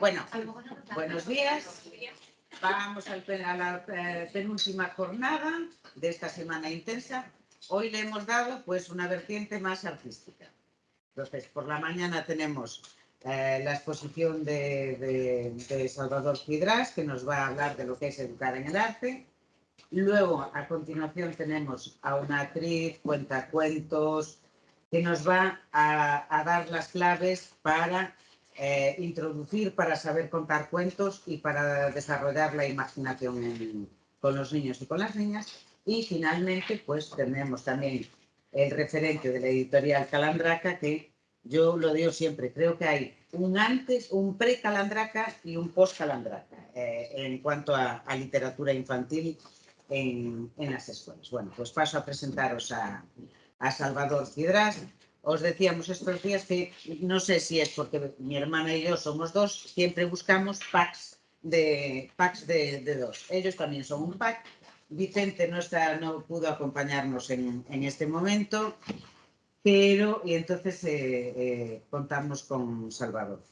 Bueno, buenos días. Vamos a la eh, penúltima jornada de esta semana intensa. Hoy le hemos dado pues una vertiente más artística. Entonces, por la mañana tenemos eh, la exposición de, Salvador Fidras, que nos va a hablar de lo que es educar en el arte. Luego, a continuación, tenemos a una actriz, cuentacuentos, que nos va a, dar las claves para eh, introducir, para saber contar cuentos y para desarrollar la imaginación con los niños y con las niñas. Y finalmente, pues tenemos también el referente de la editorial Calandraca, que yo lo digo siempre, creo que hay un antes, un pre-Calandraca y un post-Calandraca eh, en cuanto a, literatura infantil en, en, las escuelas. Bueno, pues paso a presentaros a, a Salvador Cidrás. Os decíamos estos días que no sé si es porque mi hermana y yo somos dos, siempre buscamos packs de, packs de, de dos. Ellos también son un pack. Vicente no, está, no pudo acompañarnos en, en este momento, pero y entonces eh, eh, contamos con Salvador.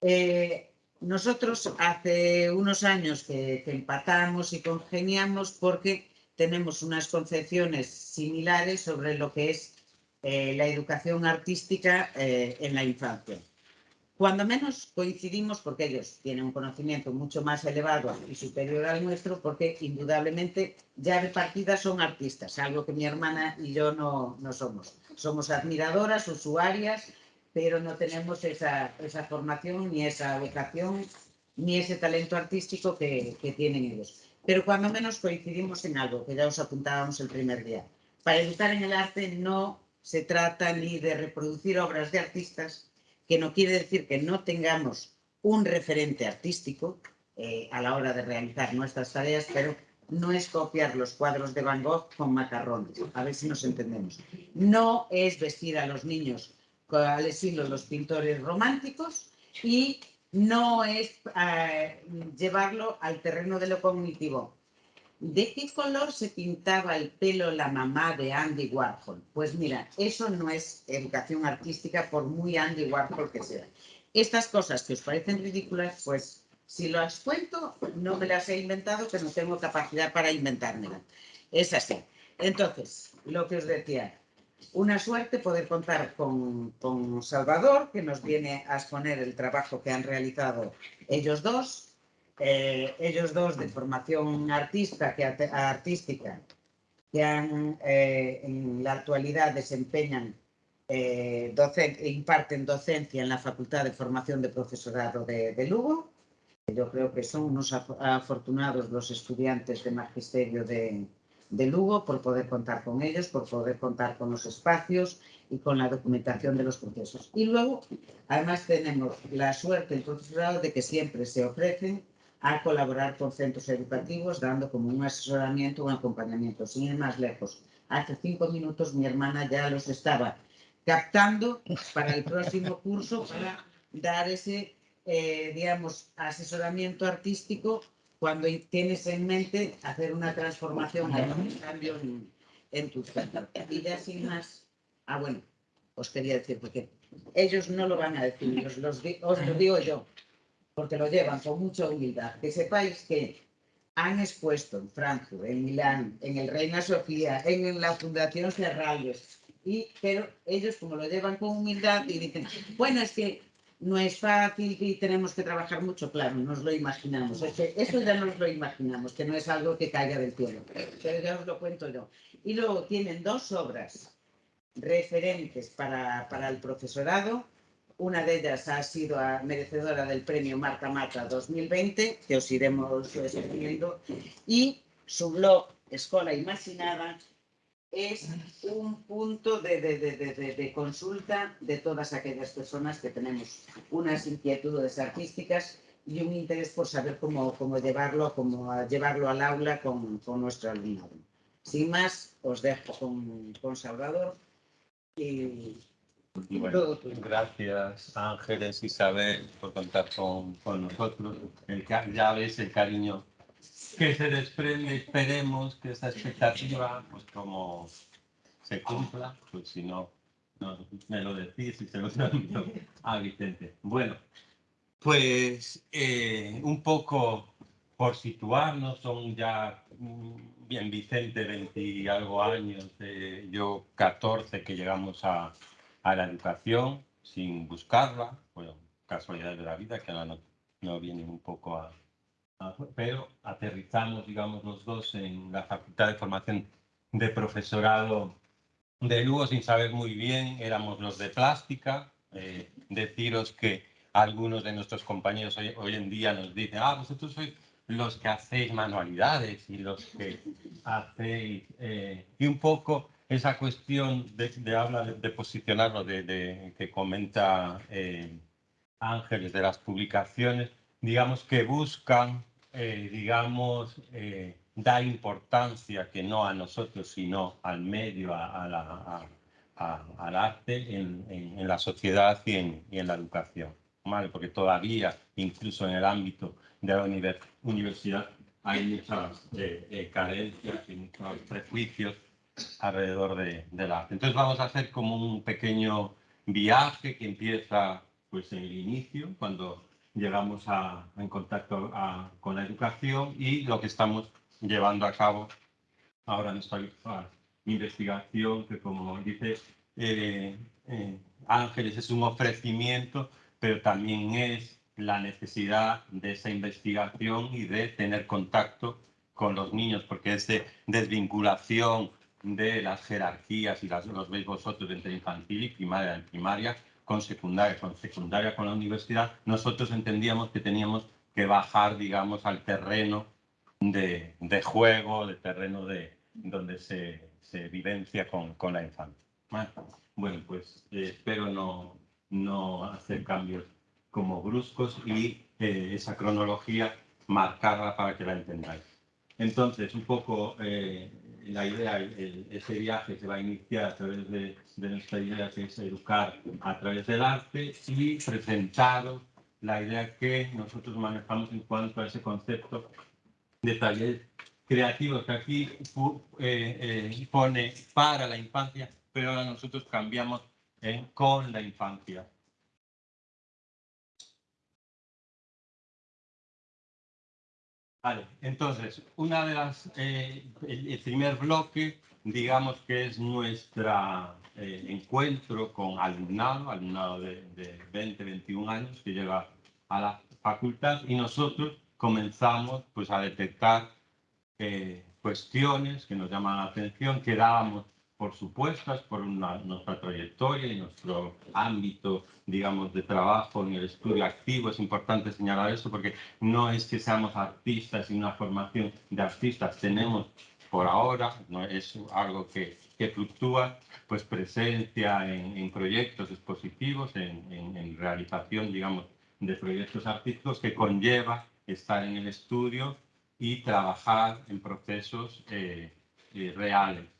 Eh, nosotros hace unos años que, que empatamos y congeniamos porque tenemos unas concepciones similares sobre lo que es eh, la educación artística eh, en la infancia. Cuando menos coincidimos porque ellos tienen un conocimiento mucho más elevado y superior al nuestro porque indudablemente ya de partida son artistas, algo que mi hermana y yo no, no somos. Somos admiradoras, usuarias, pero no tenemos esa, esa formación ni esa vocación ni ese talento artístico que, que tienen ellos pero cuando menos coincidimos en algo, que ya os apuntábamos el primer día. Para educar en el arte no se trata ni de reproducir obras de artistas, que no quiere decir que no tengamos un referente artístico eh, a la hora de realizar nuestras tareas, pero no es copiar los cuadros de Van Gogh con macarrones, a ver si nos entendemos. No es vestir a los niños al estilo los pintores románticos y no es eh, llevarlo al terreno de lo cognitivo. ¿De qué color se pintaba el pelo la mamá de Andy Warhol? Pues mira, eso no es educación artística por muy Andy Warhol que sea. Estas cosas que os parecen ridículas, pues si las cuento, no me las he inventado, que no tengo capacidad para inventármelas. Es así. Entonces, lo que os decía, una suerte poder contar con, con, Salvador, que nos viene a exponer el trabajo que han realizado ellos dos, eh, ellos dos de formación artista, que, artística, que han, eh, en la actualidad desempeñan, eh, docen, imparten docencia en la Facultad de Formación de Profesorado de, de Lugo. Yo creo que son unos afortunados los estudiantes de magisterio de, de Lugo por poder contar con ellos, por poder contar con los espacios y con la documentación de los procesos. Y luego, además, tenemos la suerte, el profesorado, de que siempre se ofrecen a colaborar con centros educativos, dando como un asesoramiento, un acompañamiento. Sin ir más lejos, hace cinco minutos mi hermana ya los estaba captando para el próximo curso para dar ese, eh, digamos, asesoramiento artístico cuando tienes en mente hacer una transformación, un cambio en, en tu casa. Y ya sin más, ah, bueno, os quería decir, porque ellos no lo van a decir, os lo digo yo, porque lo llevan con mucha humildad. Que sepáis que han expuesto en Frankfurt, en Milán, en el Reina Sofía, en la Fundación Serralles, y, pero ellos como lo llevan con humildad y dicen, bueno, es que no es fácil y tenemos que trabajar mucho, claro, nos lo imaginamos. eso ya nos lo imaginamos, que no es algo que caiga del cielo, pero ya os lo cuento yo. Y luego tienen dos obras referentes para, para el profesorado. Una de ellas ha sido merecedora del premio Marta Mata 2020, que os iremos escribiendo, y su blog Escola Imaginada, es un punto de, de, de, de, consulta de todas aquellas personas que tenemos unas inquietudes artísticas y un interés por saber cómo, cómo llevarlo, cómo llevarlo al aula con, con nuestro alumnado. Sin más, os dejo con, con Salvador y gracias Ángeles, Isabel, por contar con, con nosotros. El, ya ves el cariño que se desprende, esperemos que esa expectativa, pues como se cumpla, pues si no, no me lo decís y se lo transmito a Vicente. Bueno, Pues eh, un poco por situarnos, son ya mm, bien Vicente 20 y algo años, eh, yo 14 que llegamos a, a, la educación sin buscarla, bueno, casualidad de la vida que ahora no, no vienen un poco a, a, pero aterrizamos, digamos, los dos en la Facultad de Formación de Profesorado de Lugo sin saber muy bien, éramos los de plástica, eh, deciros que algunos de nuestros compañeros hoy, hoy, en día nos dicen, ah, vosotros sois los que hacéis manualidades y los que hacéis... Eh, y un poco esa cuestión de, de habla de, de posicionarlo, de, de, que comenta eh, Ángeles de las publicaciones, digamos que buscan, eh, digamos, eh, dar importancia que no a nosotros, sino al medio, a, a la, a, al arte en, en, en, la sociedad y en, y en la educación. ¿vale? Porque todavía, incluso en el ámbito de la univers universidad, hay muchas eh, eh, carencias y muchos prejuicios alrededor de, del arte. Entonces vamos a hacer como un pequeño viaje que empieza pues en el inicio, cuando llegamos a, en contacto a, con la educación y lo que estamos llevando a cabo ahora en esta investigación que como dice eh, eh, Ángeles es un ofrecimiento pero también es la necesidad de esa investigación y de tener contacto con los niños, porque es de desvinculación de las jerarquías, y las, los veis vosotros entre infantil y primaria, en primaria con secundaria, con secundaria con la universidad, nosotros entendíamos que teníamos que bajar, digamos, al terreno de, de juego, de terreno de donde se, se vivencia con, con la infancia. Bueno, pues eh, espero no, no hacer cambios como bruscos y eh, esa cronología marcarla para que la entendáis. Entonces, un poco eh, la idea, el, ese viaje se va a iniciar a través de, de, nuestra idea que es educar a través del arte y presentaros la idea que nosotros manejamos en cuanto a ese concepto de talleres creativos que aquí eh, eh, pone para la infancia, pero ahora nosotros cambiamos en con la infancia. Entonces, una de las, eh, el, el, primer bloque, digamos que es nuestro eh, encuentro con alumnado, alumnado de, de 20, 21 años que llega a la facultad y nosotros comenzamos pues a detectar eh, cuestiones que nos llaman la atención, que dábamos por supuestas por nuestra trayectoria y nuestro ámbito, digamos, de trabajo en el estudio activo. Es importante señalar eso porque no es que seamos artistas y una formación de artistas. Tenemos por ahora, no es algo que, que fluctúa, pues presencia en, proyectos expositivos, en, en, en realización, digamos, de proyectos artísticos que conlleva estar en el estudio y trabajar en procesos eh, eh, reales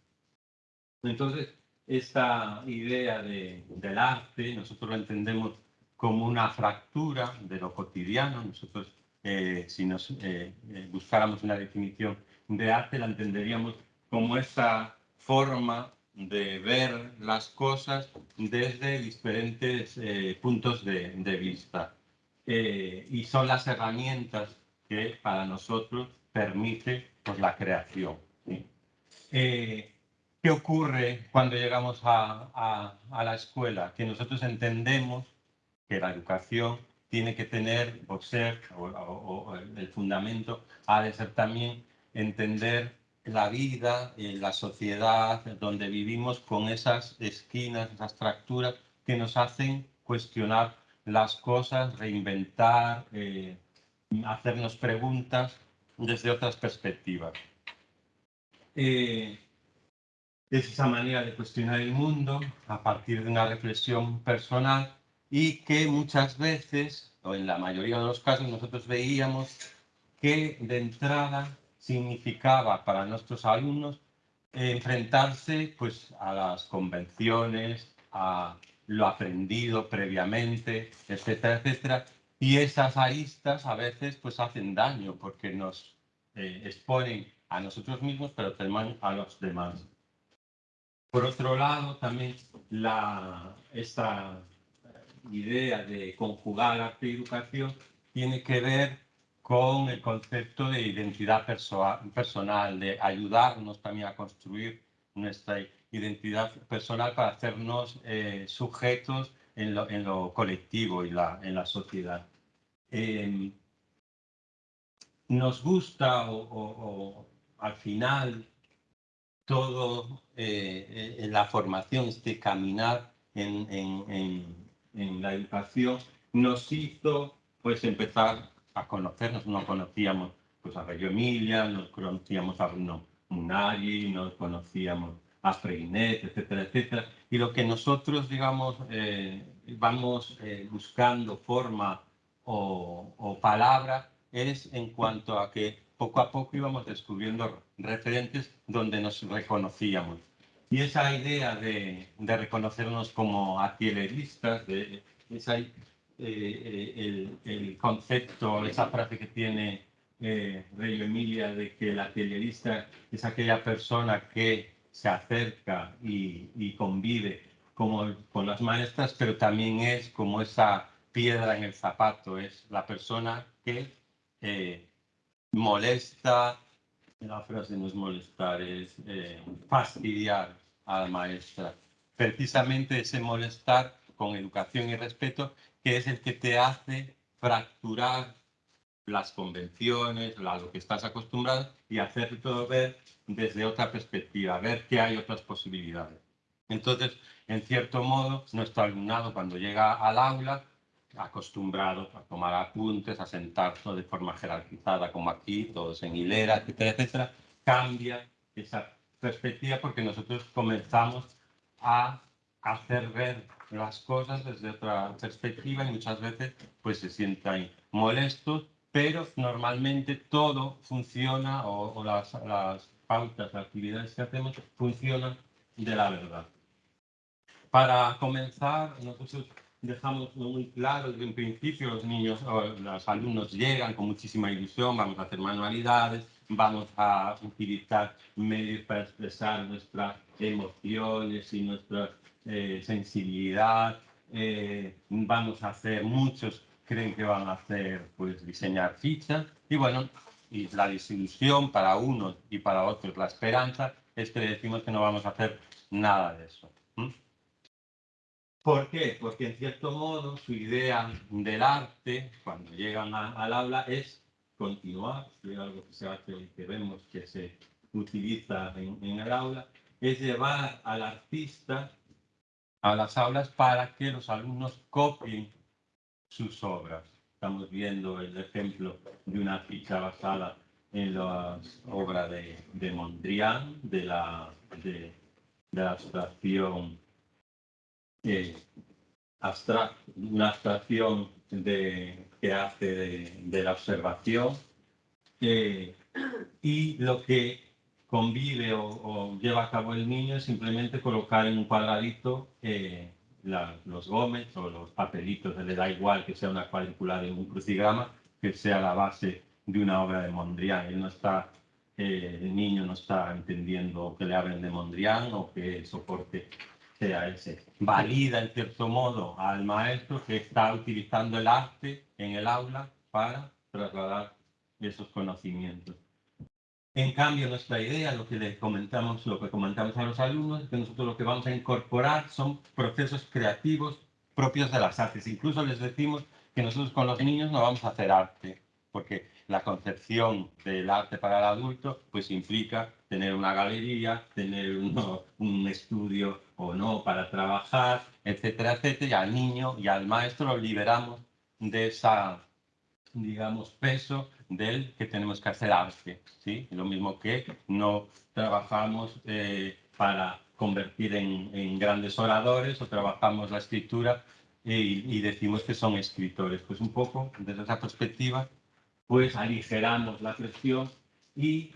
entonces, esta idea de, del arte, nosotros lo entendemos como una fractura de lo cotidiano. Nosotros, eh, si nos eh, eh, buscáramos una definición de arte, la entenderíamos como esa forma de ver las cosas desde diferentes puntos de, vista. Y son las herramientas que para nosotros permite pues, la creación. ¿sí? ¿Qué ocurre cuando llegamos a, a, a, la escuela? Que nosotros entendemos que la educación tiene que tener o ser, o, o, o el fundamento ha de ser también entender la vida, eh, la sociedad donde vivimos con esas esquinas, esas fracturas que nos hacen cuestionar las cosas, reinventar, eh, hacernos preguntas desde otras perspectivas. Eh, es esa manera de cuestionar el mundo a partir de una reflexión personal y que muchas veces, o en la mayoría de los casos, nosotros veíamos que de entrada significaba para nuestros alumnos enfrentarse pues, a las convenciones, a lo aprendido previamente, etcétera, etcétera. Y esas aristas a veces pues hacen daño porque nos eh, exponen a nosotros mismos, pero también a los demás. Por otro lado, también la, esta idea de conjugar arte y educación tiene que ver con el concepto de identidad personal, de ayudarnos también a construir nuestra identidad personal para hacernos eh, sujetos en lo, colectivo y la, en la sociedad. Em, nos gusta o, al final todo eh, en la formación, este caminar en, en, la educación, nos hizo pues empezar a conocernos, no conocíamos pues a Reggio Emilia, nos conocíamos a Bruno Munari, nos conocíamos a Freinet, etcétera, etcétera. Y lo que nosotros, digamos, eh, vamos eh, buscando forma o, o, palabra es en cuanto a que poco a poco íbamos descubriendo referentes donde nos reconocíamos. Y esa idea de, de reconocernos como atieleristas, de, esa, eh, el, el, concepto, esa frase que tiene eh, Rey Emilia de que el atelierista es aquella persona que se acerca y, convive como, con las maestras, pero también es como esa piedra en el zapato, es la persona que eh, molesta, la frase no es molestar, es eh, fastidiar a la maestra. Precisamente ese molestar con educación y respeto, que es el que te hace fracturar las convenciones, a lo que estás acostumbrado y hacer todo ver desde otra perspectiva, ver que hay otras posibilidades. Entonces, en cierto modo, nuestro alumnado cuando llega al aula, acostumbrado a tomar apuntes, a sentarse de forma jerarquizada, como aquí, todos en hilera, etcétera, etcétera, cambia esa perspectiva porque nosotros comenzamos a hacer ver las cosas desde otra perspectiva y muchas veces pues se sientan molestos pero normalmente todo funciona o, las, las, pautas, las actividades que hacemos funcionan de la verdad. Para comenzar, nosotros dejamos muy claro desde un principio, los niños o los alumnos llegan con muchísima ilusión, vamos a hacer manualidades, vamos a utilizar medios para expresar nuestras emociones y nuestra eh, sensibilidad, eh, vamos a hacer muchos creen que van a hacer, pues, diseñar fichas. Y bueno, y la desilusión para unos y para otros, la esperanza, es que decimos que no vamos a hacer nada de eso. ¿Por qué? Porque en cierto modo su idea del arte, cuando llegan al aula, es continuar, es algo que se hace que vemos que se utiliza en, en el aula, es llevar al artista a las aulas para que los alumnos copien sus obras. Estamos viendo el ejemplo de una ficha basada en las obras de, de Mondrian, de la, de, la abstracción eh, una abstracción de, que hace de, la observación. Eh, y lo que convive o, lleva a cabo el niño es simplemente colocar en un cuadradito eh, los gómez o los papelitos, le da igual que sea una cuadrícula de un crucigrama, que sea la base de una obra de Mondrian. Él no está, eh, el niño no está entendiendo que le hablen de Mondrian o que soporte sea ese. Valida en cierto modo al maestro que está utilizando el arte en el aula para trasladar esos conocimientos. En cambio, nuestra idea, lo que le comentamos, lo que comentamos a los alumnos, es que nosotros lo que vamos a incorporar son procesos creativos propios de las artes. Incluso les decimos que nosotros con los niños no vamos a hacer arte, porque la concepción del arte para el adulto pues implica tener una galería, tener un estudio o no para trabajar, etcétera, etcétera, y al niño y al maestro lo liberamos de esa, digamos, peso del que tenemos que hacer arte, ¿sí? Lo mismo que no trabajamos eh, para convertir en, grandes oradores o trabajamos la escritura y, decimos que son escritores. Pues un poco desde esa perspectiva, pues aligeramos la presión y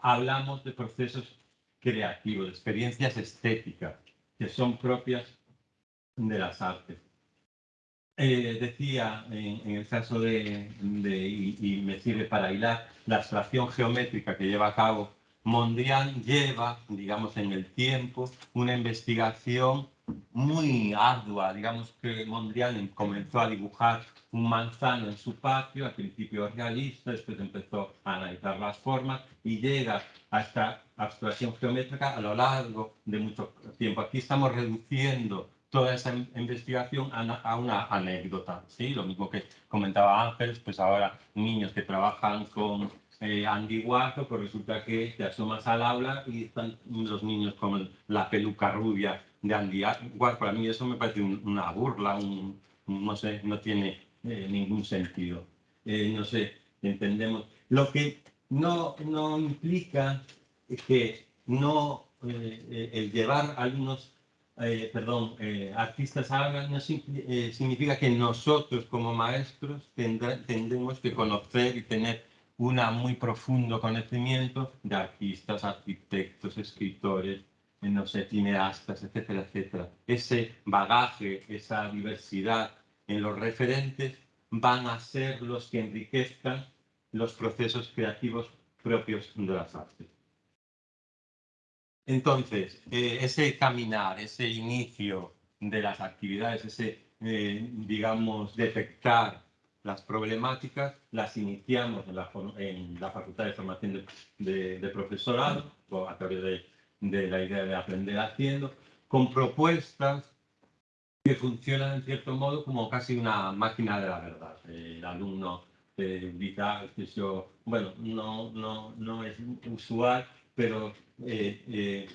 hablamos de procesos creativos, de experiencias estéticas que son propias de las artes. Eh, decía en, el caso de, y, me sirve para hilar, la abstracción geométrica que lleva a cabo Mondrian lleva, digamos, en el tiempo una investigación muy ardua. Digamos que Mondrian comenzó a dibujar un manzano en su patio, al principio realista, después empezó a analizar las formas y llega a esta abstracción geométrica a lo largo de mucho tiempo. Aquí estamos reduciendo toda esa investigación a una, anécdota, ¿sí? Lo mismo que comentaba Ángeles, pues ahora niños que trabajan con eh, Andy Warhol, pues resulta que te asomas al aula y están los niños con la peluca rubia de Andy Warhol. Para mí eso me parece una burla, no sé, no tiene eh, ningún sentido. Eh, no sé, entendemos. Lo que no, no implica que no eh, el llevar algunos perdón, artistas hagan no significa que nosotros como maestros tendremos que conocer y tener un muy profundo conocimiento de artistas, arquitectos, escritores, no sé, cineastas, etcétera, etcétera. Ese bagaje, esa diversidad en los referentes van a ser los que enriquezcan los procesos creativos propios de las artes. Entonces, eh, ese caminar, ese inicio de las actividades, ese, eh, digamos, detectar las problemáticas, las iniciamos en la, Facultad de Formación de, Profesorado, a través de, de la idea de aprender haciendo, con propuestas que funcionan en cierto modo como casi una máquina de la verdad. El alumno vital, que yo, bueno, no, no, no es usual, pero eh, eh,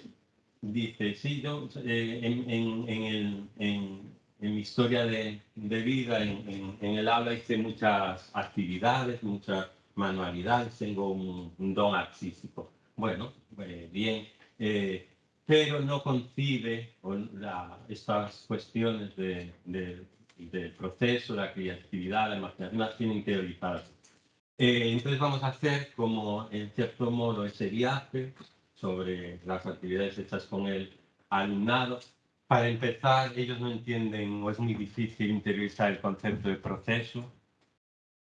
dice, sí, yo eh, en, en, en, el, en, mi historia de, de vida, en, el aula hice muchas actividades, muchas manualidades, tengo un, don artístico. Bueno, bien, pero no concibe estas cuestiones de, del proceso, la creatividad, la imaginación, las tienen teorizadas. Eh, entonces vamos a hacer como, en cierto modo, ese viaje sobre las actividades hechas con el alumnado. Para empezar, ellos no entienden o es muy difícil interiorizar el concepto de proceso.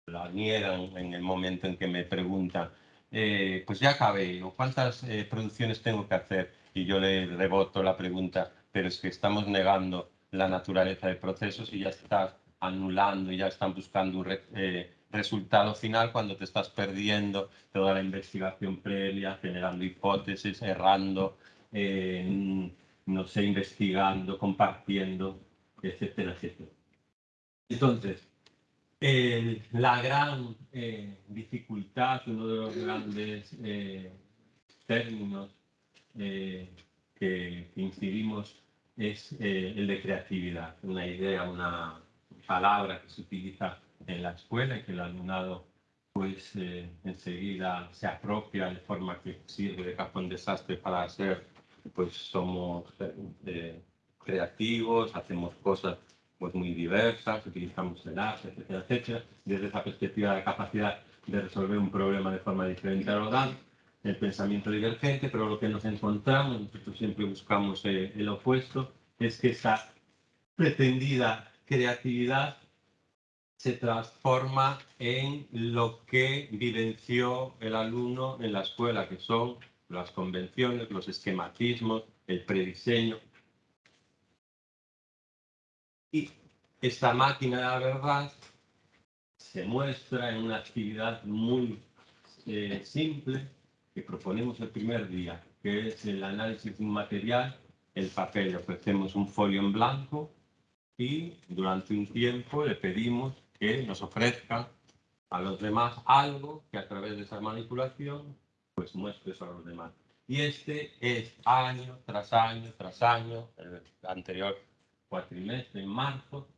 La niegan en el momento en que me preguntan, eh, pues ya acabé, ¿cuántas eh, producciones tengo que hacer? y yo le reboto la pregunta, pero es que estamos negando la naturaleza de procesos y ya estás anulando y ya están buscando un eh, resultado final cuando te estás perdiendo toda la investigación previa, generando hipótesis, errando, eh, no sé, investigando, compartiendo, etcétera, etcétera. Entonces, la gran eh, dificultad, uno de los grandes términos eh, que incidimos es eh, el de creatividad, una idea, una palabra que se utiliza en la escuela y que el alumnado pues eh, enseguida se apropia de forma que sirve de cajón desastre para hacer, pues somos creativos, hacemos cosas pues muy diversas, utilizamos el arte, etcétera, etcétera, desde esa perspectiva de capacidad de resolver un problema de forma diferente a lo dan el pensamiento divergente, pero lo que nos encontramos, nosotros siempre buscamos eh, el opuesto, es que esa pretendida creatividad se transforma en lo que vivenció el alumno en la escuela, que son las convenciones, los esquematismos, el prediseño. Y esta máquina de la verdad se muestra en una actividad muy eh, simple, que proponemos el primer día, que es el análisis de un material, el papel. Le ofrecemos un folio en blanco y durante un tiempo le pedimos que nos ofrezca a los demás algo que a través de esa manipulación pues muestre eso a los demás. Y este es año tras año tras año, el anterior cuatrimestre en marzo,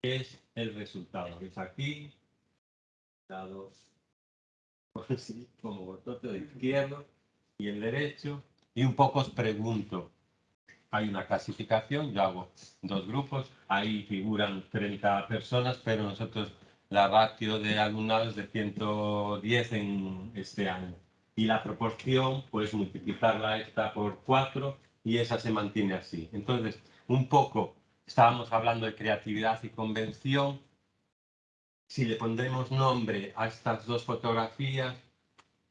es el resultado. Es aquí, dados como vosotros de izquierdo y el derecho, y un poco os pregunto, hay una clasificación, yo hago dos grupos, ahí figuran 30 personas, pero nosotros la ratio de alumnados de 110 en este año. Y la proporción, pues multiplicarla esta por 4 y esa se mantiene así. Entonces, un poco, estábamos hablando de creatividad y convención, si le pondremos nombre a estas dos fotografías,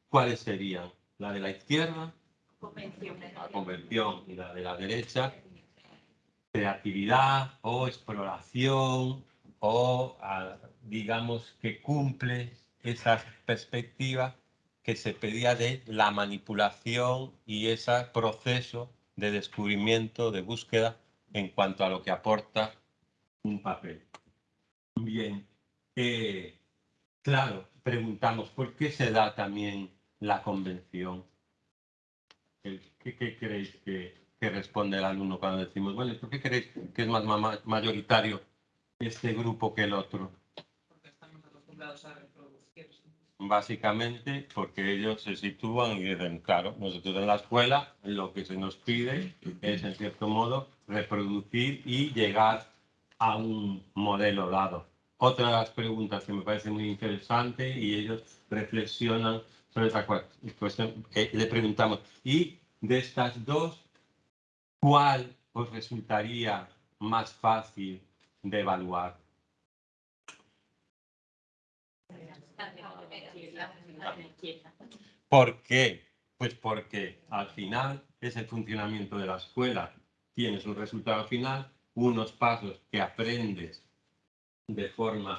¿cuáles serían? La de la izquierda, convención, la convención y la de la derecha, creatividad o exploración o digamos que cumple esa perspectiva que se pedía de la manipulación y ese proceso de descubrimiento, de búsqueda en cuanto a lo que aporta un papel. Bien, eh, claro, preguntamos, ¿por qué se da también la convención? ¿Qué, creéis que, responde el alumno cuando decimos, bueno, ¿por qué creéis que es más mayoritario este grupo que el otro? Porque estamos acostumbrados a reproducir. Básicamente porque ellos se sitúan y dicen, claro, nosotros en la escuela lo que se nos pide es, en cierto modo, reproducir y llegar a un modelo dado. Otra de las preguntas que me parece muy interesante y ellos reflexionan sobre esa cuestión, le preguntamos, ¿y de estas dos, cuál os resultaría más fácil de evaluar? ¿Por qué? Pues porque al final es el funcionamiento de la escuela. Tienes un resultado final, unos pasos que aprendes de forma,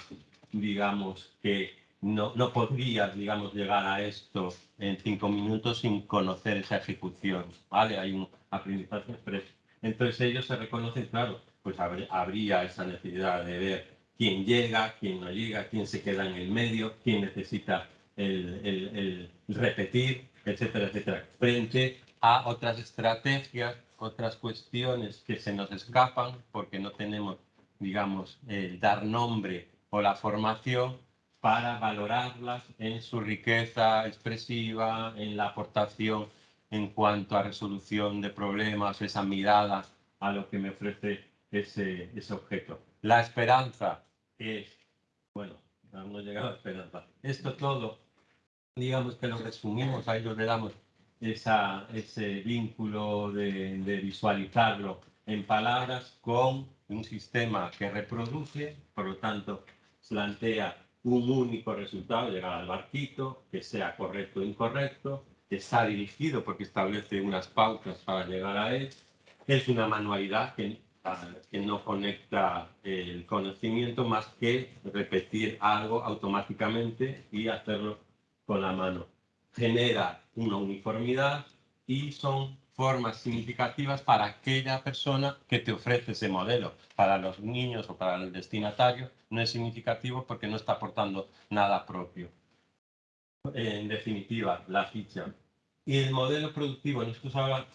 digamos, que no, no podrías, digamos, llegar a esto en cinco minutos sin conocer esa ejecución, ¿vale? Hay un aprendizaje expreso. Entonces ellos se reconocen, claro, pues habría esa necesidad de ver quién llega, quién no llega, quién se queda en el medio, quién necesita el, repetir, etcétera, etcétera, frente a otras estrategias, otras cuestiones que se nos escapan porque no tenemos, digamos, el dar nombre o la formación para valorarlas en su riqueza expresiva, en la aportación en cuanto a resolución de problemas, esa mirada a lo que me ofrece ese, ese objeto. La esperanza es, bueno, no llegado a esperanza. Esto todo, digamos que lo resumimos, a ellos le damos esa, ese vínculo de, de visualizarlo en palabras con un sistema que reproduce, por lo tanto, plantea un único resultado, llegar al barquito, que sea correcto o incorrecto, está dirigido porque establece unas pautas para llegar a él. Es una manualidad que que no conecta el conocimiento más que repetir algo automáticamente y hacerlo con la mano. Genera una uniformidad y son formas significativas para aquella persona que te ofrece ese modelo. Para los niños o para el destinatario no es significativo porque no está aportando nada propio. En definitiva, la ficha. Y el modelo productivo, nosotros ahora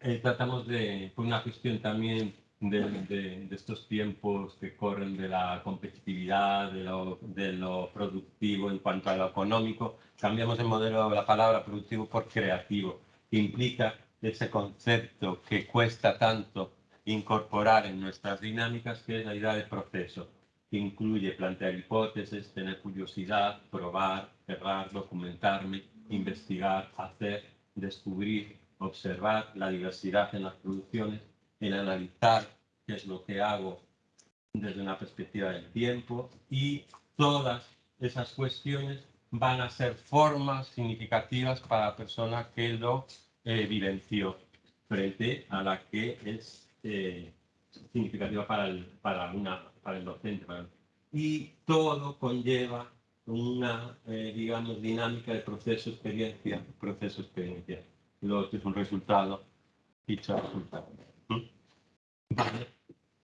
eh, tratamos de, por una cuestión también de, estos tiempos que corren de la competitividad, de lo, de lo, productivo en cuanto a lo económico, cambiamos el modelo de la palabra productivo por creativo, que implica ese concepto que cuesta tanto incorporar en nuestras dinámicas, que es la idea de proceso, que incluye plantear hipótesis, tener curiosidad, probar, errar, documentarme, investigar, hacer, descubrir, observar la diversidad en las producciones, el analizar qué es lo que hago desde una perspectiva del tiempo y todas esas cuestiones van a ser formas significativas para la persona que lo vivenció frente a la que es eh, significativa para el, para, una, para el docente. Y todo conlleva una, eh, digamos, dinámica de proceso-experiencia, proceso-experiencia. Lo otro es un resultado, dicho resultado.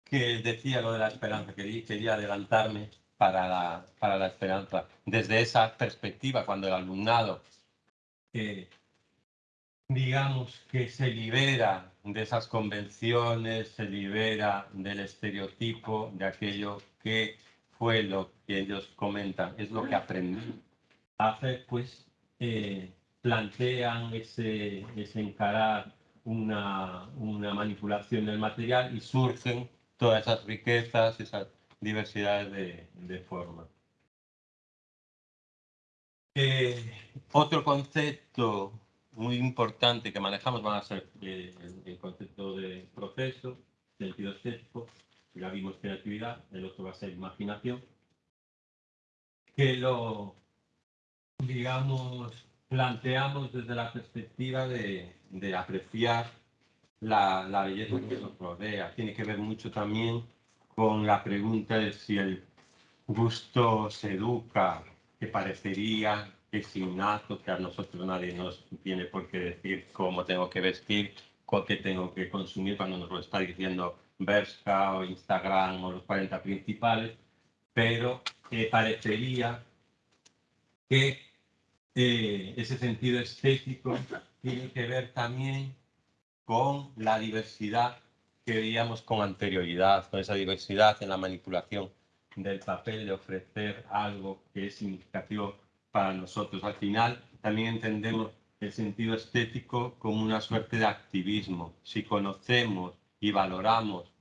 Que decía lo de la esperanza, que quería adelantarme para la, para la esperanza. Desde esa perspectiva, cuando el alumnado, eh, digamos que se libera de esas convenciones, se libera del estereotipo, de aquello que fue lo que ellos comentan, es lo que aprendí a hacer, pues eh, plantean ese, ese encarar una, una, manipulación del material y surgen todas esas riquezas, esas diversidades de, de formas. Eh, otro concepto muy importante que manejamos van a ser eh, el, concepto de proceso, sentido estético, ya vimos creatividad, el otro va a ser imaginación, que lo, digamos, planteamos desde la perspectiva de, apreciar la, la belleza que nos rodea. Tiene que ver mucho también con la pregunta de si el gusto se educa, que parecería es innato, que a nosotros nadie nos tiene por qué decir cómo tengo que vestir, qué tengo que consumir cuando nos lo está diciendo Bershka o Instagram o los 40 principales, pero eh, parecería que eh, ese sentido estético tiene que ver también con la diversidad que veíamos con anterioridad, con esa diversidad en la manipulación del papel, de ofrecer algo que es significativo para nosotros. Al final también entendemos el sentido estético como una suerte de activismo. Si conocemos y valoramos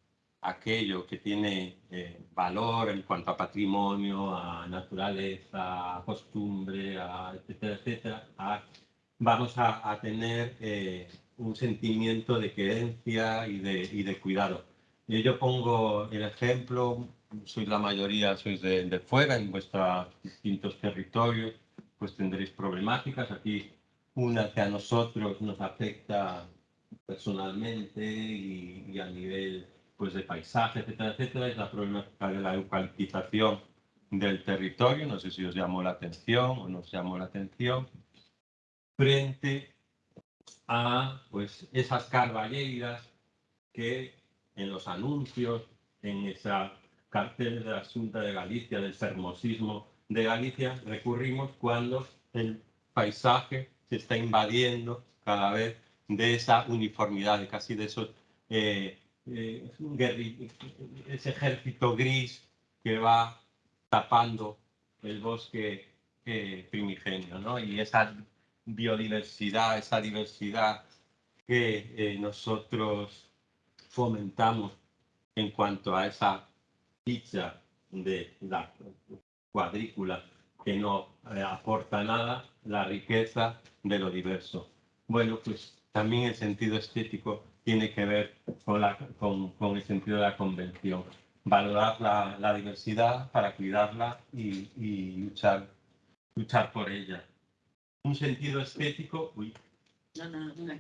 aquello que tiene eh, valor en cuanto a patrimonio, a naturaleza, a costumbre, a etcétera, etcétera, vamos a, tener eh, un sentimiento de creencia y de, y de cuidado. yo pongo el ejemplo, sois la mayoría, sois de, de fuera, en vuestros distintos territorios, pues tendréis problemáticas. Aquí una que a nosotros nos afecta personalmente y, y a nivel pues, de paisaje, etcétera, etcétera, es la problemática de la eucaliptización del territorio. No sé si os llamó la atención o no os llamó la atención. Frente a pues, esas carballeiras que en los anuncios, en esa cartel de la Junta de Galicia, del fermosismo de Galicia, recurrimos cuando el paisaje se está invadiendo cada vez de esa uniformidad, de casi de esos, eh, eh, ese ejército gris que va tapando el bosque eh, primigenio, ¿no? Y esa biodiversidad, esa diversidad que nosotros fomentamos en cuanto a esa ficha de la cuadrícula que no eh, aporta nada, la riqueza de lo diverso. Bueno, pues también el sentido estético tiene que ver con, la, con, con el sentido de la convención. Valorar la, la diversidad para cuidarla y, y, luchar, luchar por ella. Un sentido estético, uy, no, no, no,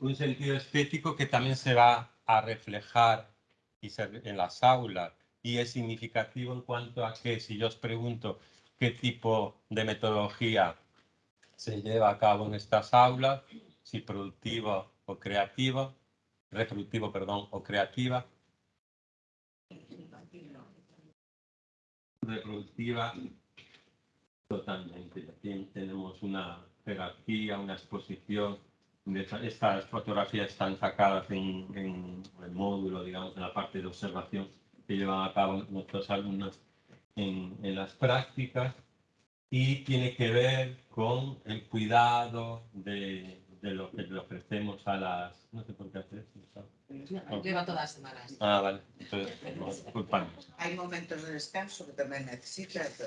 un sentido estético que también se va a reflejar y en las aulas y es significativo en cuanto a que si yo os pregunto qué tipo de metodología se lleva a cabo en estas aulas, si productiva o creativa, reproductivo, perdón, o creativa. Reproductiva, totalmente. tenemos una jerarquía, una exposición. Estas fotografías están sacadas en, en el módulo, digamos, en la parte de observación que llevan a cabo nuestros alumnos en, en las prácticas y tiene que ver con el cuidado de, de, lo que le ofrecemos a las... No sé por qué hacer eso. Lleva todas las semanas. Ah, vale. Entonces, disculpadme. Hay momentos de descanso que también necesitas.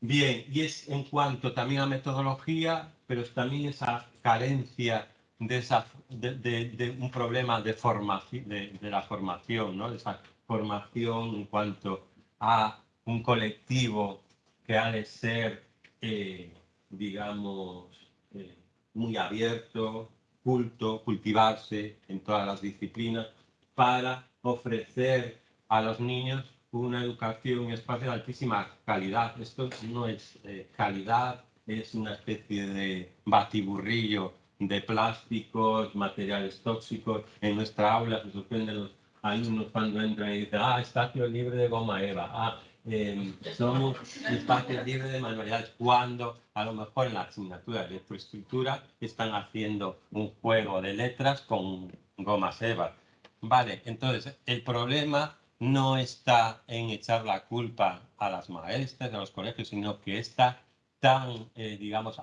Bien, y es en cuanto también a metodología, pero es también esa carencia de, esa, de, un problema de, formación, de, la formación, ¿no? de esa formación en cuanto a un colectivo que ha de ser, eh, digamos, eh, muy abierto, culto, cultivarse en todas las disciplinas para ofrecer a los niños una educación y espacio de altísima calidad. Esto no es eh, calidad, es una especie de batiburrillo de plásticos, materiales tóxicos. En nuestra aula se sorprenden los alumnos cuando entran y dicen, ah, espacio libre de goma eva, ah, eh, somos espacio libre de manualidades, cuando a lo mejor en la asignatura de electroestructura están haciendo un juego de letras con gomas eva. Vale, entonces el problema no está en echar la culpa a las maestras, a los colegios, sino que está tan, eh, digamos,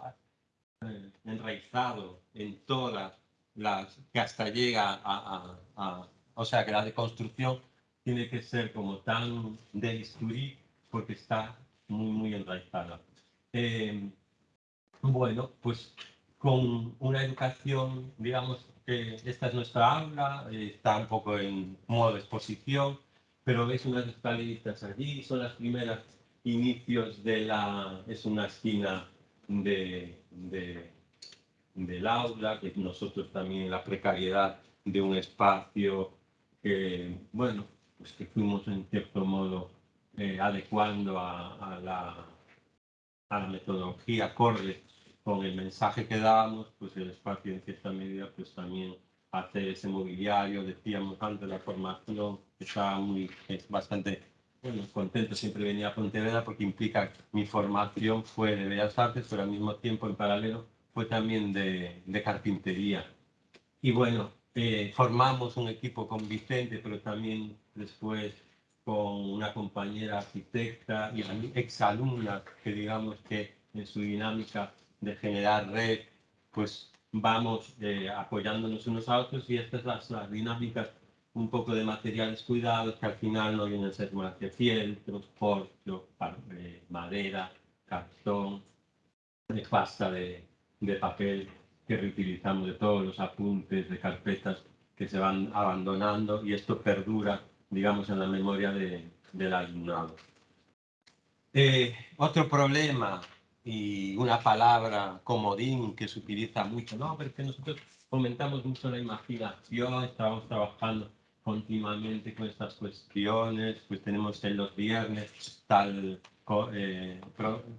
enraizado en todas las, que hasta llega a, o sea, que la deconstrucción tiene que ser como tan de bisturí porque está muy, muy enraizada. Eh, bueno, pues con una educación, digamos, que esta es nuestra aula, está un poco en modo exposición, pero veis unas escaleritas allí, son las primeras inicios de la, es una esquina de, de del aula, que nosotros también la precariedad de un espacio que, bueno, pues que fuimos en cierto modo eh, adecuando a, la, a la metodología acorde con el mensaje que dábamos, pues el espacio en cierta medida pues también hacer ese mobiliario, decíamos antes la formación, estaba muy, es bastante bueno, contento, siempre venía a Pontevedra porque implica mi formación fue de Bellas Artes, pero al mismo tiempo en paralelo fue también de, de carpintería. Y bueno, eh, formamos un equipo con Vicente, pero también después con una compañera arquitecta y exalumna que digamos que en su dinámica de generar red, pues vamos eh, apoyándonos unos a otros y estas las, las dinámicas un poco de materiales cuidados que al final no vienen a ser más que fieltros, porcho, eh, madera, cartón, de pasta de, de papel que reutilizamos de todos los apuntes de carpetas que se van abandonando y esto perdura, digamos, en la memoria de, del alumnado. Eh, otro problema y una palabra comodín que se utiliza mucho, no, pero es que nosotros fomentamos mucho la imaginación, estamos trabajando continuamente con estas cuestiones, pues tenemos en los viernes tal eh,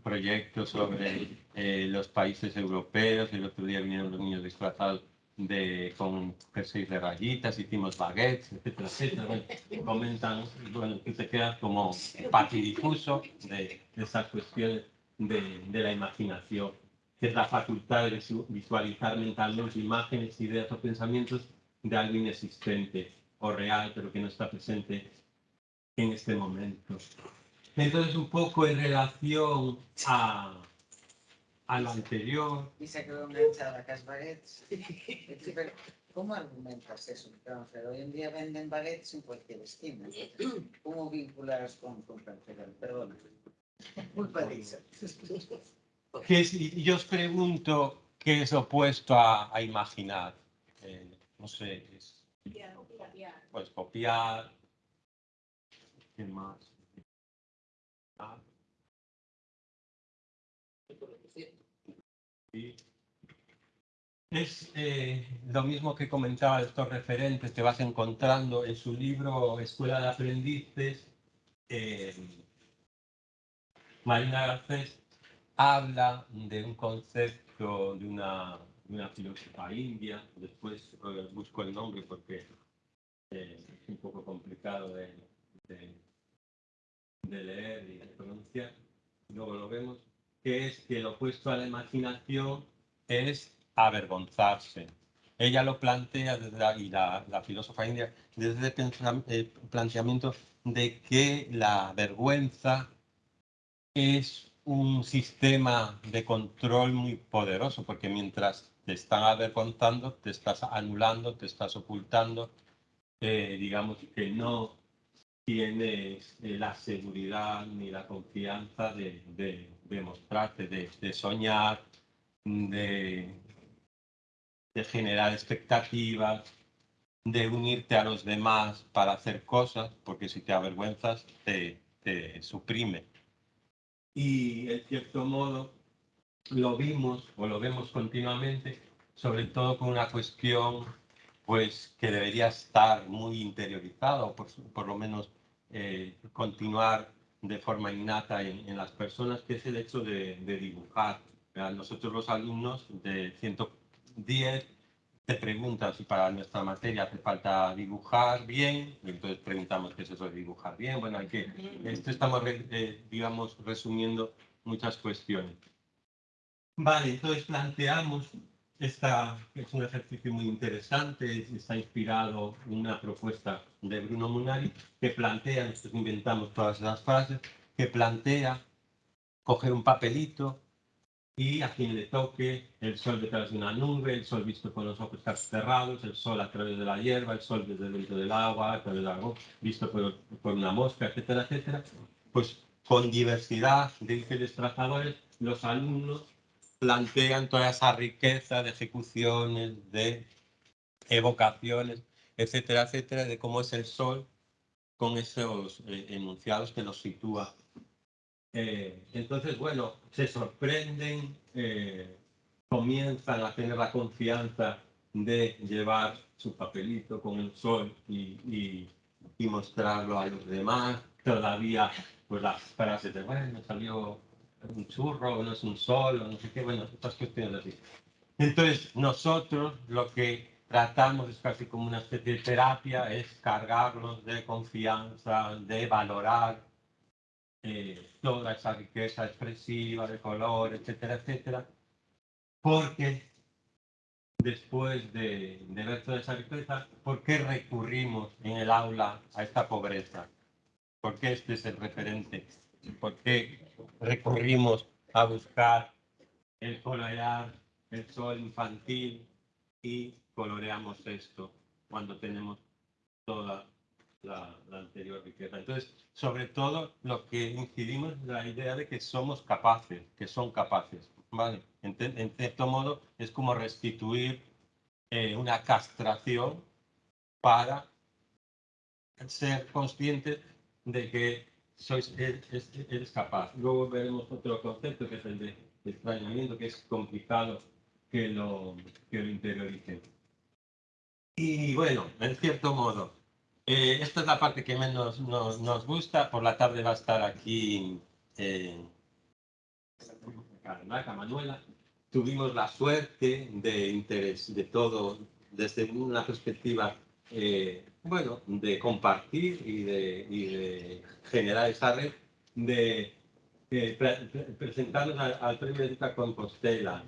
proyecto sobre eh, los países europeos, el otro día vinieron los niños disfrazados de, con jerseys de rayitas, hicimos baguettes, etcétera, etcétera. comentan, bueno, que te quedas como patidifuso de, de esas cuestiones de, de, la imaginación, que es la facultad de visualizar mentalmente imágenes, ideas o pensamientos de algo inexistente o real, pero que no está presente en este momento. Entonces, un poco en relación a, a lo anterior. Y se quedó enganchada a las baguettes. ¿Cómo argumentas eso? hoy en día venden baguettes en cualquier esquina. ¿Cómo vinculas con, con Perdona. Culpa de eso. yo os pregunto qué es opuesto a, a imaginar. Eh, no sé, es, pues copiar. ¿Qué más? Es eh, lo mismo que comentaba estos referentes que vas encontrando en su libro Escuela de Aprendices. Eh, Marina Garcés habla de un concepto de una, una filósofa india, después eh, busco el nombre porque es un poco complicado de, de leer y de pronunciar, luego lo vemos, que es que lo opuesto a la imaginación es avergonzarse. Ella lo plantea desde y la, la filósofa india desde el planteamiento de que la vergüenza es un sistema de control muy poderoso, porque mientras te están avergonzando, te estás anulando, te estás ocultando, eh, digamos que no tienes eh, la seguridad ni la confianza de, de, mostrarte, de, soñar, de, de generar expectativas, de unirte a los demás para hacer cosas, porque si te avergüenzas te, te suprime. Y en cierto modo lo vimos o lo vemos continuamente, sobre todo con una cuestión pues que debería estar muy interiorizado, por, por lo menos eh, continuar de forma innata en, las personas, que es el hecho de, dibujar. Nosotros los alumnos de 110 te preguntan si para nuestra materia hace falta dibujar bien, entonces preguntamos qué es eso de dibujar bien. Bueno, hay que, esto estamos, eh, digamos, resumiendo muchas cuestiones. Vale, entonces planteamos esta es un ejercicio muy interesante, está inspirado en una propuesta de Bruno Munari que plantea, nosotros inventamos todas las frases, que plantea coger un papelito y a quien le toque el sol detrás de una nube, el sol visto con los ojos casi cerrados, el sol a través de la hierba, el sol desde dentro del agua, a través del agua, visto por, por una mosca, etcétera, etcétera. Pues con diversidad de diferentes trazadores, los alumnos plantean toda esa riqueza de ejecuciones, de evocaciones, etcétera, etcétera, de cómo es el sol con esos eh, enunciados que los sitúa. Eh, entonces, bueno, se sorprenden eh, comienzan a tener la confianza de llevar su papelito con el sol y, y, y mostrarlo a los demás. Todavía, pues las frases de, bueno, salió un churro, no es un sol, o no sé qué, bueno, estas cuestiones así. Entonces, nosotros lo que tratamos es casi como una especie de terapia, es cargarlos de confianza, de valorar eh, toda esa riqueza expresiva de color, etcétera, etcétera, porque después de, de ver toda esa riqueza, ¿por qué recurrimos en el aula a esta pobreza? ¿Por qué este es el referente? ¿Por qué recurrimos a buscar el colorear el sol infantil y coloreamos esto cuando tenemos toda la, anterior riqueza. Entonces, sobre todo lo que incidimos es la idea de que somos capaces, que son capaces. ¿vale? En, en cierto modo es como restituir eh, una castración para ser conscientes de que sois, eres, eres capaz. Luego veremos otro concepto que es el de extrañamiento, que es complicado que lo, que lo interioricen. Y bueno, en cierto modo, eh, esta es la parte que menos nos, nos, gusta. Por la tarde va a estar aquí eh, Manuela. Tuvimos la suerte de interés de todo desde una perspectiva, eh, bueno, de compartir y de, y de, generar esa red, de pre presentarnos al, al Premio Educa Compostela,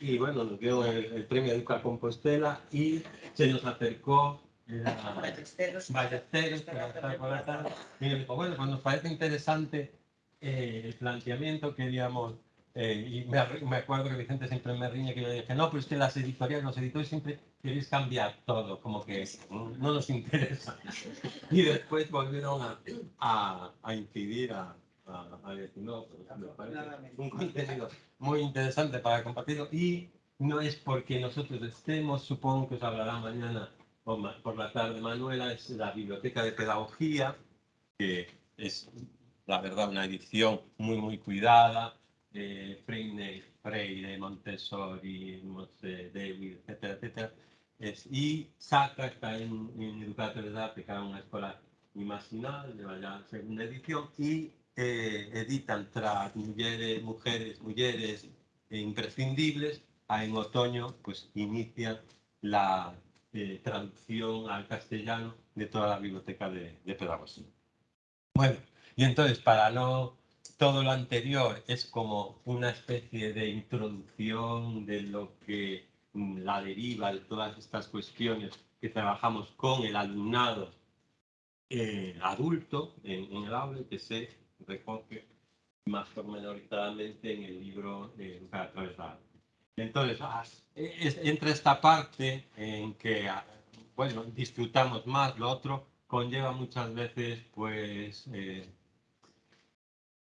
y bueno, nos dio el, el premio Educa Compostela y se nos acercó la Ballesteros. Ballesteros para estar por la tarde. Y me dijo, bueno, pues nos parece interesante eh, el planteamiento, queríamos, eh, y me, me, acuerdo que Vicente siempre me riñe que yo dije, no, pero es que las editoriales, los editores siempre queréis cambiar todo, como que no nos interesa. Y después volvieron a, a, a incidir a, a, decir, no, pues me parece un contenido muy interesante para compartirlo y no es porque nosotros estemos, supongo que os hablará mañana o ma por la tarde Manuela, es la Biblioteca de Pedagogía, que es la verdad una edición muy muy cuidada, de Freire, Freire Montessori, Mose, David, etcétera, etcétera. Es, y Sacra está en, en Educatores de era una escuela imaginal, lleva ya segunda edición, y eh, editan tra mujeres, mujeres, mujeres imprescindibles, a en otoño pues inicia la eh, traducción al castellano de toda la biblioteca de, de, pedagogía. Bueno, y entonces para no todo lo anterior es como una especie de introducción de lo que mm, la deriva de todas estas cuestiones que trabajamos con el alumnado eh, adulto en, en el aula que se recoge más pormenorizadamente en el libro eh, para atravesar. Entonces, es, entre esta parte en que, ah, bueno, disfrutamos más, lo otro conlleva muchas veces, pues, eh,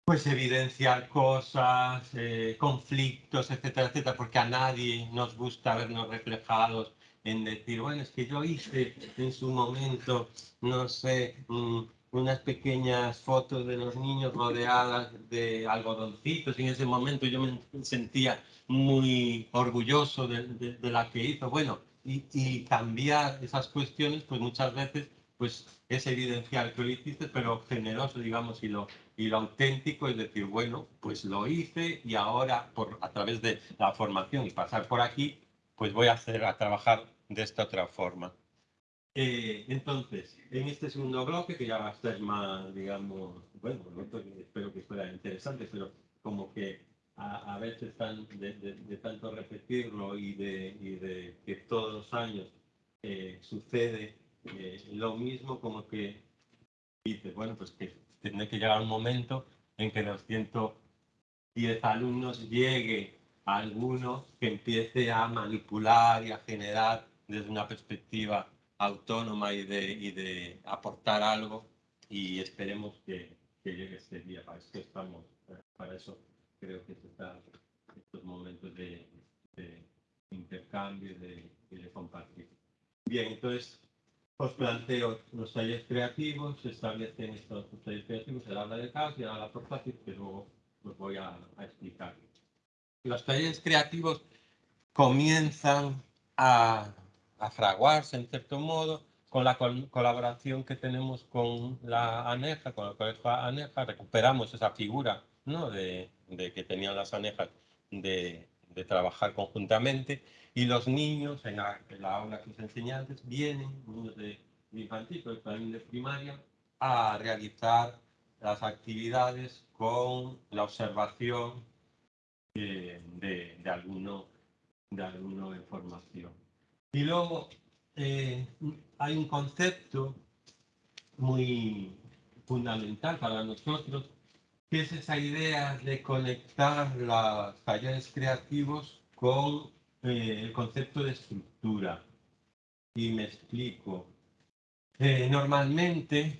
pues evidenciar cosas, eh, conflictos, etcétera, etcétera, porque a nadie nos gusta vernos reflejados en decir, bueno, es que yo hice en su momento, no sé, mmm, unas pequeñas fotos de los niños rodeadas de algodoncitos y en ese momento yo me sentía muy orgulloso de, de, de la que hizo. Bueno, y, y, cambiar esas cuestiones, pues muchas veces pues es evidenciar que lo hiciste, pero generoso, digamos, y lo, y lo auténtico es decir, bueno, pues lo hice y ahora por, a través de la formación y pasar por aquí, pues voy a hacer a trabajar de esta otra forma. Eh, entonces, en este segundo bloque, que ya va a ser más, digamos, bueno, espero que fuera interesante, pero como que a, a veces tan, de, de, de, tanto repetirlo y de, y de que todos los años eh, sucede eh, lo mismo, como que dice, bueno, pues que tiene que llegar un momento en que los 110 alumnos llegue a alguno que empiece a manipular y a generar desde una perspectiva autónoma y de, y de aportar algo y esperemos que, que, llegue este día. Para eso estamos, para eso creo que está estos momentos de, de intercambio y de, y de, compartir. Bien, entonces os planteo los talleres creativos, se establecen estos talleres creativos, el habla de caos y habla por fácil, que luego os voy a, a explicar. Los talleres creativos comienzan a, a fraguarse en cierto modo con la col- colaboración que tenemos con la ANEJA, con el colegio ANEJA, recuperamos esa figura ¿no? de, de que tenían las ANEJAs de, de trabajar conjuntamente y los niños en la, en la aula que os enseñé antes vienen, niños de, infantil, pero también de primaria, a realizar las actividades con la observación eh, de, de, alguno, de alguno en formación. Y luego eh, hay un concepto muy fundamental para nosotros, que es esa idea de conectar los talleres creativos con eh, el concepto de estructura. Y me explico. Eh, normalmente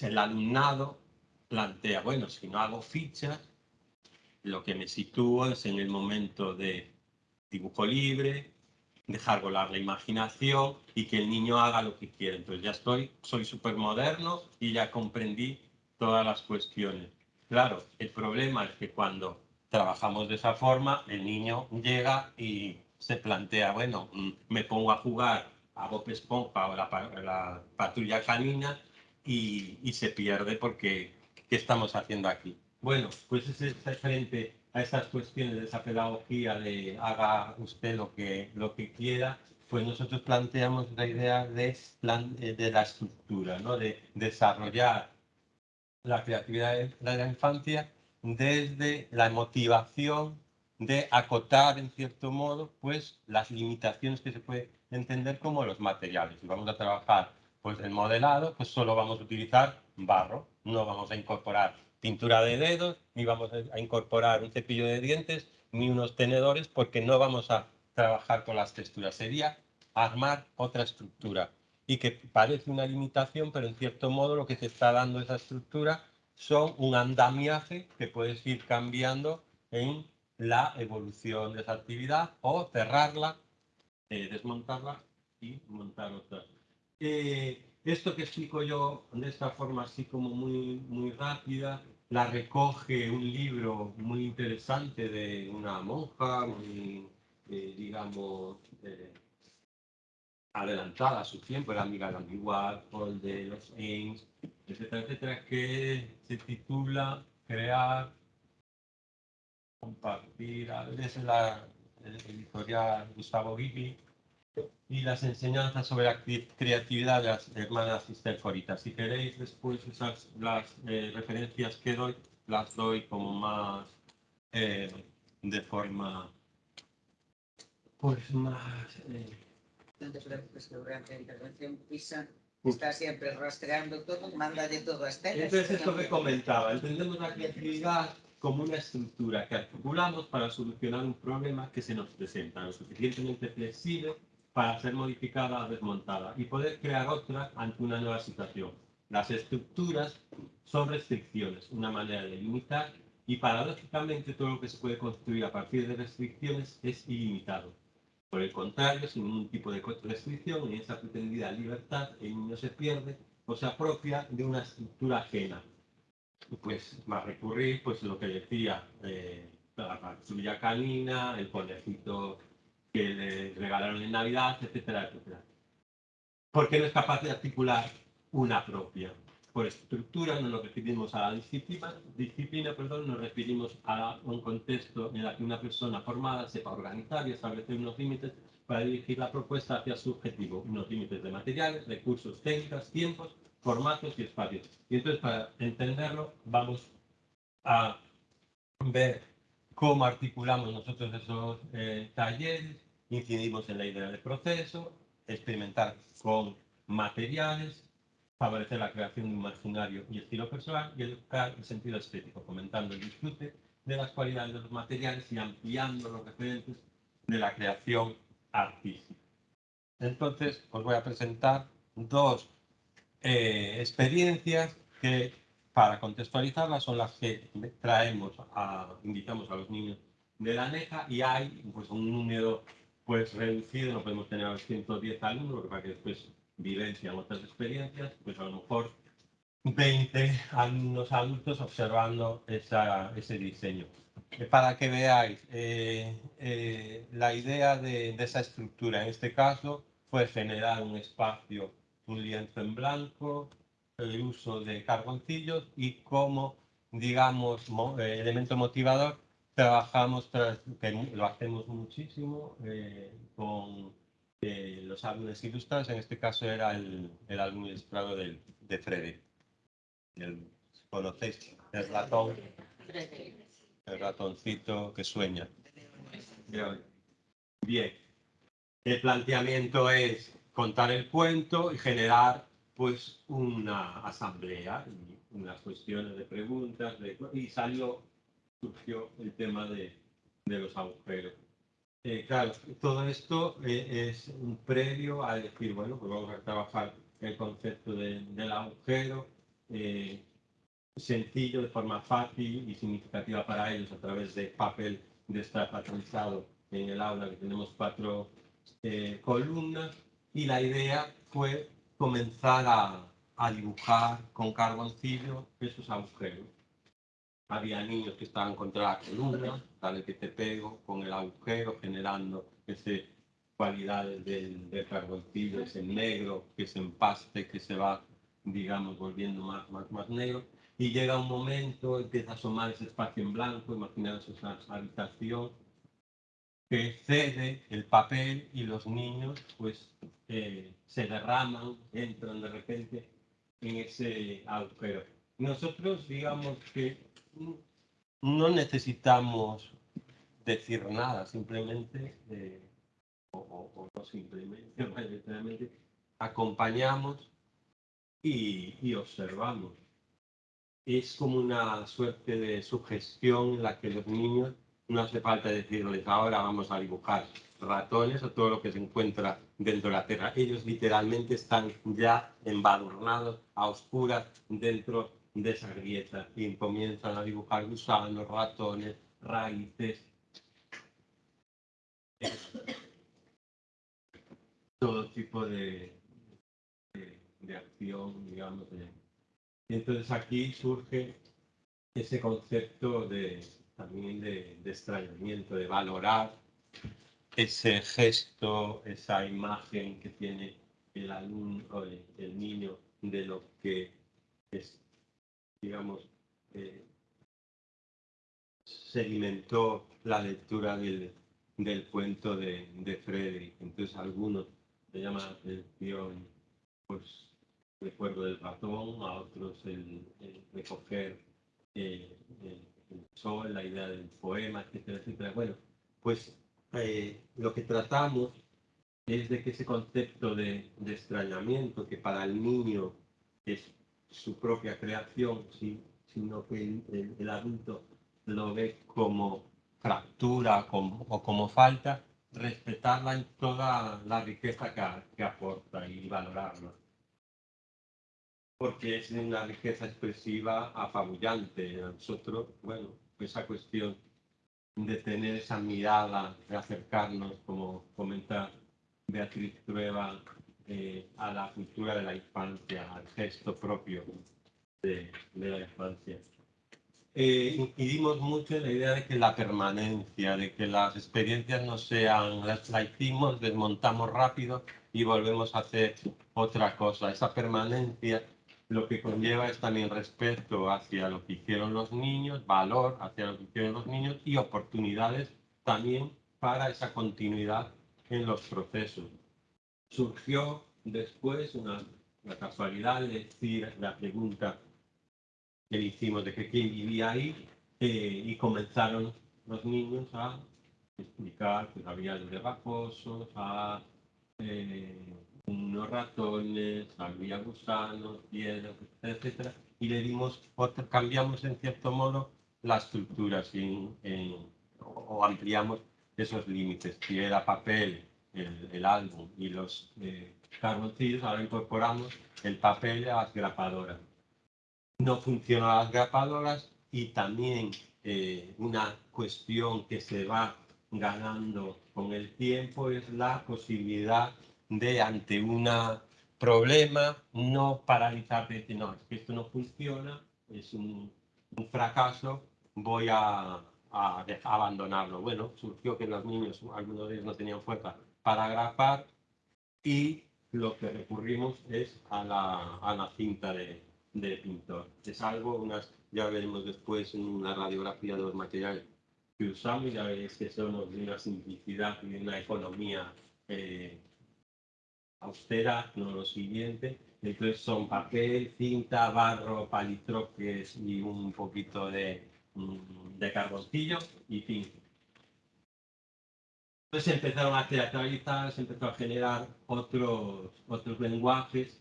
el alumnado plantea, bueno, si no hago fichas, lo que me sitúo es en el momento de dibujo libre, dejar volar la imaginación y que el niño haga lo que quiera. Entonces ya estoy, soy súper moderno y ya comprendí todas las cuestiones. Claro, el problema es que cuando trabajamos de esa forma, el niño llega y se plantea, bueno, mm, me pongo a jugar a Bob Esponja o la, la patrulla canina y, y, se pierde porque ¿qué estamos haciendo aquí? Bueno, pues es frente a estas cuestiones de esa pedagogía de haga usted lo que, lo que quiera, pues nosotros planteamos la idea de, plan, de la estructura, ¿no? de desarrollar la creatividad de la infancia desde la motivación de acotar en cierto modo pues las limitaciones que se puede entender como los materiales. Si vamos a trabajar pues el modelado, pues solo vamos a utilizar barro, no vamos a incorporar pintura de dedos, ni vamos a incorporar un cepillo de dientes, ni unos tenedores, porque no vamos a trabajar con las texturas. Sería armar otra estructura y que parece una limitación, pero en cierto modo lo que te está dando esa estructura son un andamiaje que puedes ir cambiando en la evolución de esa actividad o cerrarla, eh, desmontarla y montar otra. Eh, esto que explico yo de esta forma así como muy, muy rápida, la recoge un libro muy interesante de una monja, muy, eh, digamos, eh, adelantada a su tiempo, la amiga de Andy Warhol, de los Ames, etcétera, etcétera, que se titula Crear, Compartir, es la editorial Gustavo Gigi, y las enseñanzas sobre la creatividad de las hermanas Foritas. Si queréis después esas las eh, referencias que doy, las doy como más eh, de forma pues más eh, que durante la intervención PISA está siempre rastreando todo, mándale todo a Estela. Entonces esto que comentaba, entendemos la creatividad como una estructura que articulamos para solucionar un problema que se nos presenta, lo suficientemente flexible para ser modificada o desmontada y poder crear otra ante una nueva situación. Las estructuras son restricciones, una manera de limitar y paradójicamente todo lo que se puede construir a partir de restricciones es ilimitado. Por el contrario, sin ningún tipo de restricción, en esa pretendida libertad, el niño se pierde o se apropia de una estructura ajena. Pues va a recurrir, pues lo que decía, eh, la patrulla canina, el conejito que le regalaron en Navidad, etcétera, etcétera. Porque no es capaz de articular una propia. Por estructura no nos referimos a la disciplina, disciplina perdón, nos referimos a un contexto en el que una persona formada sepa organizar y establecer unos límites para dirigir la propuesta hacia su objetivo, unos límites de materiales, recursos, técnicas, tiempos, formatos y espacios. Y entonces, para entenderlo, vamos a ver cómo articulamos nosotros esos eh, talleres, incidimos en la idea del proceso, experimentar con materiales, favorecer la creación de un imaginario y estilo personal y educar el sentido estético, fomentando el disfrute de las cualidades de los materiales y ampliando los referentes de la creación artística. Entonces, os voy a presentar dos eh, experiencias que, para contextualizarlas, son las que traemos, a, invitamos a los niños de la NEJA y hay pues, un número pues, reducido, no podemos tener a los 110 alumnos, para que después vivencian otras experiencias, pues a lo mejor 20 alumnos adultos observando esa, ese diseño. Eh, Para que veáis, eh, eh, la idea de, de esa estructura en este caso fue generar un espacio, un lienzo en blanco, el uso de carboncillos y como, digamos, mo- eh, elemento motivador, trabajamos, tras- que lo hacemos muchísimo eh, con eh, los álbumes ilustrados, en este caso era el, el álbum ilustrado de Freddy. El- ¿Conocéis? El ratón, el ratoncito que sueña. Bien. El planteamiento es contar el cuento y generar pues una asamblea unas cuestiones de preguntas de- y salió, surgió el tema de, de los agujeros. Eh, claro, todo esto eh, es un previo a decir, bueno, pues vamos a trabajar el concepto de- del agujero, eh, sencillo, de forma fácil y significativa para ellos a través de papel destapatrizado en el aula, que tenemos cuatro columnas, y la idea fue comenzar a, a dibujar con carboncillo esos agujeros. Había niños que estaban contra la columna, dale que te pego, con el agujero, generando ese cualidades del, del carboncillo, ese negro que se empaste, que se va, digamos, volviendo más, más, más negro. Y llega un momento, empieza a asomar ese espacio en blanco, imaginaos esa habitación, que cede el papel y los niños pues eh, se derraman, entran de repente en ese agujero. Nosotros digamos que no necesitamos decir nada, simplemente, eh, o, o- o simplemente, mayoritariamente, acompañamos y, y observamos. Es como una suerte de sugestión en la que los niños no hace falta decirles ahora vamos a dibujar ratones o todo lo que se encuentra dentro de la tierra. Ellos literalmente están ya embadurnados a oscuras dentro de esa grieta y comienzan a dibujar gusanos, ratones, raíces. Todo tipo de, de, de acción, digamos. de- Y entonces aquí surge ese concepto de, también de, de extrañamiento, de valorar ese gesto, esa imagen que tiene el alumno, el, el niño, de lo que es, digamos, eh, sedimentó la lectura del, del cuento de, de Frederick. Entonces algunos le llaman la atención, pues, recuerdo del ratón, a otros el, el recoger eh, el, el sol, la idea del poema, etcétera, etcétera. Bueno, pues eh, lo que tratamos es de que ese concepto de, de extrañamiento, que para el niño es su propia creación, sí, sino que el, adulto lo ve como fractura como- o como falta, respetarla en toda la riqueza que, que aporta y valorarla. Porque es una riqueza expresiva apabullante. A nosotros, bueno, esa cuestión de tener esa mirada, de acercarnos, como comenta Beatriz Prueba, eh, a la cultura de la infancia, al gesto propio de, de la infancia. Eh, incidimos mucho en la idea de que la permanencia, de que las experiencias no sean, las la hicimos, desmontamos rápido y volvemos a hacer otra cosa. Esa permanencia lo que conlleva es también respeto hacia lo que hicieron los niños, valor hacia lo que hicieron los niños y oportunidades también para esa continuidad en los procesos. Surgió después una, casualidad de decir la pregunta que le hicimos de que quién vivía ahí eh, y comenzaron los niños a explicar que había los raposos, a eh, unos ratones, había gusanos, piedras, etcétera, y le dimos otro, cambiamos en cierto modo la estructura o, ampliamos esos límites. Si era papel, el, el álbum y los eh, ahora incorporamos el papel a las grapadoras. No funcionan las grapadoras y también eh, una cuestión que se va ganando con el tiempo es la posibilidad de ante una problema, no paralizarte y decir, no, es que esto no funciona, es un, un fracaso, voy a, a, a abandonarlo. Bueno, surgió que los niños, algunos de ellos no tenían fuerza para agrapar y lo que recurrimos es a la, a la cinta de, de pintor. Es algo, unas, ya veremos después en una radiografía de los materiales que usamos, ya veréis que son de una simplicidad y de una economía eh, austera, no lo siguiente. Entonces son papel, cinta, barro, palitroques y un poquito de, mm, de carboncillo y fin. Entonces empezaron a teatralizar, se empezó a generar otros, otros lenguajes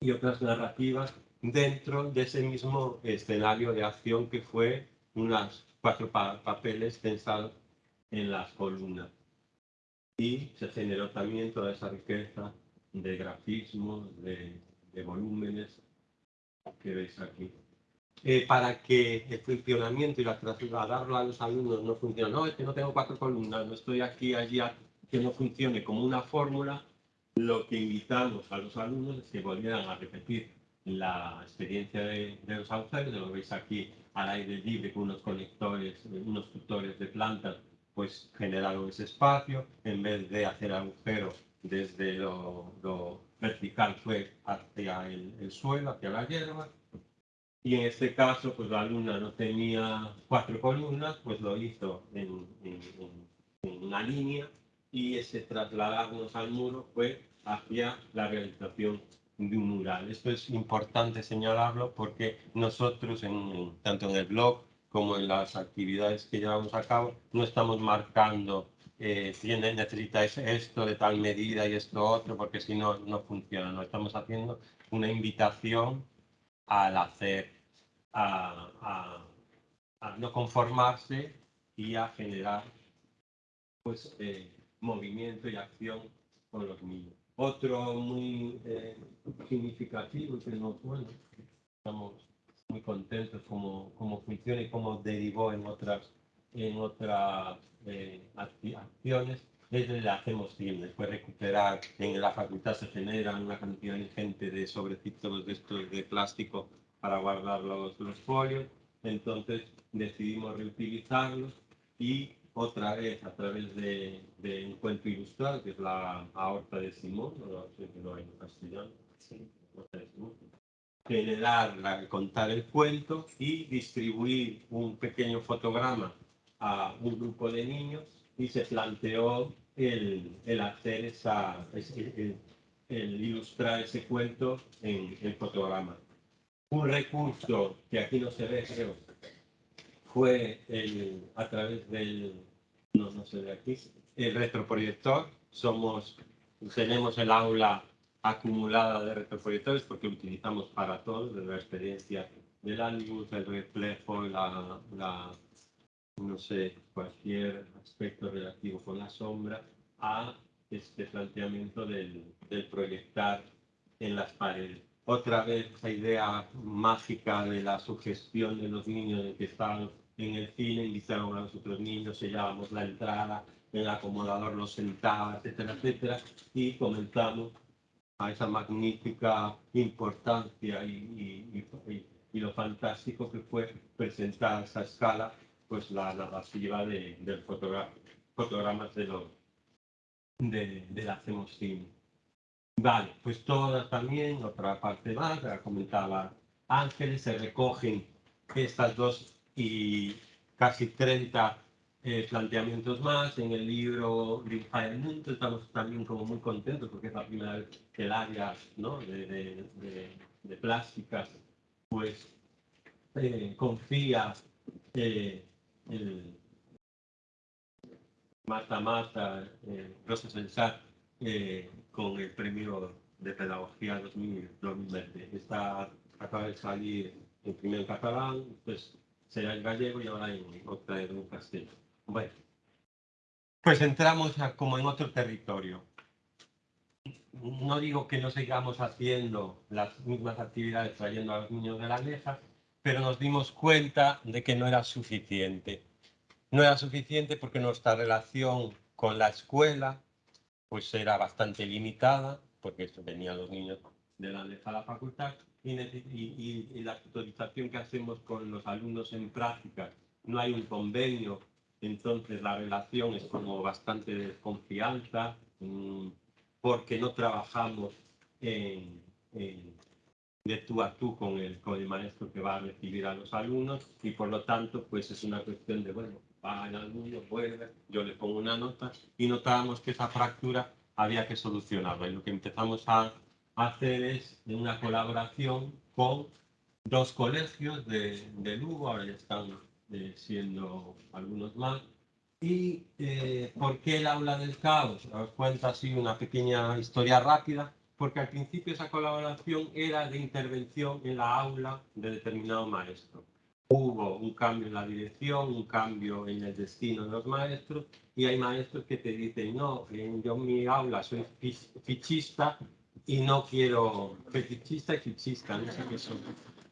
y otras narrativas dentro de ese mismo escenario de acción que fue unas cuatro pa- papeles tensados en las columnas. Y se generó también toda esa riqueza de grafismos, de, de volúmenes que veis aquí. Eh, para que el funcionamiento y la trasladarlo a los alumnos no funcione. No, es que no tengo cuatro columnas, no estoy aquí, allí, a- que no funcione como una fórmula. Lo que invitamos a los alumnos es que volvieran a repetir la experiencia de, de los agujeros, lo veis aquí al aire libre con unos conectores, unos tutores de plantas, pues generaron ese espacio, en vez de hacer agujero desde lo, lo vertical fue hacia el, el suelo, hacia la hierba, y en este caso, pues la alumna no tenía cuatro columnas, pues lo hizo en, en- en- una línea y ese trasladarnos al muro fue hacia la realización de un mural. Esto es importante señalarlo porque nosotros, en- tanto en el blog como en las actividades que llevamos a cabo, no estamos marcando eh, tiene, necesitáis esto de tal medida y esto otro, porque si no, no funciona. No estamos haciendo una invitación al hacer, a, no conformarse y a generar pues, eh, movimiento y acción con los niños. Otro muy eh, significativo que nos, bueno, estamos muy contentos como, como funciona y cómo derivó en otras, en otras eh, acciones es el hacemos cine. Después recuperar, en la facultad se generan una cantidad ingente de sobrecitos de estos de plástico para guardar los, los folios. Entonces decidimos reutilizarlos y otra vez a través de, de un cuento ilustrado, que es la aorta de Simón, no sé si lo hay en castellano, Simón. generar, la- contar el cuento y distribuir un pequeño fotograma a un grupo de niños y se planteó el, el hacer esa, el, el ilustrar ese cuento en el fotograma. Un recurso que aquí no se ve, creo, fue el, a través del, no, no aquí, el retroproyector. Somos, tenemos el aula acumulada de retroproyectores porque lo utilizamos para todo, desde la experiencia de la luz, el reflejo, la, la, no sé, cualquier aspecto relativo con la sombra, a este planteamiento del, del proyectar en las paredes. Otra vez esa idea mágica de la sugestión de los niños de que están en el cine, invitaron a los otros niños, sellábamos la entrada, el acomodador los sentaba, etcétera, etcétera, y comenzamos a esa magnífica importancia y, y- y- y- y lo fantástico que fue presentar a esa escala pues la narrativa de, del fotogra- fotogramas de los de, Cine. Vale, pues todas también, otra parte más, la comentaba Ángeles, se recogen estas dos y casi 30 eh, planteamientos más en el libro de Fire Mundo. Estamos también como muy contentos porque es la primera vez que el área ¿no? de, de, de- plásticas pues eh, confía eh, el Mata Mata, eh, Rosa Sensat, eh, con el premio de pedagogía 2000 2020. Está, acaba de salir en primero en catalán, pues será en gallego y ahora en otra en castellano. Bueno, pues entramos a- como en otro territorio. No digo que no sigamos haciendo las mismas actividades trayendo a los niños de la leja, pero nos dimos cuenta de que no era suficiente. No era suficiente porque nuestra relación con la escuela pues era bastante limitada porque venían los niños de la a la facultad y, la tutorización que hacemos con los alumnos en práctica, no hay un convenio, entonces la relación es como bastante desconfianza, mm, porque no trabajamos de tú a tú con el, con el maestro que va a recibir a los alumnos y por lo tanto pues es una cuestión de, bueno, va el alumno, vuelve, yo le pongo una nota y notábamos que esa fractura había que solucionarla y lo que empezamos a hacer es una colaboración con dos colegios de, de Lugo, ahora ya están eh, siendo algunos más. ¿Y eh, por qué el aula del caos? Os cuento así una pequeña historia rápida, porque al principio esa colaboración era de intervención en la aula de determinado maestro. Hubo un cambio en la dirección, un cambio en el destino de los maestros, y hay maestros que te dicen, no, yo en mi aula soy fichista y no quiero, fetichista y fichista, no sé qué son.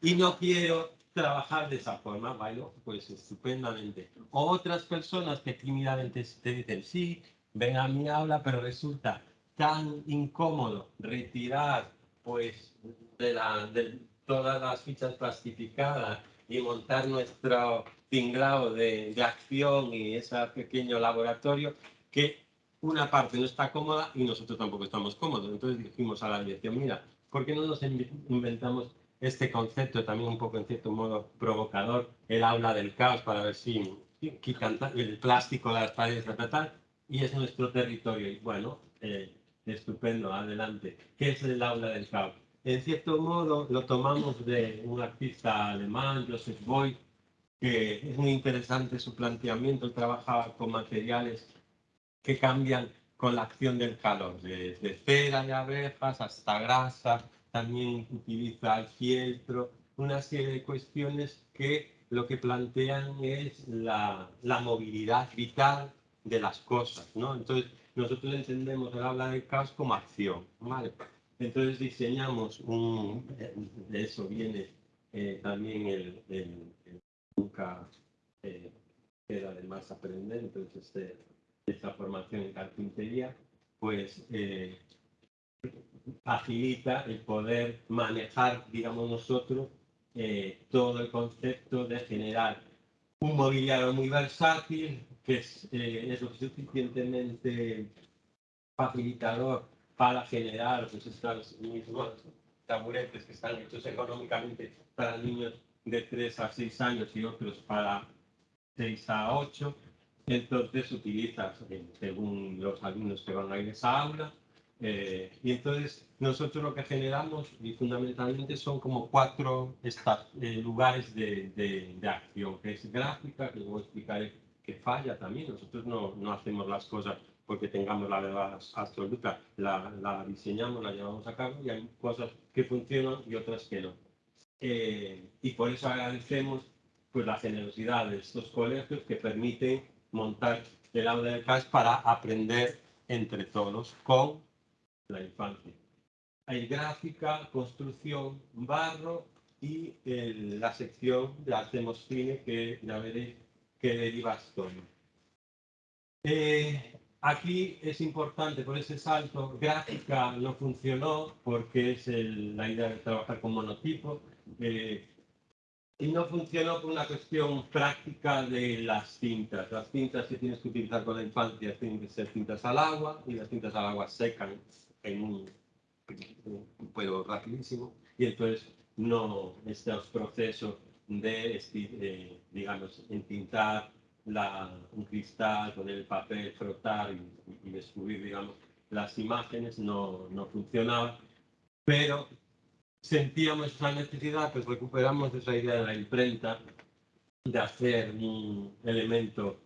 Y no quiero trabajar de esa forma, bueno, pues estupendamente. Otras personas que tímidamente te dicen, sí, ven a mi aula, pero resulta tan incómodo retirar pues de, la, de todas las fichas plastificadas y montar nuestro tinglado de, de acción y ese pequeño laboratorio que una parte no está cómoda y nosotros tampoco estamos cómodos. Entonces dijimos a la dirección, mira, ¿por qué no nos inventamos este concepto también un poco en cierto modo provocador, el aula del caos, para ver si el plástico las paredes, tal, y es nuestro territorio. Y bueno, eh, estupendo, adelante. ¿Qué es el aula del caos? En cierto modo lo tomamos de un artista alemán, Joseph Beuys, que es muy interesante su planteamiento, trabaja con materiales que cambian con la acción del calor, desde cera de abejas hasta grasa, también utiliza el fieltro, una serie de cuestiones que lo que plantean es la, la movilidad vital de las cosas, ¿no? Entonces, nosotros entendemos el habla del caos como acción, ¿vale? Entonces diseñamos un, de eso viene eh, también el, el, nunca eh, queda de más aprender, entonces este, esta formación en carpintería, pues eh, facilita el poder manejar, digamos nosotros, todo el concepto de generar un mobiliario muy versátil, que es, es lo suficientemente facilitador para generar pues, estos mismos taburetes que están hechos económicamente para niños de 3 a 6 años y otros para 6 a 8 entonces utilizas, eh, según los alumnos que van a ir a esa aula, eh, y entonces nosotros lo que generamos y fundamentalmente son como cuatro eh, lugares de, de, acción, que es gráfica, que luego explicaré que falla también. Nosotros no, no hacemos las cosas porque tengamos la verdad absoluta, la, la, diseñamos, la llevamos a cabo y hay cosas que funcionan y otras que no. y por eso agradecemos pues, la generosidad de estos colegios que permiten montar el aula del CAS para aprender entre todos con la infancia. Hay gráfica, construcción, barro y la sección de Hacemos Cine que ya veréis que deriva esto. Eh, aquí es importante por ese salto, gráfica no funcionó porque es la idea de trabajar con monotipo. Eh, y no funcionó por una cuestión práctica de las cintas. Las cintas que tienes que utilizar con la infancia tienen que ser cintas al agua y las cintas al agua secan en un, un rapidísimo y entonces no estos procesos de, eh, digamos, entintar la, un cristal con el papel, frotar y, y descubrir, digamos, las imágenes no, no funcionaba, pero sentíamos esa necesidad, pues recuperamos esa idea de la imprenta, de hacer un elemento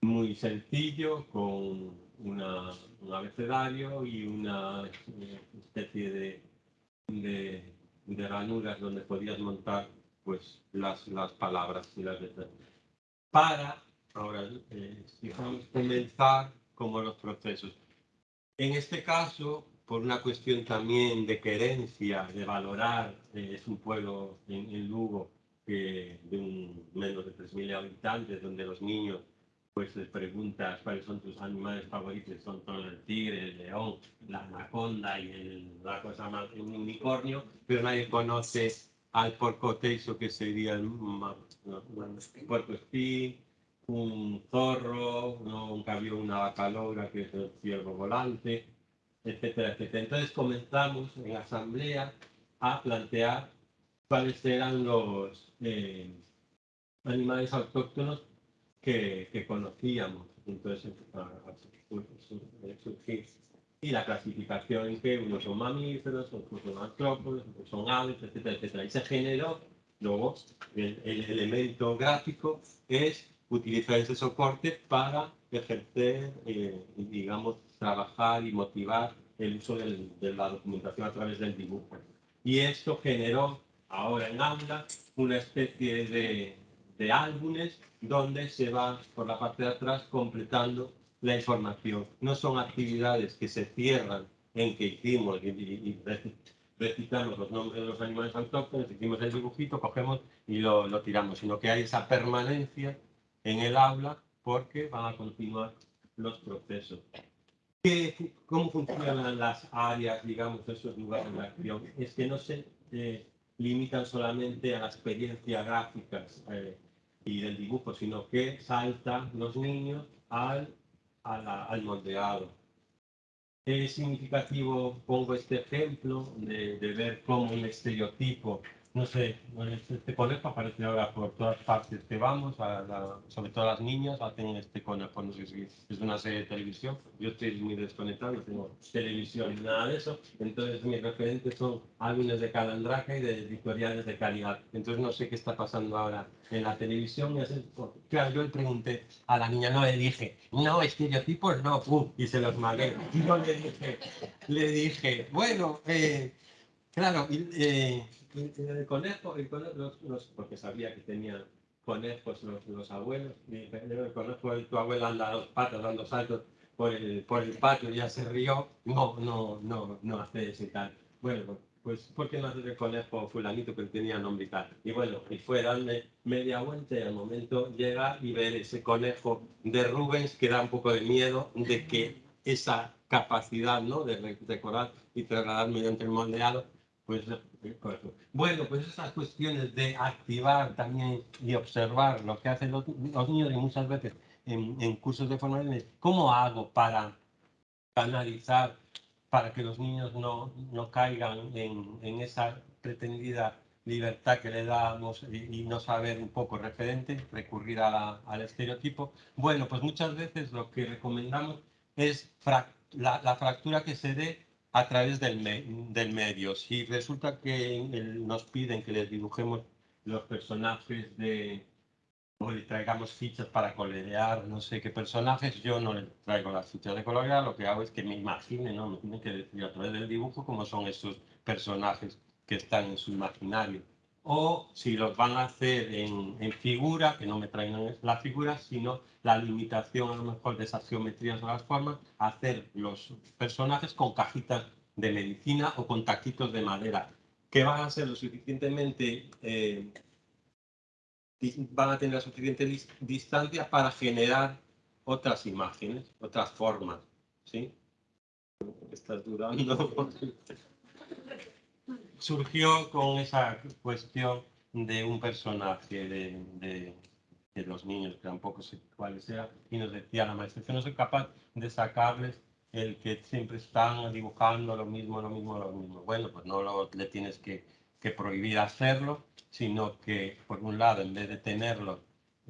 muy sencillo con una, un abecedario y una especie de, de, de, ranuras donde podías montar pues, las, las palabras y las letras. Para, ahora, eh, comenzar como los procesos. En este caso, por una cuestión también de querencia, de valorar, eh, es un pueblo en, Lugo de un, menos de 3.000 habitantes, donde los niños pues les preguntas cuáles son tus animales favoritos, son todos el tigre, el león, la anaconda y el, la cosa más, un unicornio, pero nadie conoce al porco teiso, que sería el bueno, puerco espín, un zorro, ¿no? un caballo, una vaca logra, que es el ciervo volante, etcétera, etcétera. Entonces comenzamos en la asamblea a plantear cuáles eran los eh, animales autóctonos que, que conocíamos. Entonces, a, a sur- sur- surgir. Y la clasificación en que unos son mamíferos, otros son artrópodos, otros son aves, etcétera, etcétera. Y se generó, luego, el, el elemento gráfico es utilizar ese soporte para ejercer, eh, digamos, trabajar y motivar el uso del- de la documentación a través del dibujo. Y esto generó ahora en aula una especie de, de álbumes donde se va por la parte de atrás completando la información. No son actividades que se cierran en que hicimos y, y- y reci- recitamos los nombres de los animales autóctonos, hicimos el dibujito, cogemos y lo, lo tiramos, sino que hay esa permanencia en el aula porque van a continuar los procesos. ¿Qué ¿Cómo funcionan las áreas, digamos, esos lugares de acción? Es que no se eh, limitan solamente a la experiencia gráficas eh, y del dibujo, sino que saltan los niños al, al moldeado. Es significativo, pongo este ejemplo, de, de ver cómo un estereotipo, no sé, este, este conejo aparece ahora por todas partes que vamos, a sobre todo las niñas hacen este conejo, no sé si es una serie de televisión, yo estoy muy desconectado, no tengo televisión ni nada de eso, entonces mis referentes son álbumes de Calandraca y de editoriales de calidad, entonces no sé qué está pasando ahora en la televisión, y así, claro, yo le pregunté a la niña, no le dije, no, estereotipos no, pum, y se los magué, y yo le dije, le dije, bueno, eh, claro, eh, el conejo, el conejo los- los- porque sabía que tenían conejos los, los abuelos, y el conejo de tu abuela anda a dos patas dando saltos por el, por el patio, ya se rió, no, no, no, no hace eso y tal. Bueno, pues, ¿por qué no haces el conejo fulanito que tenía nombre y tal? Y bueno, y fue darme media vuelta y al momento llegar y ver ese conejo de Rubens que da un poco de miedo de que esa capacidad ¿no? de re- decorar y trasladar mediante el moldeado, pues eh, correcto. bueno, pues esas cuestiones de activar también y observar lo que hacen los, niños y muchas veces en, en cursos de formación, ¿cómo hago para canalizar para que los niños no, no caigan en, en esa pretendida libertad que le damos y, no saber un poco referente, recurrir al estereotipo. Bueno, pues muchas veces lo que recomendamos es la, la fractura que se dé a través del, me- del medio. Si resulta que el- nos piden que les dibujemos los personajes de, o le traigamos fichas para colorear, no sé qué personajes, yo no le traigo las fichas de colorear, lo que hago es que me imagine, ¿no? Me tienen que decir a través del dibujo cómo son esos personajes que están en su imaginario. O si los van a hacer en, en figura, que no me traigan la figura, sino la limitación a lo mejor de esas geometrías o las formas, hacer los personajes con cajitas de medicina o con taquitos de madera, que van a ser lo suficientemente eh, van a tener la suficiente dis- distancia para generar otras imágenes, otras formas, ¿sí? Estás dudando. Surgió con esa cuestión de un personaje de, de- los niños, que tampoco sé cuáles eran, y nos decía la maestra que no soy capaz de sacarles el que siempre están dibujando lo mismo, lo mismo, lo mismo. Bueno, pues no lo, le tienes que, que prohibir hacerlo, sino que, por un lado, en vez de tenerlo,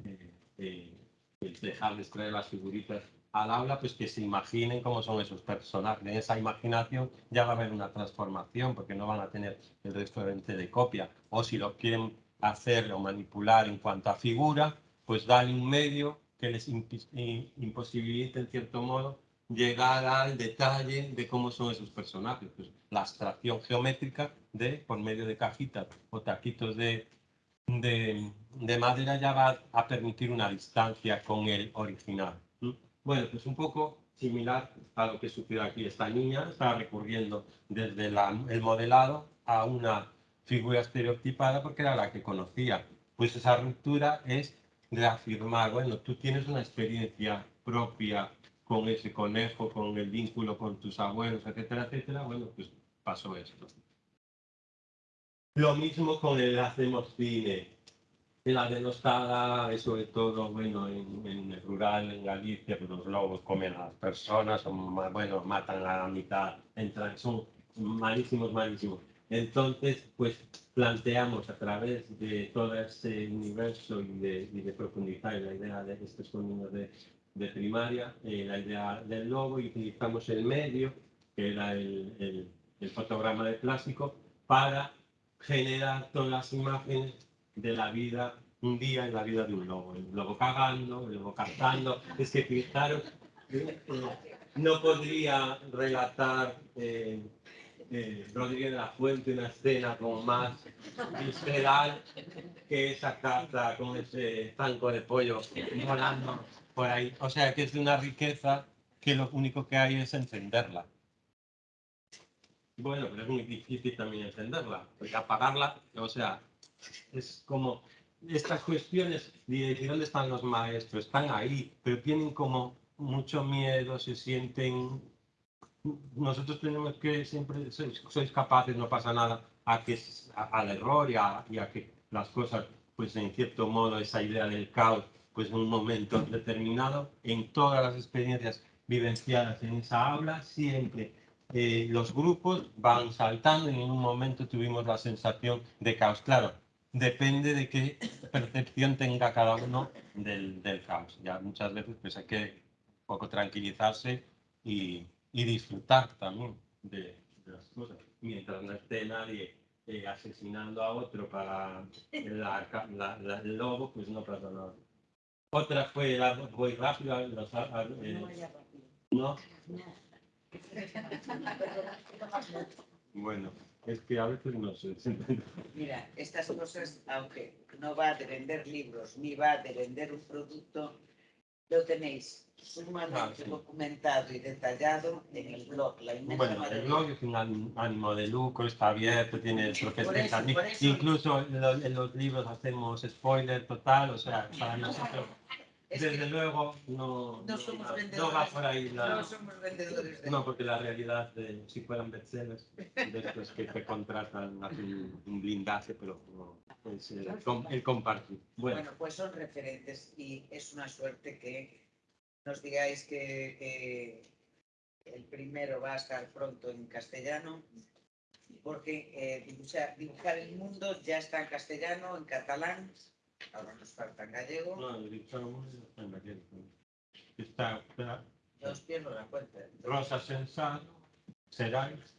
eh, eh, el dejarles traer las figuritas al aula, pues que se imaginen cómo son esos personajes. En esa imaginación ya va a haber una transformación, porque no van a tener el referente de copia. O si lo quieren hacer o manipular en cuanto a figura, pues darle un medio que les imposibilite, en cierto modo, llegar al detalle de cómo son esos personajes. Pues, la abstracción geométrica de, por medio de cajitas o taquitos de, de, de madera ya va a permitir una distancia con el original. Bueno, pues un poco similar a lo que sucedió aquí. Esta niña está recurriendo desde el modelado a una figura estereotipada porque era la que conocía. Pues esa ruptura es reafirmar, bueno, tú tienes una experiencia propia con ese conejo, con el vínculo con tus abuelos, etcétera, etcétera, bueno, pues pasó esto. Lo mismo con el hacemos cine. La denostada es sobre todo, bueno, en, en, el rural, en Galicia, pues los lobos comen a las personas, son, bueno, matan a la mitad, entran, son malísimos, malísimos. Entonces, pues planteamos a través de todo ese universo y de, y de profundizar en la idea de estos niños de, de primaria, eh, la idea del lobo y utilizamos el medio, que era el, el, el fotograma de plástico, para generar todas las imágenes de la vida, un día en la vida de un lobo. El lobo cagando, el lobo cantando. Es que fijaros, eh, no podría relatar eh, eh, Rodríguez de la Fuente una escena como más visceral que esa carta con ese zanco de pollo volando por ahí. O sea, que es de una riqueza que lo único que hay es encenderla. Bueno, pero es muy difícil también encenderla, porque apagarla, o sea, es como estas cuestiones de dónde están los maestros, están ahí, pero tienen como mucho miedo, se sienten... Nosotros tenemos que siempre, sois, capaces, no pasa nada, a que, al error y a, a, que las cosas, pues en cierto modo, esa idea del caos, pues en un momento determinado, en todas las experiencias vivenciadas en esa aula, siempre eh, los grupos van saltando y en un momento tuvimos la sensación de caos. Claro, depende de qué percepción tenga cada uno del, del caos. Ya muchas veces pues hay que un poco tranquilizarse y, y disfrutar también de, de, las cosas, mientras no esté nadie eh, asesinando a otro para la, la, la, el lobo, pues no pasa nada. Otra fue la voy rápido, los, eh, ¿no? Bueno, es que a veces no sé. Mira, estas cosas, aunque no va de vender libros ni va de vender un producto, lo tenéis sumamente ah, sí. documentado y detallado en el blog. La bueno, el blog es un ánimo de lucro, está abierto, tiene es Incluso en los, en los libros hacemos spoiler total, o sea, para nosotros desde que luego no, no, somos no, vendedores, no va por ahí la... No somos vendedores de... No, porque la realidad, de, si fueran bestsellers, de estos que te contratan, hacen un blindaje, pero no, es el, el compartir. Bueno. bueno. pues son referentes y es una suerte que nos digáis que, que el primero va a estar pronto en castellano, porque eh, dibujar, dibujar el mundo ya está en castellano, en catalán, Ahora nos falta en gallego. No, está en gallego. Está, está. Yo os pierdo la cuenta. Rosa Sensat, Seráis.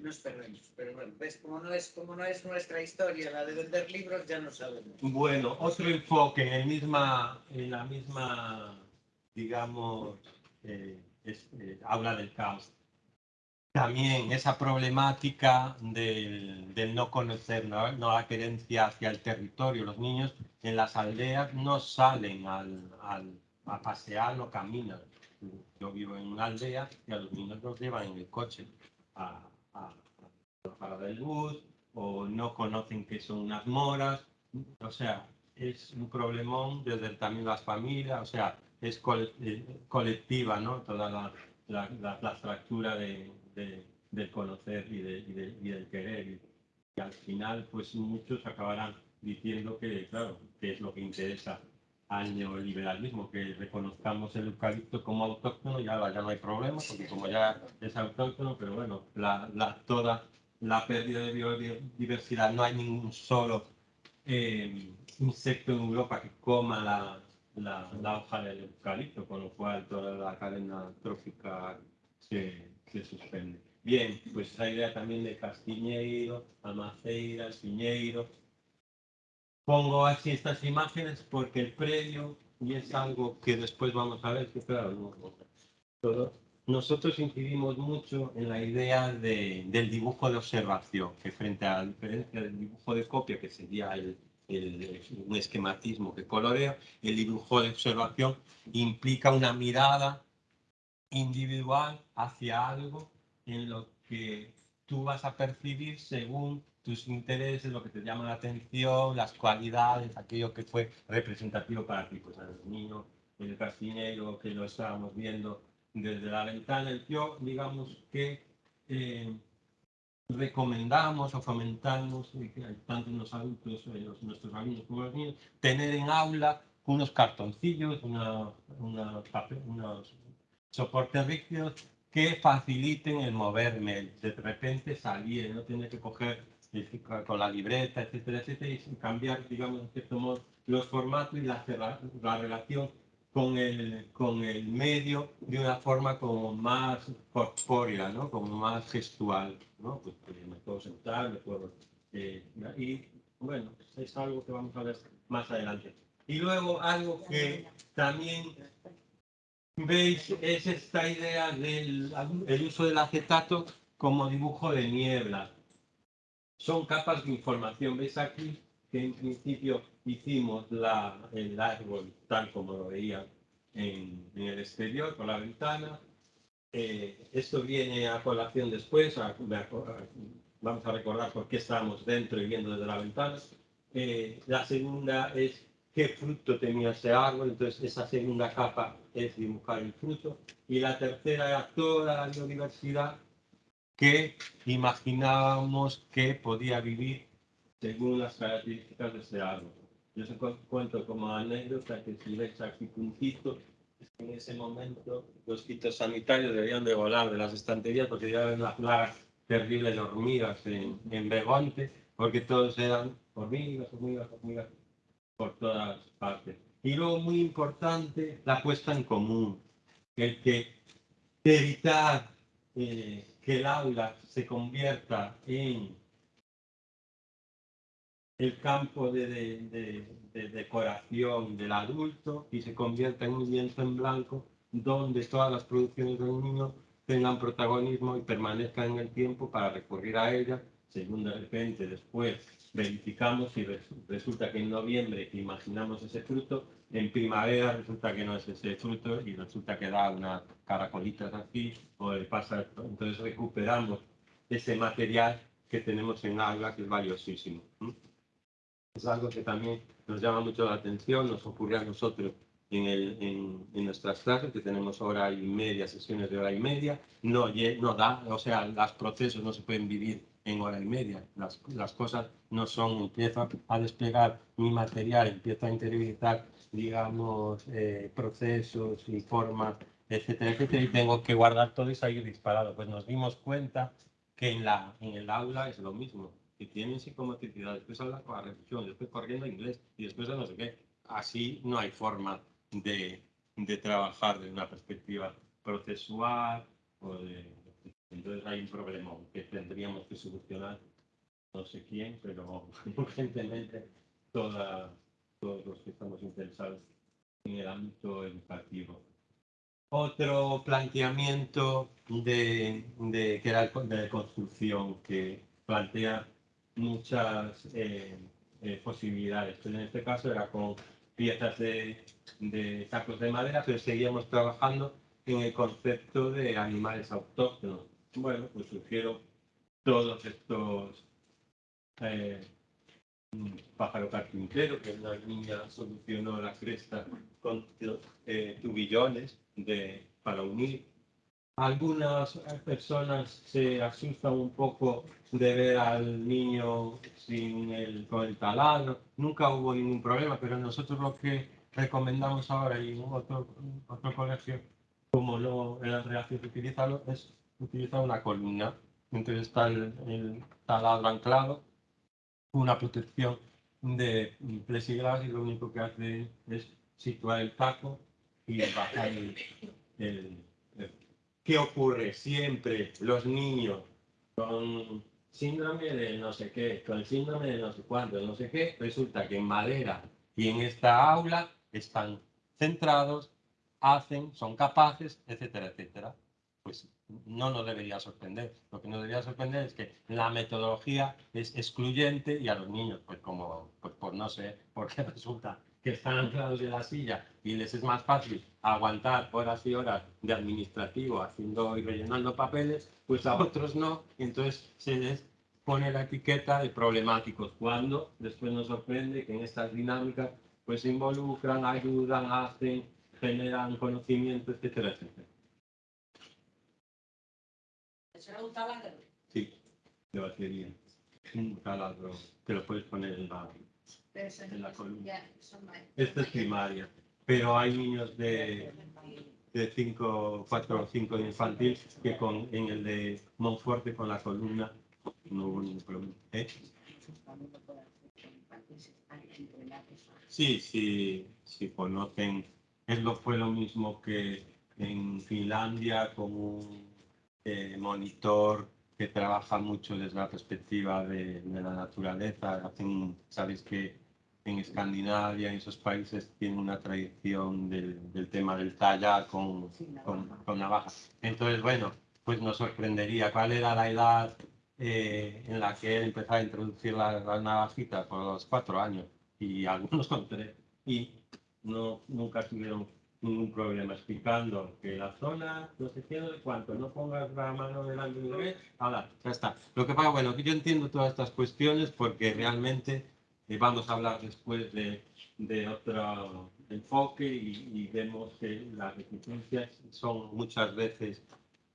Nos perdemos, pero bueno, ves, como no, es, como no es nuestra historia la de vender libros, ya no sabemos. Bueno, otro enfoque en, el misma, en la misma, digamos, eh, es, eh, habla del caos también esa problemática del, del no conocer, ¿no? la querencia hacia el territorio. Los niños en las aldeas no salen al, al, a pasear, no caminan. Yo vivo en una aldea y a los niños los llevan en el coche a, a, la parada del bus o no conocen qué son unas moras. O sea, es un problemón desde también las familias, o sea, es eh, colectiva, ¿no? Toda la, la, la fractura de, de, del conocer y, de, y, y, del querer. Y, y, al final, pues muchos acabarán diciendo que, claro, que es lo que interesa al neoliberalismo, que reconozcamos el eucalipto como autóctono, ya, ya no hay problema, porque como ya es autóctono, pero bueno, la, la, toda la pérdida de biodiversidad, no hay ningún solo eh, insecto en Europa que coma la, la, la, hoja del eucalipto, con lo cual toda la cadena trófica se, se suspende. Bien, pues esa idea también de Castiñeiro, Amaceira, el Piñeiro. Pongo así estas imágenes porque el predio, y es algo que después vamos a ver, que claro, no, todo, nosotros incidimos mucho en la idea de, del dibujo de observación, que frente a la diferencia del dibujo de copia, que sería el, el, un esquematismo que colorea, el dibujo de observación implica una mirada individual hacia algo en lo que tú vas a percibir según tus intereses, lo que te llama la atención, las cualidades, aquello que fue representativo para ti. Pues el niño, el castinero que lo estábamos viendo desde la ventana, yo digamos que eh, recomendamos o fomentamos, tanto los adultos, eh, los, nuestros alumnos como los niños, tener en aula unos cartoncillos, una, una, unos soportes rígidos que faciliten el moverme, de repente salir, no tener que coger con la libreta, etcétera, etcétera, y cambiar, digamos, en cierto modo, los formatos y la, la relación con el, con el medio de una forma como más corpórea, ¿no? Como más gestual, ¿no? Pues, pues me puedo sentar, me puedo... Eh, y bueno, es algo que vamos a ver más adelante. Y luego algo que también veis es esta idea del el uso del acetato como dibujo de niebla. Son capas de información. ¿Veis aquí que en principio hicimos la, el árbol tal como lo veían en, en el exterior, por la ventana? Eh, esto viene a colación después, vamos a recordar por qué estábamos dentro y viendo desde la ventana. Eh, la segunda es qué fruto tenía ese árbol, entonces esa segunda capa es dibujar el fruto. Y la tercera era toda la biodiversidad que imaginábamos que podía vivir según las características de ese árbol. Yo os cuento como anécdota que si veis aquí puntito, en ese momento los sanitarios deberían de volar de las estanterías porque ven las plagas terribles de hormigas en, en Begonte, porque todos eran hormigas, hormigas, hormigas por todas partes. Y luego, muy importante, la puesta en común, el que evitar eh, que el aula se convierta en el campo de, decoración del adulto y se convierta en un lienzo en blanco donde todas las producciones del niño tengan protagonismo y permanezcan en el tiempo para recurrir a ellas, según de repente después verificamos y resulta que en noviembre imaginamos ese fruto, en primavera resulta que no es ese fruto y resulta que da una caracolita así o le pasa entonces recuperamos ese material que tenemos en agua que es valiosísimo. Es algo que también nos llama mucho la atención, nos ocurre a nosotros en, el, en, nuestras clases, que tenemos hora y media, sesiones de hora y media, no, no da, o sea, los procesos no se pueden vivir en hora y media. Las, las cosas no son, empiezo a desplegar mi material, empiezo a interiorizar, digamos, eh, procesos y formas, etcétera, etcétera, y tengo que guardar todo y salir disparado. Pues nos dimos cuenta que en, la, en el aula es lo mismo, tienen psicomotricidad, después habla con la reflexión, después corriendo inglés y después no sé qué. Así no hay forma de, de trabajar desde una perspectiva procesual o de entonces hay un problema que tendríamos que solucionar, no sé quién, pero urgentemente toda, todos los que estamos interesados en el ámbito educativo. Otro planteamiento de, de, era de construcción que plantea muchas eh, eh, posibilidades. Pero en este caso era con piezas de, sacos de madera, pero seguíamos trabajando en el concepto de animales autóctonos bueno, pues sugiero todos estos eh, pájaro carpintero, que una niña solucionó la cresta con eh, tubillones de, para unir. Algunas personas se asustan un poco de ver al niño sin el, con el taladro. Nunca hubo ningún problema, pero nosotros lo que recomendamos ahora y en otro, otro colegio, como no era reacción utilizarlo, es utiliza una columna. Entonces está el, taladro anclado, una protección de plexiglas y lo único que hace es situar el taco y bajar el, el, ¿Qué ocurre? Siempre los niños con síndrome de no sé qué, con síndrome de no sé cuánto, no sé qué, resulta que en madera y en esta aula están centrados, hacen, son capaces, etcétera, etcétera. Pues no nos debería sorprender. Lo que nos debería sorprender es que la metodología es excluyente y a los niños, pues como, pues por no sé, porque resulta que están anclados en la silla y les es más fácil aguantar horas y horas de administrativo haciendo y rellenando papeles, pues a otros no, entonces se les pone la etiqueta de problemáticos, cuando después nos sorprende que en estas dinámicas pues se involucran, ayudan, hacen, generan conocimiento, etcétera, etcétera. ¿Será un taladro? Sí, de batería. Un taladro que lo puedes poner en la, en la columna. Esta es primaria, pero hay niños de, de 5, 4 o 5 de infantil que con, en el de Monforte con la columna no hubo ningún problema. ¿Eh? Sí, sí, sí conocen. Es lo, fue lo mismo que en Finlandia con un eh, monitor que trabaja mucho desde la perspectiva de, de la naturaleza. Hacen, Sabéis que en Escandinavia, en esos países, tienen una tradición del, del tema del tallar con, con, con navaja. Entonces, bueno, pues nos sorprendería cuál era la edad eh, en la que él empezó a introducir la, la navajita por los cuatro años y algunos con tres y no, nunca tuvieron ningún problema explicando que la zona, no sé qué, de cuánto, no pongas la mano delante del bebé, ahora, ya está. Lo que pasa, bueno, que yo entiendo todas estas cuestiones porque realmente eh, vamos a hablar después de, de otro enfoque y, y vemos que las reticencias son muchas veces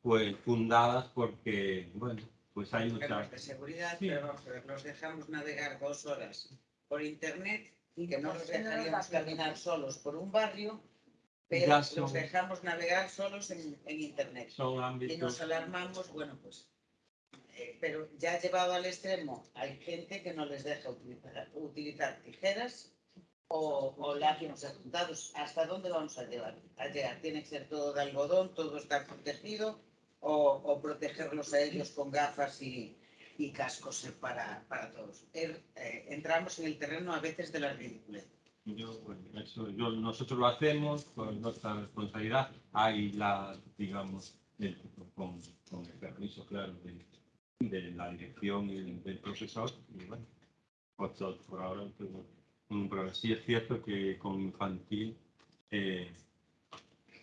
pues fundadas porque, bueno, pues hay muchas... De seguridad, Sí. pero los dejamos navegar dos horas por internet y que no los dejaríamos caminar solos por un barrio, pero son- los dejamos navegar solos en, en internet. Son Y nos ámbitos... alarmamos, bueno, pues, eh, pero ya llevado al extremo, hay gente que no les deja utilizar, utilizar tijeras o, o látigos apuntados. ¿Hasta dónde vamos a llevar? A llegar. Tiene que ser todo de algodón, todo está protegido o, o protegerlos a ellos con gafas y, y cascos para, para todos. Er- eh, entramos en el terreno a veces de la ridiculez. Yo, bueno, eso, yo- nosotros lo hacemos con nuestra responsabilidad. Hay la, digamos, el- con, con el permiso, claro, de, de la dirección y del, profesor. Y bueno, todo- por ahora tengo ningún problema. Sí es cierto que con infantil, eh,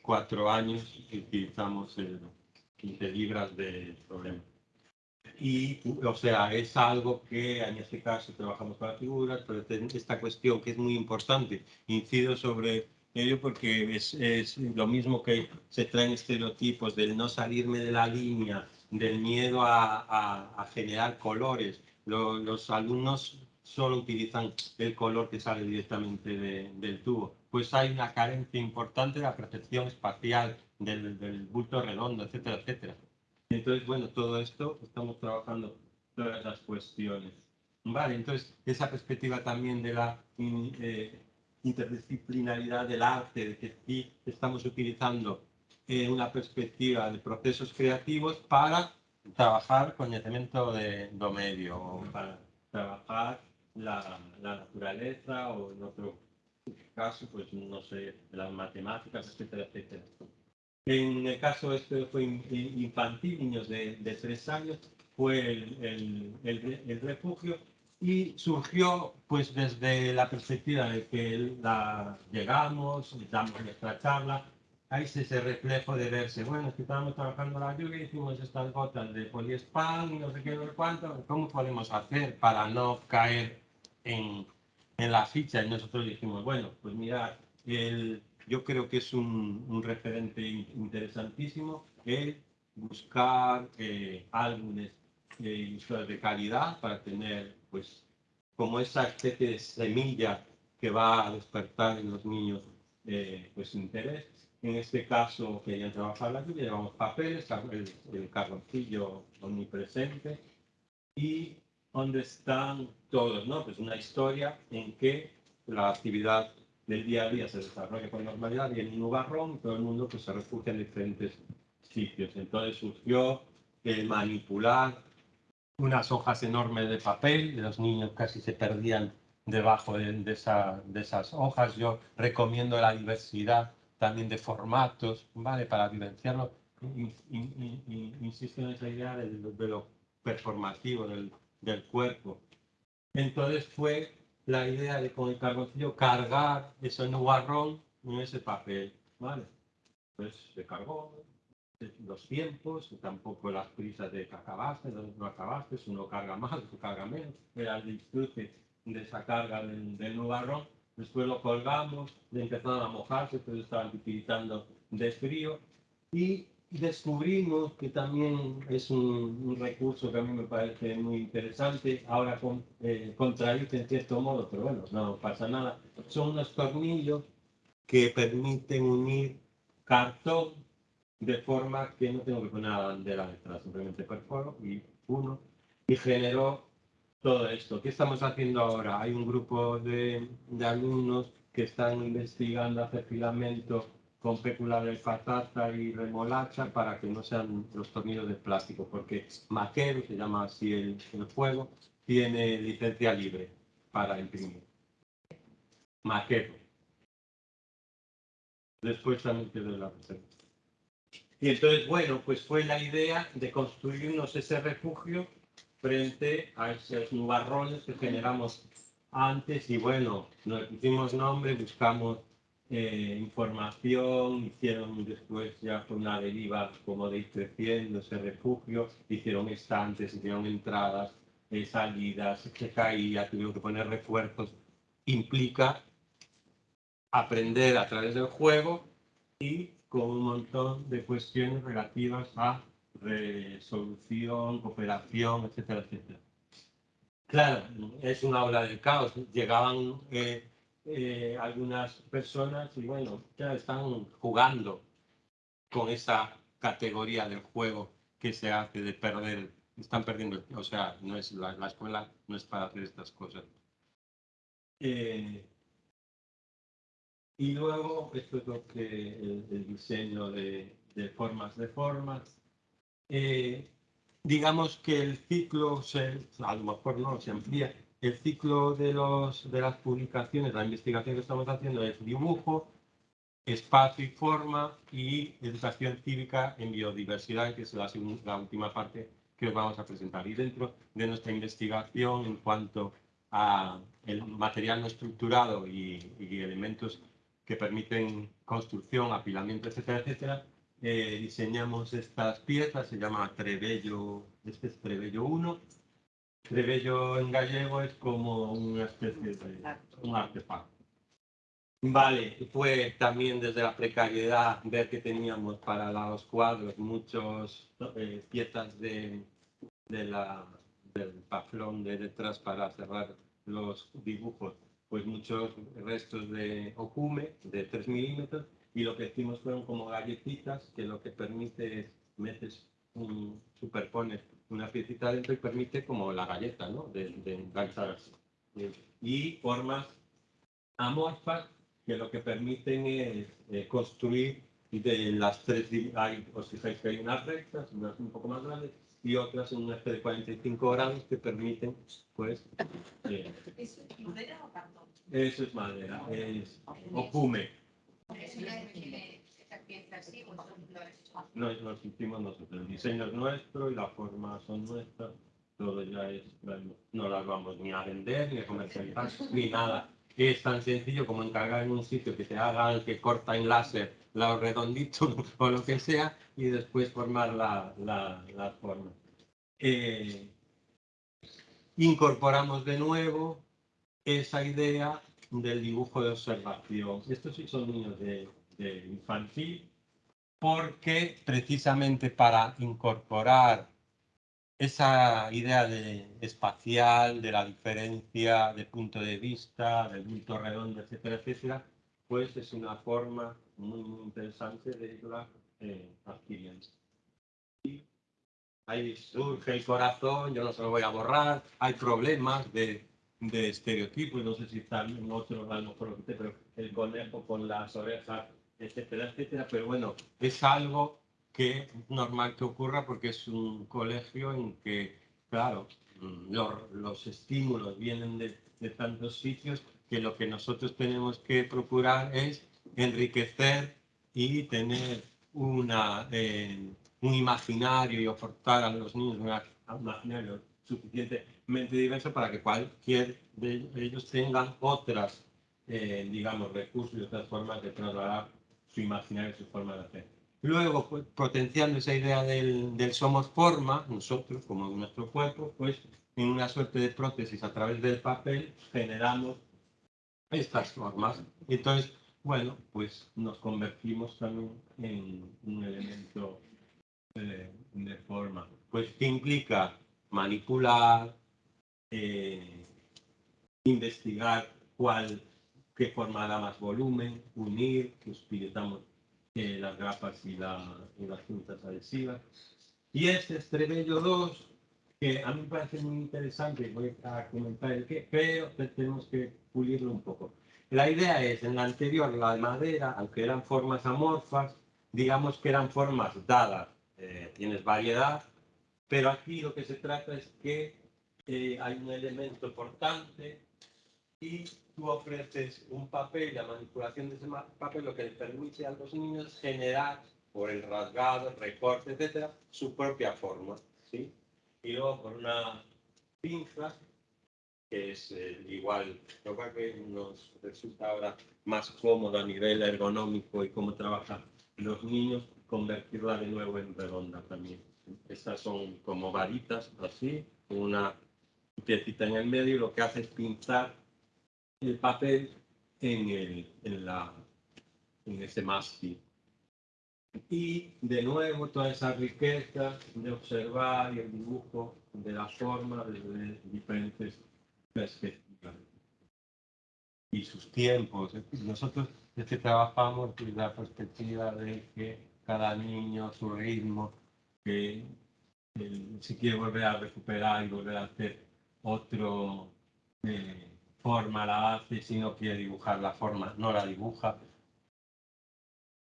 cuatro años, utilizamos el 15 libras de problema. Y, o sea, es algo que en este caso trabajamos con las figuras, pero esta cuestión que es muy importante, incido sobre ello porque es, es lo mismo que se traen estereotipos del no salirme de la línea, del miedo a, a- a generar colores. Lo- los alumnos solo utilizan el color que sale directamente de- del tubo. Pues hay una carencia importante de la percepción espacial del, del bulto redondo, etcétera, etcétera. Entonces, bueno, todo esto estamos trabajando todas esas cuestiones. Vale, entonces esa perspectiva también de la eh, interdisciplinaridad del arte, de que sí estamos utilizando eh, una perspectiva de procesos creativos para trabajar conocimiento de do medio, o para trabajar la, la naturaleza, o en otro caso, pues no sé, las matemáticas, etcétera, etcétera. En el caso este fue in- in- infantil, niños de, de tres años, fue el, el- el el refugio y surgió pues desde la perspectiva de que la, llegamos, damos nuestra charla, hay ese ese reflejo de verse, bueno, es que estábamos trabajando la lluvia, hicimos estas gotas de poliespan y no sé qué, no cuánto, ¿cómo podemos hacer para no caer en, en la ficha? Y nosotros dijimos, bueno, pues mira, el, yo creo que es un, un referente in- interesantísimo el buscar eh, álbumes eh, de calidad para tener, pues, como esa especie de semilla que va a despertar en los niños, eh, pues, interés. En este caso, querían trabajar lluvia, llevamos papeles, el, el carboncillo omnipresente y donde están todos, ¿no? Pues una historia en que la actividad del día a día se desarrolla con normalidad y en un nubarrón todo el mundo pues, se refugia en diferentes sitios. Entonces surgió el manipular unas hojas enormes de papel, los niños casi se perdían debajo de, de esa- de esas hojas. Yo recomiendo la diversidad también de formatos, ¿vale? Para in- insisto en esa idea de, de lo performativo del, del cuerpo. Entonces fue la idea de con el carboncillo cargar ese nubarrón en ese papel, ¿vale? Pues se cargó los tiempos, tampoco las prisas de que acabaste, no acabaste, uno carga más, otro carga menos, era el disfrute de esa carga del, del nubarrón, después lo colgamos, empezaron a mojarse, entonces estaban utilizando de frío. Y descubrimos que también es un, un, recurso que a mí me parece muy interesante, ahora con, eh, contradice en cierto modo, pero bueno, no pasa nada, son unos tornillos que permiten unir cartón de forma que no tengo que poner la bandera detrás, simplemente perforo y uno, y generó todo esto. ¿Qué estamos haciendo ahora? Hay un grupo de, alumnos que están investigando hacer filamento con pécula de patata y remolacha para que no sean los tornillos de plástico, porque Maquero, se llama así el, el juego, tiene licencia libre para imprimir. Maquero. Después también te doy la receta. Y entonces, bueno, pues fue la idea de construirnos ese refugio frente a esos nubarrones que generamos antes y bueno, nos pusimos nombre, buscamos eh, información, hicieron después ya con una deriva como de ir creciendo ese refugio, hicieron estantes, hicieron entradas, eh, salidas, se caía, tuvieron que poner refuerzos. Implica aprender a través del juego y con un montón de cuestiones relativas a resolución, cooperación, etcétera, etcétera. Claro, es una obra del caos. Llegaban eh, eh, algunas personas y bueno, ya están jugando con esa categoría del juego que se hace de perder, están perdiendo, o sea, no es la, la escuela no es para hacer estas cosas. Eh, y luego, esto es lo que el, el diseño de, de, formas de formas. Eh, digamos que el ciclo, se, a lo mejor no, se amplía, el ciclo de, los, de las publicaciones, la investigación que estamos haciendo es dibujo, espacio y forma y educación cívica en biodiversidad, que es la, última parte que os vamos a presentar. Y dentro de nuestra investigación en cuanto a el material no estructurado y, y elementos que permiten construcción, apilamiento, etcétera, etcétera, eh, diseñamos estas piezas, se llama Trebello, este es Trebello 1, Trebello en gallego es como una especie de un artefacto. Vale, fue también desde la precariedad ver que teníamos para los cuadros muchas eh, piezas de, de la, del paflón de detrás para cerrar los dibujos, pues muchos restos de ocume de 3 milímetros y lo que hicimos fueron como galletitas que lo que permite es metes un, superpones una piecita dentro y permite como la galleta, ¿no? De, de engancharse. Y formas amorfas que lo que permiten es eh, construir de las tres, hay, os fijáis que hay unas rectas, unas un poco más grandes y otras en una de 45 grados que permiten, pues... Eh, ¿Eso es madera o cartón? Eso es madera, es No, nos hicimos nosotros. El diseño es nuestro y las formas son nuestras. Todo ya es, no las vamos ni a vender, ni a comercializar, ni nada. Es tan sencillo como encargar en un sitio que te hagan, que corta en láser los redonditos o lo que sea, y después formar la, la, la forma. Eh, incorporamos de nuevo esa idea del dibujo de observación. Estos sí son niños de, de infantil, porque precisamente para incorporar esa idea de espacial, de la diferencia de punto de vista, del bulto redondo, etcétera, etcétera, pues es una forma muy, muy interesante de irla eh, adquiriendo. Ahí surge el corazón, yo no se lo voy a borrar, hay problemas de de estereotipos, no sé si está en otro, a lo mejor pero el conejo con las orejas, etcétera, etcétera, pero bueno, es algo que es normal que ocurra porque es un colegio en que, claro, los, los estímulos vienen de, de, tantos sitios que lo que nosotros tenemos que procurar es enriquecer y tener una, eh, un imaginario y aportar a los niños una imaginario suficientemente diverso para que cualquier de ellos tengan otras, eh, digamos, recursos y otras formas de trasladar su imaginario, su forma de hacer. Luego, pues, potenciando esa idea del, del, somos forma, nosotros, como nuestro cuerpo, pues en una suerte de prótesis a través del papel generamos estas formas. Entonces, bueno, pues nos convertimos también en un elemento de, de forma. Pues que implica manipular, eh, investigar cuál, qué forma da más volumen, unir, que utilizamos eh, las grapas y, la, y, las cintas adhesivas. Y este Estrebello 2, que a mí me parece muy interesante, voy a comentar el qué, pero tenemos que pulirlo un poco. La idea es, en la anterior, la madera, aunque eran formas amorfas, digamos que eran formas dadas. Eh, tienes variedad, pero aquí lo que se trata es que eh, hay un elemento importante y tú ofreces un papel, la manipulación de ese papel, lo que le permite a los niños generar, por el rasgado, el recorte, etcétera, su propia forma. ¿sí? Y luego por una pinza, que es eh, igual, lo que nos resulta ahora más cómodo a nivel ergonómico y cómo trabajan los niños, convertirla de nuevo en redonda también. Estas son como varitas, así, una piecita en el medio y lo que hace es pintar el papel en, el, en, la, en ese mástil. Y de nuevo toda esa riqueza de observar y el dibujo de la forma desde diferentes perspectivas. Y sus tiempos. Nosotros desde trabajamos desde la perspectiva de que cada niño, su ritmo, que si quiere volver a recuperar y volver a hacer otro eh, forma la hace, si no quiere dibujar la forma, no la dibuja.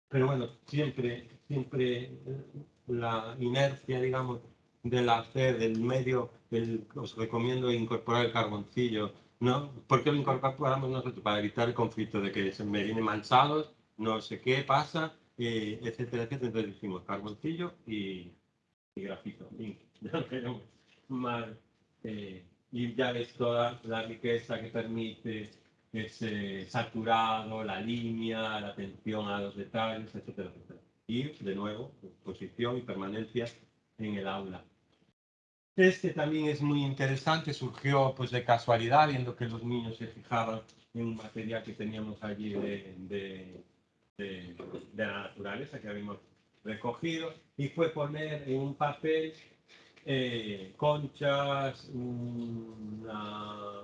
Pero bueno, siempre, siempre eh, la inercia, digamos, del hacer, del medio, el, os recomiendo incorporar el carboncillo, ¿no? ¿Por qué lo incorporamos nosotros? Para evitar el conflicto de que se me viene manchados, no sé qué pasa, eh, etcétera, etcétera. Entonces dijimos carboncillo y, y grafito, más, eh, y ya ves toda la riqueza que permite ese saturado, la línea, la atención a los detalles, etcétera, etcétera. Y de nuevo, posición y permanencia en el aula. Este también es muy interesante, surgió pues de casualidad, viendo que los niños se fijaban en un material que teníamos allí de, de, de, de la naturaleza que habíamos recogido, y fue poner en un papel eh, conchas, una...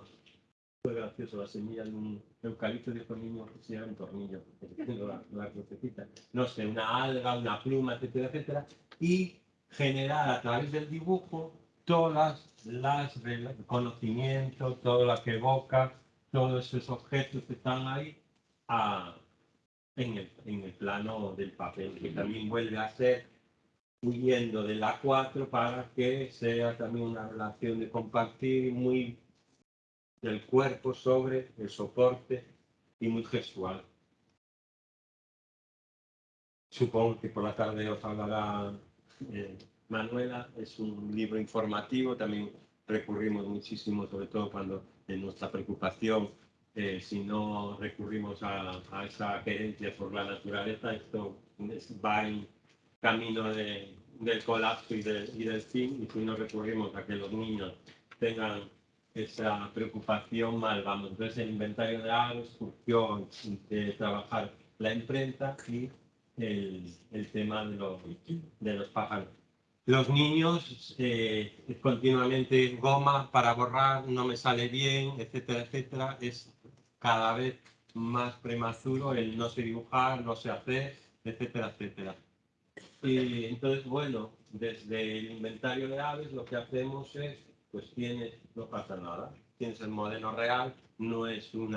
Fue gracioso la semilla de un eucalipto de niño que se llama un tornillo, la, la no sé, una alga, una pluma, etcétera, etcétera, y generar a través del dibujo todas las conocimientos, todo lo que evoca, todos esos objetos que están ahí a, en, el, en el plano del papel, que también vuelve a ser huyendo de la 4 para que sea también una relación de compartir muy del cuerpo sobre el soporte y muy gestual. Supongo que por la tarde os hablará eh, Manuela, es un libro informativo, también recurrimos muchísimo, sobre todo cuando en nuestra preocupación, eh, si no recurrimos a, a, esa querencia por la naturaleza, esto va en camino de, del colapso y, de, y, del fin, y si no recurrimos a que los niños tengan esa preocupación mal, vamos. Entonces el inventario de aves surgió de trabajar la imprenta y el, el tema de los, de los pájaros. Los niños eh, continuamente goma para borrar, no me sale bien, etcétera, etcétera, es cada vez más prematuro el no sé dibujar, no sé hacer, etcétera, etcétera. Y entonces, bueno, desde el inventario de aves lo que hacemos es, pues tienes, no pasa nada, tienes el modelo real, no es un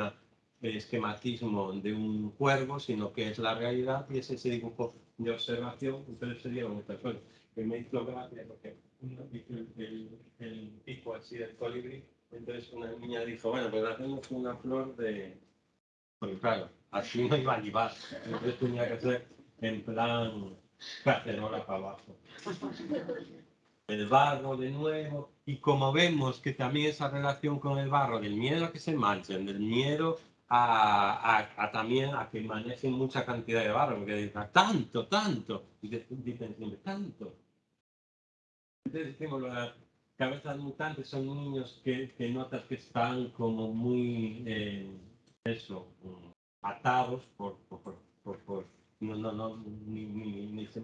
esquematismo de un cuervo, sino que es la realidad y es ese dibujo de observación, entonces sería una persona que me hizo gracia porque el, el, el pico así del colibrí, entonces una niña dijo, bueno, pues hacemos una flor de... Porque claro, así no iba a llevar, entonces tenía que ser en plan cacerola para abajo. el barro de nuevo, y como vemos que también esa relación con el barro, del miedo a que se manchen, del miedo a, a, a también a que manejen mucha cantidad de barro, porque dicen, tanto, tanto, y dicen siempre, tanto. Entonces decimos, las cabezas mutantes son niños que, que notas que están como muy, eh, eso, atados por, por, por, por no, no, no, ni, ni, ni se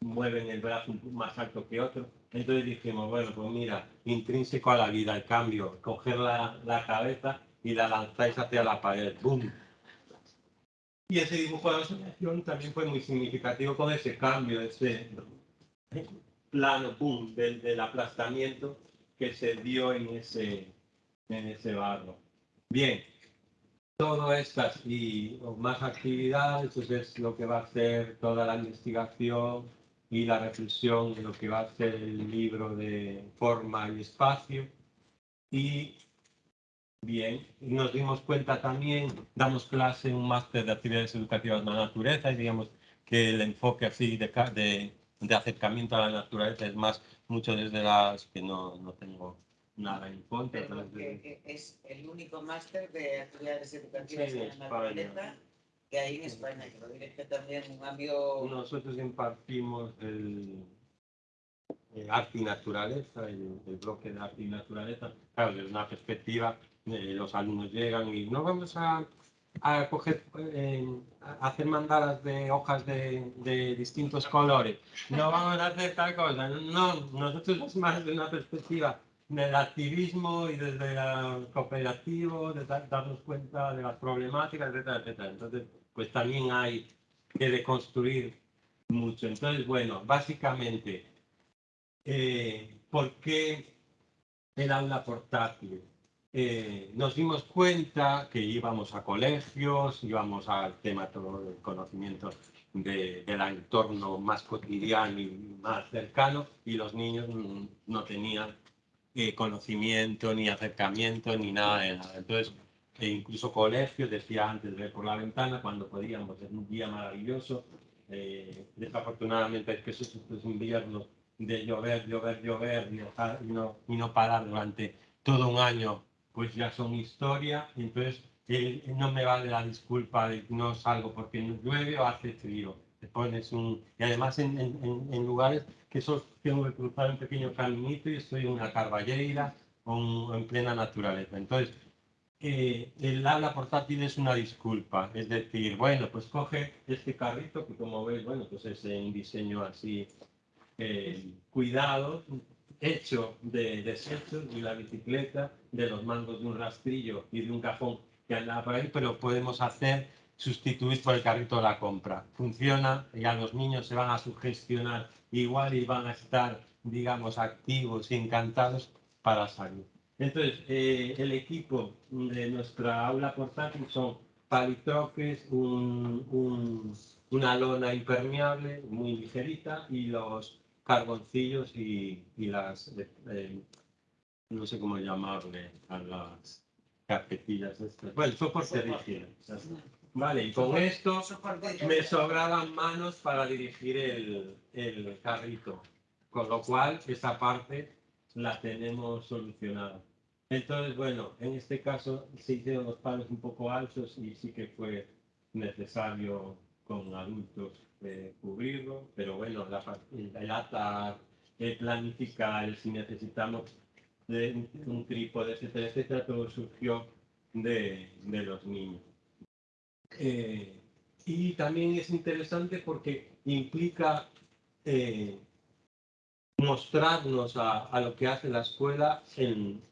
mueven el brazo más alto que otro. Entonces dijimos, bueno, pues mira, intrínseco a la vida, el cambio, coger la, la cabeza y la lanzáis hacia la pared, ¡boom! Y ese dibujo de asociación también fue muy significativo con ese cambio, ese plano, ¡boom!, del, del aplastamiento que se dio en ese, en ese barro. Bien, todo estas y más actividades, pues es lo que va a ser toda la investigación y la reflexión lo que va a ser el libro de forma y espacio. Y bien, nos dimos cuenta también, damos clase en un máster de actividades educativas de la naturaleza y digamos que el enfoque así de, de, de acercamiento a la naturaleza es más mucho desde las que no, no tengo nada en que es el único máster de actividades educativas Sí, en la naturaleza que hay en España, que lo dirige también un amigo Nosotros impartimos el, el arte y naturaleza, el, el bloque de arte y naturaleza. Claro, desde una perspectiva, eh, los alumnos llegan y no vamos a, a coger, eh, a hacer mandalas de hojas de, de distintos colores, no vamos a hacer tal cosa. No, nosotros es más de una perspectiva del activismo y desde el cooperativo, de dar- darnos cuenta de las problemáticas, etcétera, etcétera. Entonces, pues también hay que deconstruir mucho. Entonces, bueno, básicamente, eh, ¿por qué el aula portátil? Eh, nos dimos cuenta que íbamos a colegios, íbamos al tema todo del conocimiento de- del entorno más cotidiano y más cercano, y los niños no tenían eh, conocimiento, ni acercamiento, ni nada de nada. Entonces, e incluso colegios, decía antes, ver por la ventana cuando podíamos, es un día maravilloso. Eh, desafortunadamente es que esos, estos inviernos de llover, llover, llover y, no, y no parar durante todo un año, pues ya son historia. Entonces, eh, no me vale la disculpa de que no salgo porque llueve o hace frío. Te. Y además en- en lugares que solo tengo que cruzar un pequeño caminito y estoy en una carballeira o en plena naturaleza. Entonces, eh, el habla portátil es una disculpa. Es decir, bueno, pues coge este carrito que como veis, bueno, pues es un diseño así eh, cuidado, hecho de desechos y la bicicleta, de los mangos de un rastrillo y de un cajón que andaba por ahí, pero podemos hacer sustituir por el carrito de la compra. Funciona, ya los niños se van a sugestionar igual y van a estar, digamos, activos y encantados para salir. Entonces, eh, el equipo de nuestra aula portátil son palitroques, un- un- una lona impermeable muy ligerita y los carboncillos y, y las, eh, eh, no sé cómo llamarle, a las carpetillas estas. Bueno, soporte. Vale, y con esto me sobraban manos para dirigir el, el carrito, con lo cual esa parte la tenemos solucionada. Entonces, bueno, en este caso se hicieron los palos un poco altos y sí que fue necesario con adultos eh, cubrirlo, pero bueno, la, el atar, el planificar, si necesitamos de un, un trípode, etcétera, etcétera, todo surgió de, de los niños. Eh, y también es interesante porque implica eh, mostrarnos a, a lo que hace la escuela en,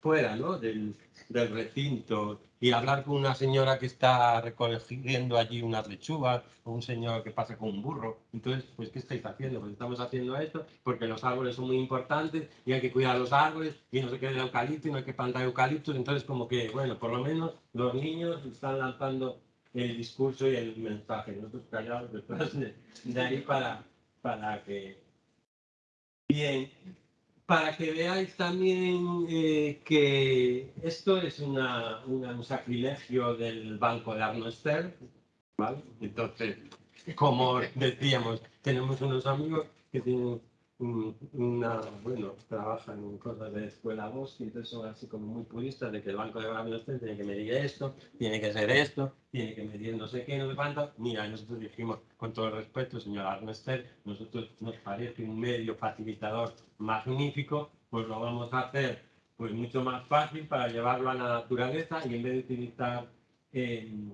fuera ¿no? del, del recinto y hablar con una señora que está recogiendo allí unas lechugas o un señor que pasa con un burro. Entonces, pues, ¿qué estáis haciendo? Pues estamos haciendo esto porque los árboles son muy importantes y hay que cuidar los árboles y no se quede el eucalipto y no hay que plantar eucaliptos. Entonces, como que, bueno, por lo menos los niños están lanzando el discurso y el mensaje. Nosotros callados detrás de, ahí para, para que... Bien, para que veáis también eh, que esto es una, un sacrilegio del banco de Arno Stern, ¿vale? Entonces, como decíamos, tenemos unos amigos que tienen una, bueno, trabajan en cosas de escuela voz y entonces son así como muy puristas de que el banco de baloncesto tiene que medir esto, tiene que ser esto, tiene que medir no sé qué, no sé cuánto. Mira, nosotros dijimos, con todo el respeto, señor Arnestel, nosotros nos parece un medio facilitador magnífico, pues lo vamos a hacer pues mucho más fácil para llevarlo a la naturaleza y en vez de utilizar em,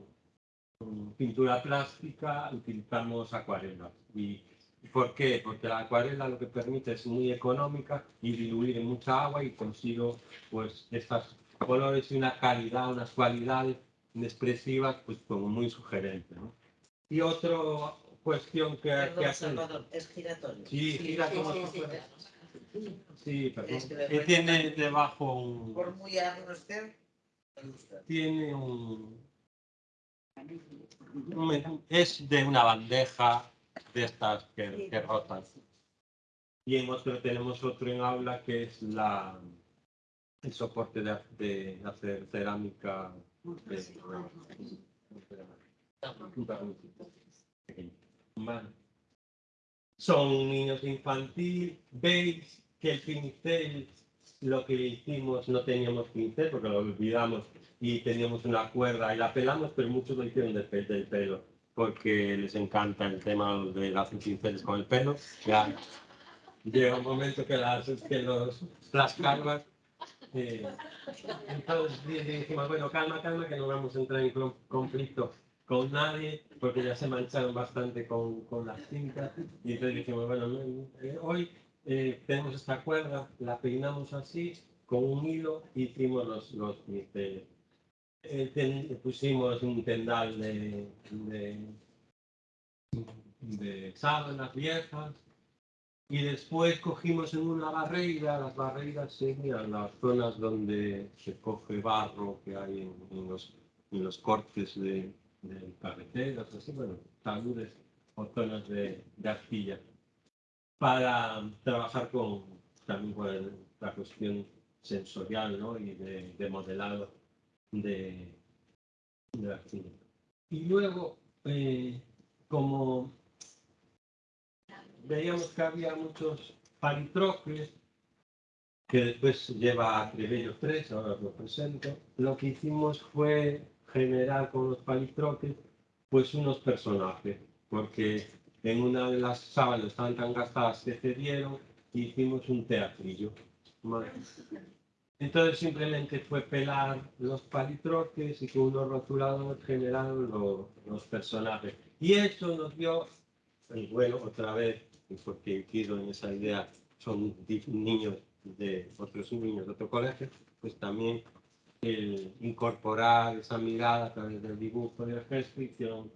pintura plástica, utilizamos acuarelas. ¿Y por qué? Porque la acuarela lo que permite es muy económica y diluir en mucha agua y consigo pues estos colores y una calidad, unas cualidades expresivas pues como muy sugerentes. ¿no? Y otra cuestión que, que Perdón, hace... Salvador, es giratorio. Sí, gira como si fuera- Sí, perdón. Es que tiene debajo un... Por muy me gusta. tiene un, es de una bandeja de estas que, que rotan. Y en otro tenemos otro en aula que es la el soporte de, de hacer cerámica. de-. Son niños infantil, veis que el pincel, lo que hicimos, no teníamos pincel porque lo olvidamos y teníamos una cuerda y la pelamos, pero muchos lo hicieron del, del pelo, porque les encanta el tema de hacer pinceles con el pelo. Ya llega un momento que las, que los, las calvas... eh, entonces di- dijimos, bueno, calma, calma, que no vamos a entrar en con- conflicto con nadie, porque ya se mancharon bastante con, con las cintas. Y entonces dijimos, bueno, no, eh, hoy eh, tenemos esta cuerda, la peinamos así, con un hilo, hicimos los, los pinceles. Eh, ten- pusimos un tendal de, de, de sábanas viejas y después cogimos en una barreira, las barreiras serían las zonas donde se coge barro que hay en, en los, en los cortes de, de carreteras, así, bueno, taludes o zonas de, de arcilla, para trabajar con también con la cuestión sensorial ¿no? y de, de modelado de, de. Y luego, eh, como veíamos que había muchos palitroques, que después lleva a Trebello 3, ahora os lo presento, lo que hicimos fue generar con los palitroques pues unos personajes, porque en una de las sábanas estaban tan gastadas que cedieron y hicimos un teatrillo. Entonces simplemente fue pelar los palitroques y con unos rotuladores generaron lo- los personajes. Y eso nos dio, y bueno, otra vez, porque quiero en esa idea, son niños de otros niños de otro colegio, pues también el incorporar esa mirada a través del dibujo y del gesto hicieron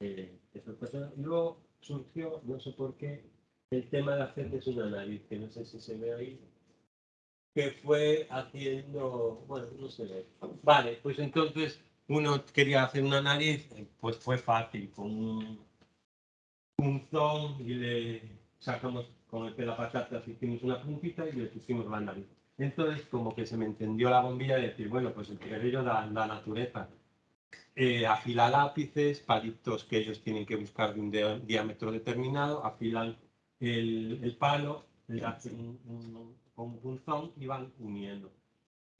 eh, esas personas. Y luego surgió, no sé por qué, el tema de hacerles una nariz, que no sé si se ve ahí, que fue haciendo, bueno, no ve. Vale, pues entonces uno quería hacer una nariz, pues fue fácil, con un punzón y le sacamos con el patata, hicimos una puntita y le pusimos la nariz. Entonces, como que se me entendió la bombilla de decir, bueno, pues el cabello da la naturaleza. Eh, afila lápices, palitos que ellos tienen que buscar de un diámetro determinado, afilan el, el palo, le hacen un, un- con un punzón y van uniendo.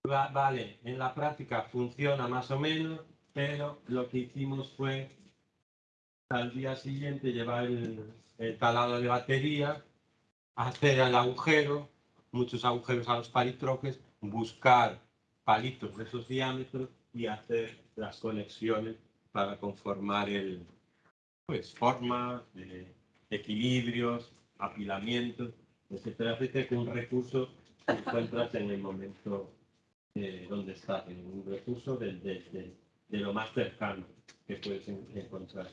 Va- vale, en la práctica funciona más o menos, pero lo que hicimos fue al día siguiente llevar el, el talado de batería, hacer el agujero, muchos agujeros a los palitroques, buscar palitos de esos diámetros y hacer las conexiones para conformar el, pues, formas, eh, equilibrios, apilamientos, etcétera, etcétera, que un recurso que encuentras en el momento eh, donde estás, en un recurso de, de- de- de lo más cercano que puedes en- encontrar.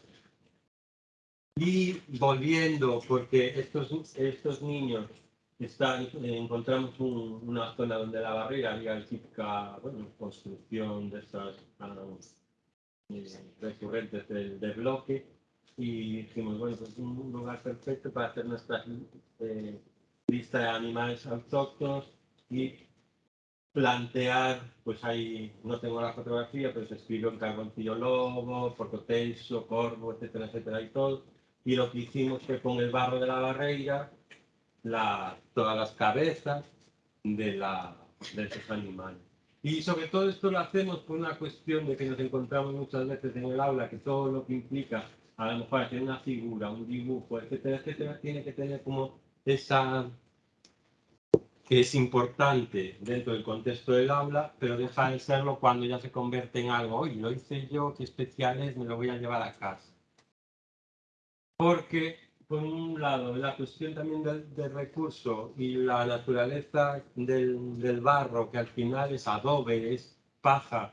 Y volviendo, porque estos, estos niños están, eh, encontramos un- una zona donde la barrera había típica bueno, construcción de estas eh, recurrentes del, del bloque y dijimos, bueno, pues un lugar perfecto para hacer nuestra eh, lista de animales autóctonos y plantear, pues ahí, no tengo la fotografía, pero se escribió en carboncillo lobo, porcotenso, corvo, etcétera, etcétera y todo. Y lo que hicimos fue con el barro de la barreira, la, todas las cabezas de, la, de esos animales. Y sobre todo esto lo hacemos por una cuestión de que nos encontramos muchas veces en el aula, que todo lo que implica, a lo mejor hacer una figura, un dibujo, etcétera, etcétera, tiene que tener como esa que es importante dentro del contexto del aula, pero deja de serlo cuando ya se convierte en algo, oye, lo hice yo, qué especial es, me lo voy a llevar a casa. Porque, por un lado, la cuestión también del, recurso y la naturaleza del, barro, que al final es adobe, es paja,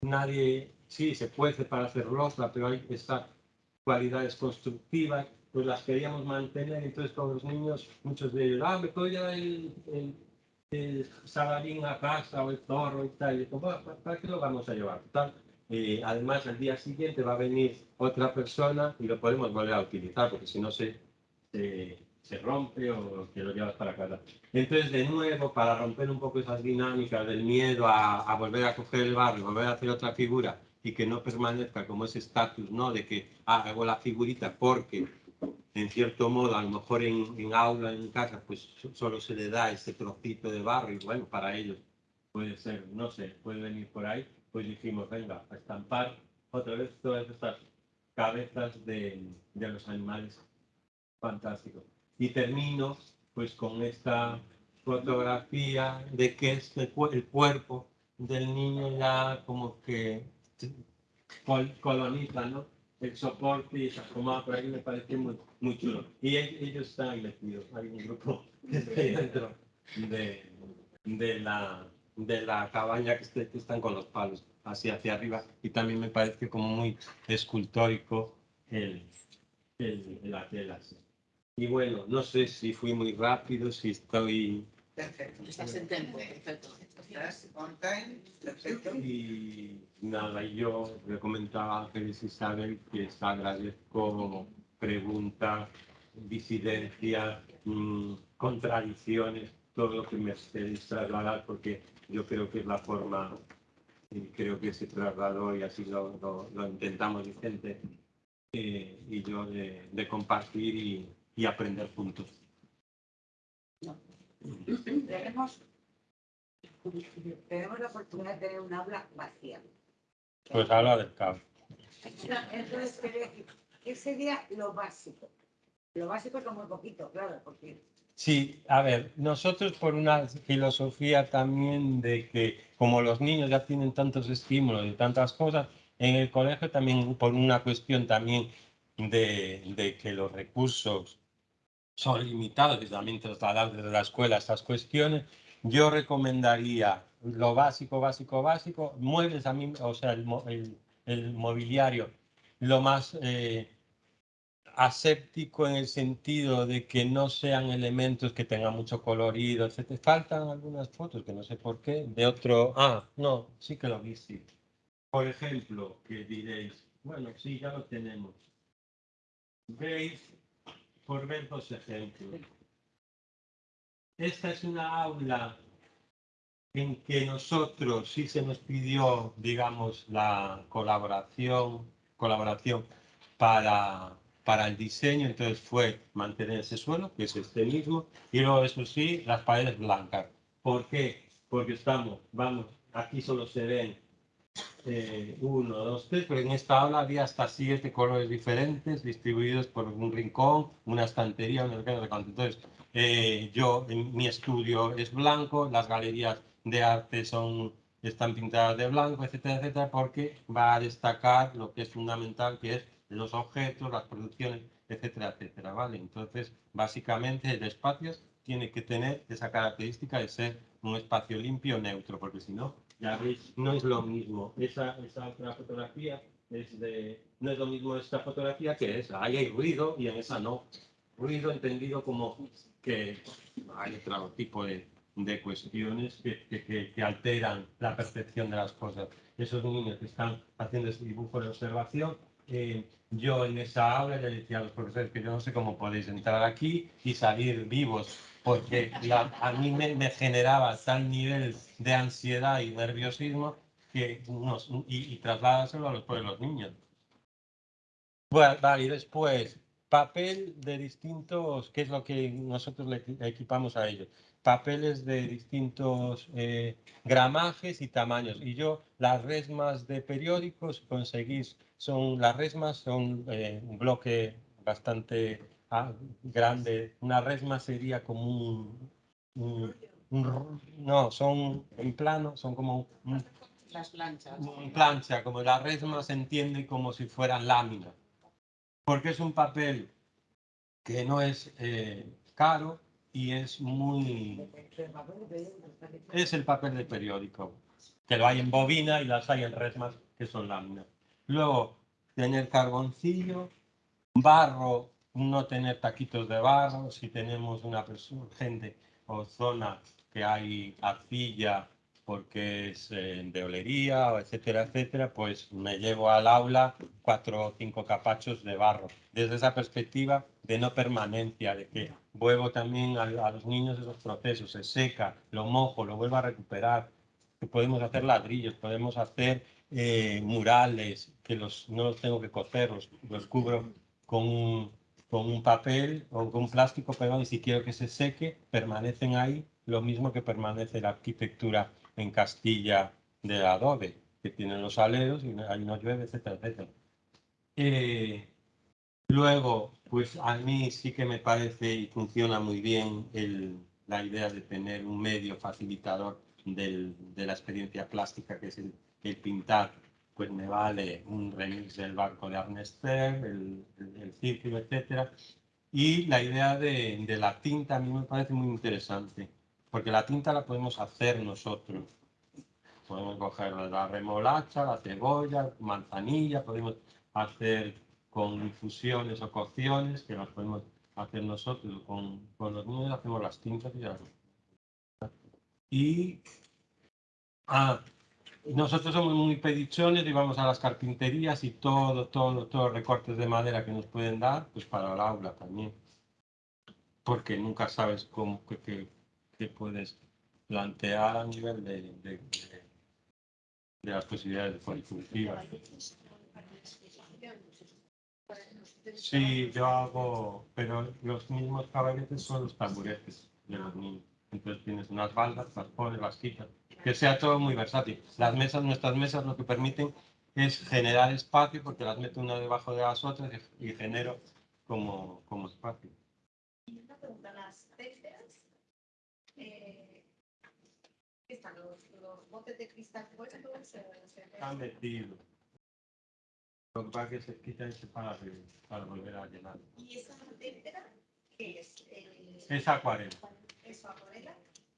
nadie, sí, se puede para hacer losa, pero hay estas cualidades constructivas pues las queríamos mantener. Entonces, con los niños, muchos de ellos, ah, me llevar el, el, el salarín a casa o el zorro y tal. Y ¿para, qué lo vamos a llevar? Tal. Eh, además, al día siguiente va a venir otra persona y lo podemos volver a utilizar, porque si no se, se, se rompe o que lo llevas para casa. Entonces, de nuevo, para romper un poco esas dinámicas del miedo a, a volver a coger el barrio, volver a hacer otra figura y que no permanezca como ese estatus, ¿no? De que ah, hago la figurita porque en cierto modo, a lo mejor en, en, aula, en casa, pues solo se le da ese trocito de barro y bueno, para ellos puede ser, no sé, puede venir por ahí, pues dijimos, venga, a estampar otra vez todas estas cabezas de, de los animales fantásticos. Y termino pues con esta fotografía de que es el, el cuerpo del niño ya como que coloniza, ¿no? El soporte y comada por ahí me parece muy, muy chulo. Y ellos están metidos, hay un grupo que está ahí dentro de, de, la, de la cabaña que, que están con los palos hacia, hacia arriba y también me parece como muy escultórico el, el, la tela. Y bueno, no sé si fui muy rápido, si estoy... Perfecto, estás en tiempo, perfecto. Estás on time, perfecto. Y nada, yo le comentaba a Ángeles Isabel que agradezco preguntas, disidencias, mmm, contradicciones, todo lo que me estéis trasladar, porque yo creo que es la forma, y creo que se trasladó y así lo, lo, lo intentamos Vicente eh, y yo de, de compartir y, y, aprender juntos. No. Tenemos, tenemos la oportunidad de tener un aula vacía. Pues habla del caos. Entonces, ¿qué sería lo básico? Lo básico es muy poquito, claro, porque... Sí, a ver, nosotros por una filosofía también de que como los niños ya tienen tantos estímulos y tantas cosas, en el colegio también por una cuestión también de, de que los recursos son limitados y también trasladar desde la escuela estas cuestiones, yo recomendaría lo básico, básico, básico, muebles a mí, o sea, el, el, el mobiliario, lo más eh, aséptico en el sentido de que no sean elementos que tengan mucho colorido, etc. Faltan algunas fotos que no sé por qué, de otro, ah, no, sí que lo vi, sí. Por ejemplo, que diréis, bueno, sí, ya lo tenemos. Veis, por ver dos ejemplos. Esta es una aula en que nosotros sí se nos pidió, digamos, la colaboración, colaboración para, para el diseño, entonces fue mantener ese suelo, que es este mismo, y luego, eso sí, las paredes blancas. ¿Por qué? Porque estamos, vamos, aquí solo se ven eh, uno, dos, tres, pero en esta aula había hasta siete colores diferentes distribuidos por un rincón, una estantería, una Entonces, eh, yo, en mi estudio es blanco, las galerías de arte son, están pintadas de blanco, etcétera, etcétera, porque va a destacar lo que es fundamental, que es los objetos, las producciones, etcétera, etcétera, ¿vale? Entonces, básicamente el espacio tiene que tener esa característica de ser un espacio limpio, neutro, porque si no, ya veis, no es lo mismo. Esa, esa otra fotografía es de, no es lo mismo esta fotografía que esa. Ahí hay ruido y en esa no. Ruido entendido como que hay otro tipo de, de cuestiones que, que, alteran la percepción de las cosas. Esos niños que están haciendo ese dibujo de observación, eh, yo en esa aula le decía a los profesores que yo no sé cómo podéis entrar aquí y salir vivos, porque la, a mí me, me, generaba tal nivel de ansiedad y nerviosismo que unos, y, y a los, los niños. Bueno, y después papel de distintos, que es lo que nosotros le equipamos a ellos, papeles de distintos eh, gramajes y tamaños. Y yo las resmas de periódicos conseguís, son, las resmas son eh, un bloque bastante grande. Una resma sería como un, un, un, no, son en plano, son como un, Las planchas. en plancha, como la resma se entiende como si fueran láminas. Porque es un papel que no es eh, caro y es muy... Es el papel de periódico, que lo hay en bobina y las hay en resmas que son láminas. Luego, tener carboncillo, barro, no tener taquitos de barro, si tenemos una persona, gente o zona que hay arcilla porque es eh, de olería, etcétera, etcétera, pues me llevo al aula cuatro o cinco capachos de barro. Desde esa perspectiva de no permanencia, de que vuelvo también a, los niños esos procesos, se seca, lo mojo, lo vuelvo a recuperar, podemos hacer ladrillos, podemos hacer eh, murales, que los, no los tengo que coser, los, los cubro con un, con un papel o con un plástico, perdón, y si quiero que se seque, permanecen ahí, lo mismo que permanece la arquitectura en Castilla de adobe, que tienen los aleros y ahí no llueve, etcétera, etcétera. Eh, luego, pues a mí sí que me parece y funciona muy bien el, la idea de tener un medio facilitador de la experiencia plástica, que es el, pintar, pues me vale un remix del barco de Arnester, el, el, el círculo, etcétera. Y la idea de, de la tinta a mí me parece muy interesante porque la tinta la podemos hacer nosotros. Podemos coger la remolacha, la cebolla, manzanilla, podemos hacer con infusiones o cocciones, que las podemos hacer nosotros. Con, con los niños hacemos las tintas y ya. Y ah, nosotros somos muy pedichones y vamos a las carpinterías y todo, todo, todos recortes de madera que nos pueden dar, pues para el aula también. Porque nunca sabes cómo, que que puedes plantear a nivel de, de, de, de las posibilidades policultivas. Sí, yo hago, pero los mismos caballetes son los taburetes de los niños. Entonces tienes unas baldas, las pones, las quitas. Que sea todo muy versátil. Las mesas, nuestras mesas lo que permiten es generar espacio porque las meto una debajo de las otras y, y genero como, como espacio. Y una pregunta, las técnicas eh, están los, los, botes de cristal puestos. Se, se Están metidos. Lo que pasa es que se quita ese para, para volver a llenar. ¿Y esa témpera qué es? El, es acuarela. ¿Es acuarela?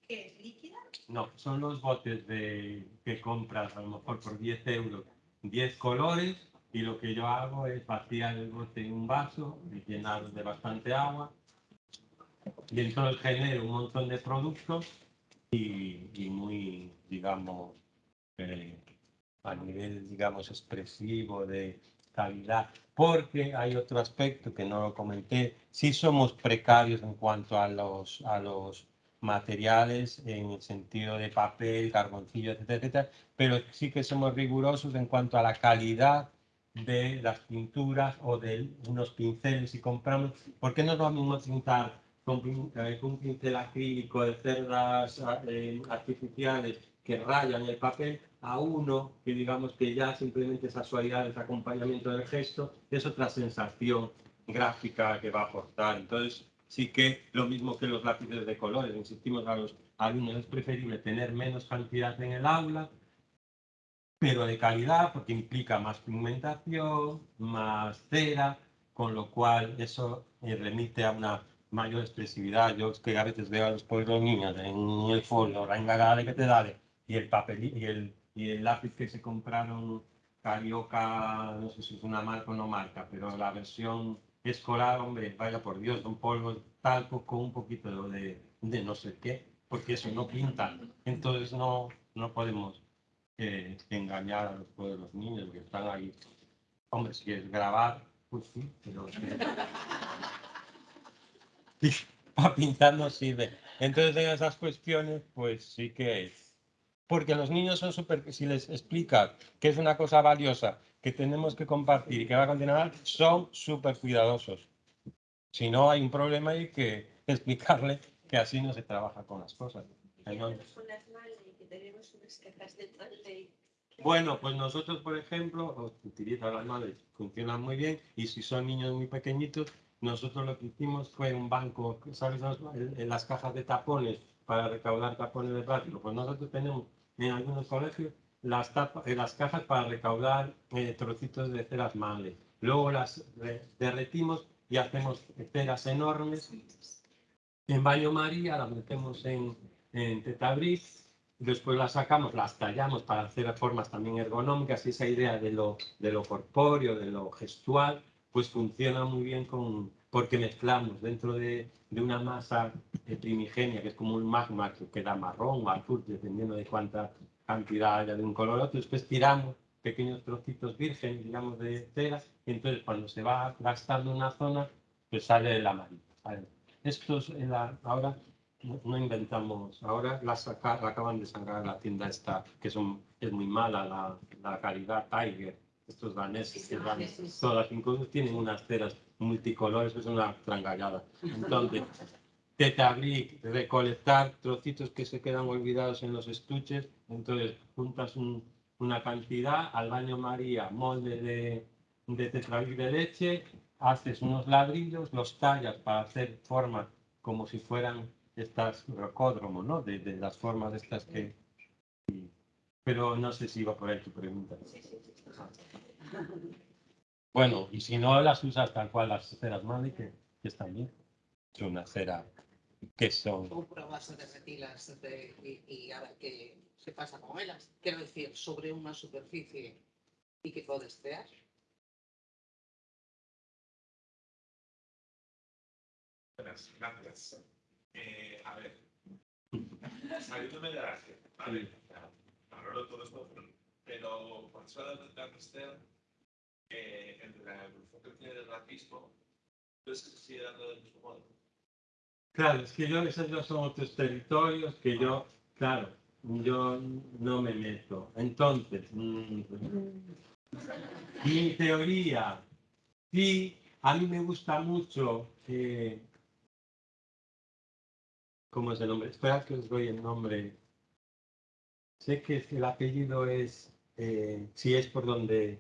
¿Qué es líquida? No, son los botes de, que compras a lo mejor por 10 euros, 10 colores, y lo que yo hago es vaciar el bote en un vaso llenarlo de bastante agua y entonces genera un montón de productos y, y muy, digamos, eh, a nivel, digamos, expresivo de calidad. Porque hay otro aspecto que no lo comenté, sí somos precarios en cuanto a los, a los materiales en el sentido de papel, carboncillo, etcétera, etcétera, pero sí que somos rigurosos en cuanto a la calidad de las pinturas o de unos pinceles si compramos, porque no es lo mismo pintar con, eh, un pincel acrílico de cerdas eh, artificiales que rayan el papel a uno que digamos que ya simplemente esa suavidad, ese acompañamiento del gesto es otra sensación gráfica que va a aportar. Entonces sí que lo mismo que los lápices de colores, insistimos a los alumnos, es preferible tener menos cantidad en el aula, pero de calidad porque implica más pigmentación, más cera, con lo cual eso eh, remite a una mayor expresividad. Yo que a veces veo a los pobres niños en el folio, la engagada que te da y el papel y el, y el lápiz que se compraron Carioca, no sé si es una marca o no marca, pero la versión escolar, hombre, vaya por Dios, son polvos talco con un poquito de, de no sé qué, porque eso no pinta. Entonces no, no podemos eh, engañar a los niños que están ahí. Hombre, si quieres grabar, pues sí, pero... para pintar no sirve. Entonces, en esas cuestiones, pues sí que es. Porque los niños son súper, si les explicas que es una cosa valiosa, que tenemos que compartir y que va a continuar, son súper cuidadosos. Si no, hay un problema y hay que explicarle que así no se trabaja con las cosas. Maley. Bueno, pues nosotros, por ejemplo, utilizamos las madres, funcionan muy bien y si son niños muy pequeñitos, nosotros lo que hicimos fue un banco, ¿sabes? En en las cajas de tapones para recaudar tapones de plástico. Pues nosotros tenemos en algunos colegios las, tapa- eh, las cajas para recaudar eh, trocitos de ceras males. Luego las re- derretimos y hacemos ceras enormes. En baño María las metemos en, en tetabris después las sacamos, las tallamos para hacer formas también ergonómicas y esa idea de lo, de corpóreo, de lo gestual, pues funciona muy bien con, porque mezclamos dentro de, de una masa eh, primigenia, que es como un magma que queda marrón o azul, dependiendo de cuánta cantidad haya de un color otro, después tiramos pequeños trocitos virgen, digamos, de cera, y entonces cuando se va gastando una zona, pues sale el amarillo. Estos en la- ahora no, no inventamos, ahora la, saca- la acaban de sacar la tienda esta, que son, es muy mala la, la calidad Tiger, estos daneses que van, todas incluso tienen unas ceras multicolores, es una trangallada. Entonces, tetabrik, recolectar trocitos que se quedan olvidados en los estuches, entonces juntas un- una cantidad, al baño María, molde de, de tetrabric de leche, haces unos ladrillos, los tallas para hacer formas como si fueran estas rocódromos, ¿no? De, de las formas estas que... Pero no sé si iba por ahí tu pregunta. Bueno, y si no las usas tal cual las ceras Mali, que, que están bien. Es una cera que son... Tú pruebas a derretirlas de- y, y a ver qué se pasa con ellas. Quiero decir, sobre una superficie y que puedes crear. Buenas, gracias. Eh, a ver, saliéndome de la ¿vale? Valoro todo esto, pero cuando se habla de Lancaster, eh, en la evolución que tiene el racismo, ¿crees que se sigue dando del mismo modo? Claro, es que yo, esos ya son otros territorios que yo, claro, yo no me meto. Entonces, mm, mi teoría, sí, a mí me gusta mucho, eh, ¿cómo es el nombre? Espera que os doy el nombre. Sé que el apellido es, eh, si es por donde,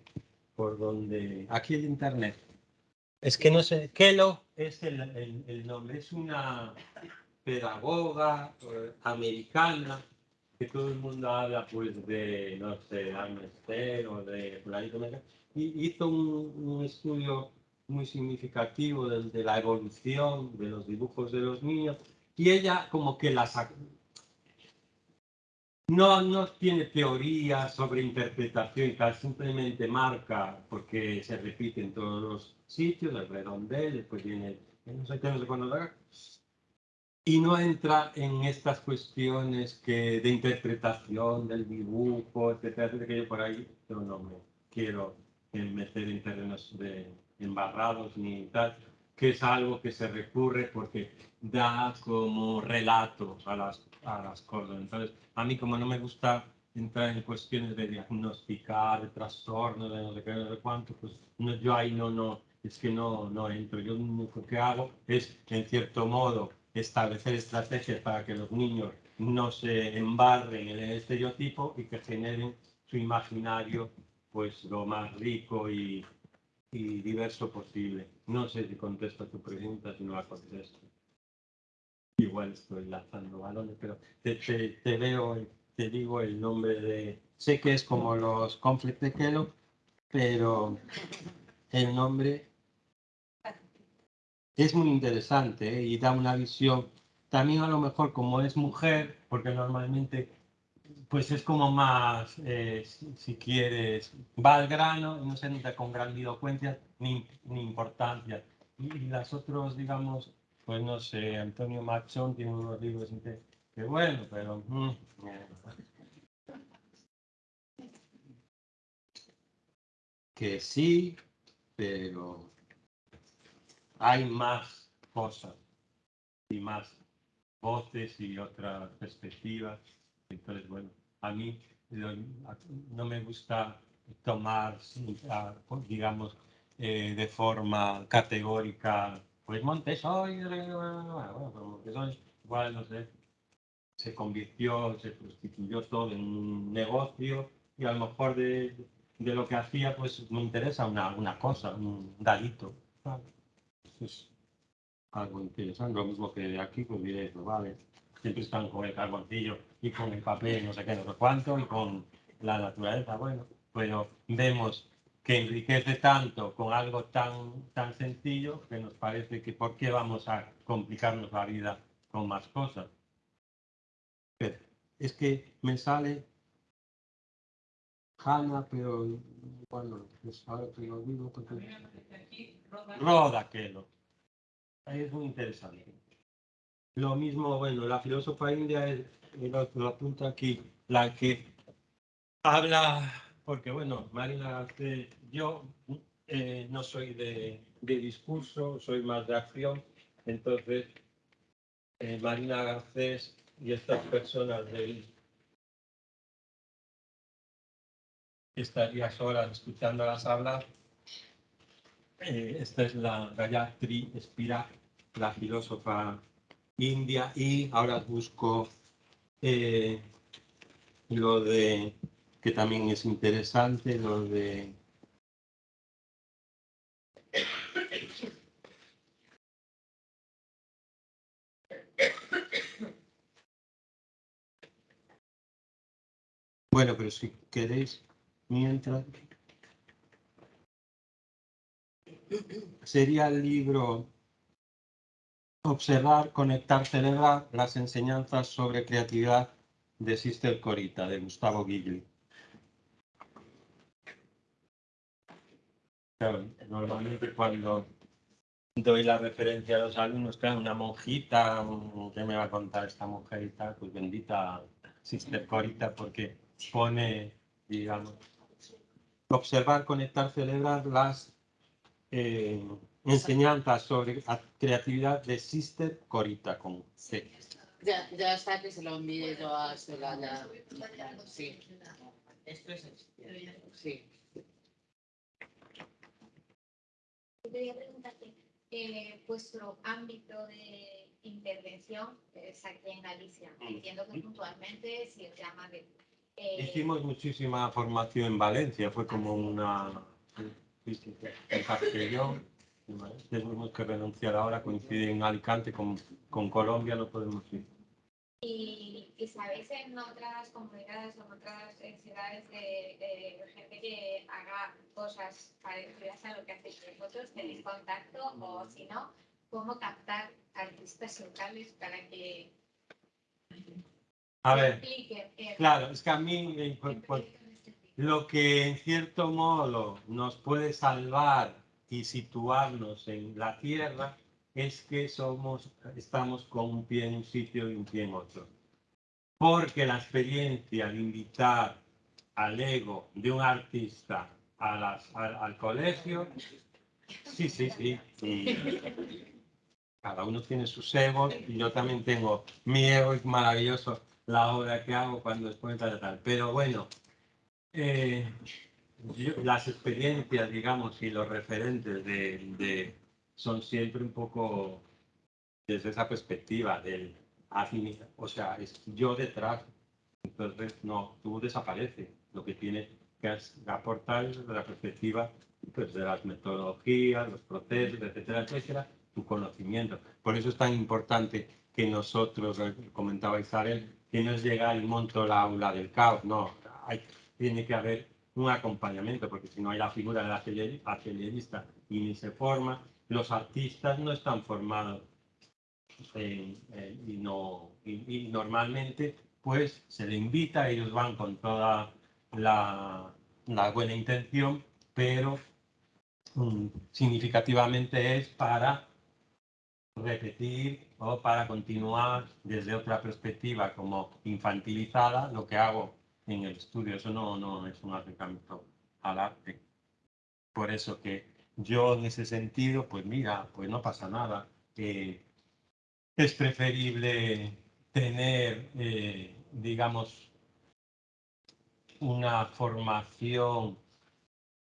por donde, aquí el internet. Es que no sé, Kelo es el, el- nombre, es una pedagoga eh, americana que todo el mundo habla pues de, no sé, Amnesty o de fulanito, y hizo un, un estudio muy significativo de, la evolución de los dibujos de los niños. Y ella como que ac- no, no tiene teoría sobre interpretación y tal, simplemente marca porque se repite en todos los sitios, el redondel, después viene el no sé qué, no sé cuándo y no entra en estas cuestiones que, de interpretación del dibujo, etcétera, etcétera, que yo por ahí yo no me quiero eh, meter en terrenos de embarrados ni tal, que es algo que se recurre porque da como relato a las, a las cosas. Entonces, a mí como no me gusta entrar en cuestiones de diagnosticar, de trastornos, de no sé qué, sé cuánto, pues no, yo ahí no, no, es que no, no entro. Yo lo que hago es, en cierto modo, establecer estrategias para que los niños no se embarren en el estereotipo y que generen su imaginario pues lo más rico y, y diverso posible. No sé si contesto a tu pregunta, si no la contesto. Igual estoy lanzando balones, pero te, te, te veo, y te digo el nombre de... Sé que es como los conflict de Kellogg, pero el nombre es muy interesante ¿eh? y da una visión. También a lo mejor como es mujer, porque normalmente pues es como más, eh, si, si quieres, va al grano no se entra con grandilocuencia ni, ni importancia. Y, y las otros, digamos, pues no sé, Antonio Machón tiene unos libros que, bueno, pero... mm, que sí, pero hay más cosas y más voces y otras perspectivas. Entonces, bueno, a mí no me gusta tomar, digamos, eh, de forma categórica pues Montessori, bueno, pues Montessori, igual, no sé, se convirtió, se constituyó todo en un negocio y a lo mejor de, de lo que hacía, pues me interesa una, una cosa, un. ¿sabes? Eso es algo interesante, lo mismo que aquí, pues diré, pues vale, siempre están con el carboncillo y con el papel, no sé qué, no sé cuánto, y con la naturaleza, bueno, pero vemos que enriquece tanto con algo tan, tan sencillo que nos parece que por qué vamos a complicarnos la vida con más cosas. Pero es que me sale Hanna, pero bueno, pues ahora te lo digo porque... Roda Kelo. Es muy interesante. Lo mismo, bueno, la filósofa india, es, lo, lo apunta aquí, la que habla, porque bueno, Marina Garcés, yo eh, no soy de, de discurso, soy más de acción, entonces eh, Marina Garcés y estas personas del estarías horas escuchándolas hablar. Eh, esta es la Gayatri Spivak, la filósofa india, y ahora busco eh, lo de, que también es interesante, lo de Bueno, pero si queréis, mientras... Sería el libro Observar, Conectar, Celebrar las enseñanzas sobre creatividad de Sister Corita, de Gustavo Gigli. Claro, normalmente cuando doy la referencia a los alumnos, claro, una monjita, ¿qué me va a contar esta mujer y tal? Pues bendita Sister Corita, porque pone, digamos, observar, conectar, celebrar las eh, enseñanzas sobre creatividad de Sister Corita con C. Ya, ya está que se lo envié yo a Soraya. Sí, Esto es sí. Quería preguntarte, eh, vuestro ámbito de intervención es aquí en Galicia. Entiendo que puntualmente si os llama de... eh, Hicimos muchísima formación en Valencia, fue como una... sí, en Castellón, tenemos que renunciar ahora, coincide en Alicante con, con Colombia, no podemos ir. Y, y sabéis en otras comunidades o en otras eh, ciudades de, de gente que haga cosas parecidas a lo que hacéis vosotros, tenéis contacto o si no, cómo captar artistas locales para que A ver, en- claro, es que a mí eh, este lo que en cierto modo nos puede salvar y situarnos en la tierra es que somos, estamos con un pie en un sitio y un pie en otro. Porque la experiencia de invitar al ego de un artista a las- al, al colegio, sí, sí, sí. cada uno tiene sus egos y yo también tengo mi ego, es maravilloso la obra que hago cuando después tal, tal. Pero bueno, eh, yo- las experiencias, digamos, y los referentes de, de- son siempre un poco desde esa perspectiva del o sea, es yo detrás, entonces no, tú desapareces, lo que tienes que aportar es desde la perspectiva pues, de las metodologías, los procesos, etcétera, etcétera, tu conocimiento. Por eso es tan importante que nosotros, eh, comentaba Isabel, que no es llegar y monto la aula del caos, no, hay, tiene que haber un acompañamiento, porque si no hay la figura del atelier- atelierista y ni se forma, los artistas no están formados eh, eh, y, no, y, y normalmente pues se le invita, ellos van con toda la, la buena intención, pero mm, significativamente es para repetir o para continuar desde otra perspectiva como infantilizada lo que hago en el estudio. Eso no, no es un acercamiento al arte. Por eso que yo en ese sentido, pues mira, pues no pasa nada. Eh, es preferible tener, eh, digamos, una formación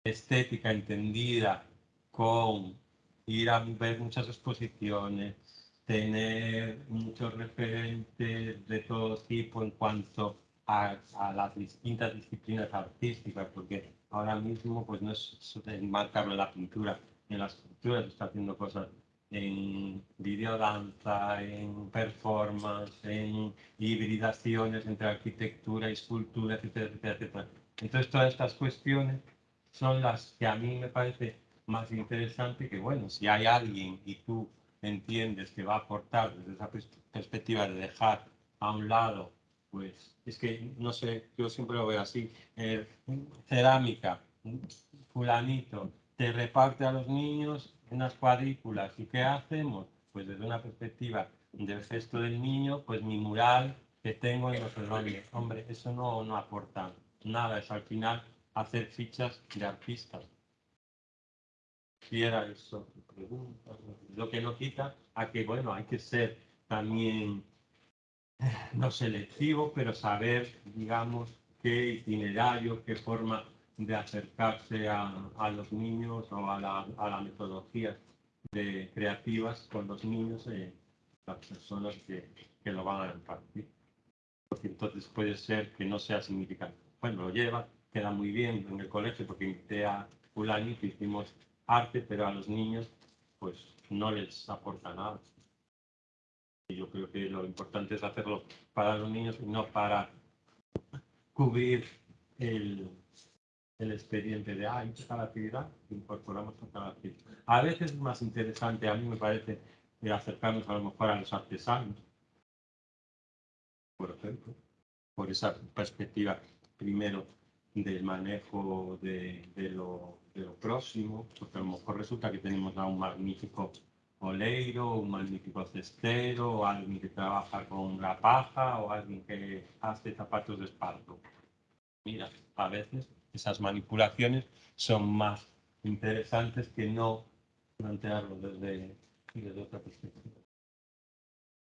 estética entendida con ir a ver muchas exposiciones, tener muchos referentes de todo tipo en cuanto a, a las distintas disciplinas artísticas, porque ahora mismo pues no es enmarcarlo en la pintura, en la escultura se está haciendo cosas en videodanza, en performance, en hibridaciones entre arquitectura y escultura, etcétera, etcétera, etcétera. Entonces todas estas cuestiones son las que a mí me parece más interesante que, bueno, si hay alguien y tú entiendes que va a aportar desde esa pers- perspectiva de dejar a un lado, pues es que, no sé, yo siempre lo veo así, eh, cerámica, fulanito, te reparte a los niños unas cuadrículas y ¿qué hacemos? Pues desde una perspectiva del gesto del niño, pues mi mural que tengo en los dónde. Hombre, eso no, no aporta nada, es al final hacer fichas de artistas. Si era eso, lo que no quita a que, bueno, hay que ser también no selectivo, pero saber, digamos, qué itinerario, qué forma de acercarse a, a los niños o a la, a la metodología de creativas con los niños y las personas que, que lo van a impartir. Porque entonces puede ser que no sea significante. Bueno, lo lleva, queda muy bien en el colegio porque invité a Fulani que hicimos arte, pero a los niños pues no les aporta nada. Yo creo que lo importante es hacerlo para los niños y no para cubrir el, el expediente de, ah, hecho cada actividad, incorporamos a cada actividad. A veces es más interesante, a mí me parece, eh, acercarnos a lo mejor a los artesanos, por ejemplo, por esa perspectiva primero del manejo de, de lo, próximo, porque a lo mejor resulta que tenemos un magnífico oleiro, un magnífico cestero, alguien que trabaja con la paja, o alguien que hace zapatos de esparto. Mira, a veces esas manipulaciones son más interesantes que no plantearlo desde otra perspectiva.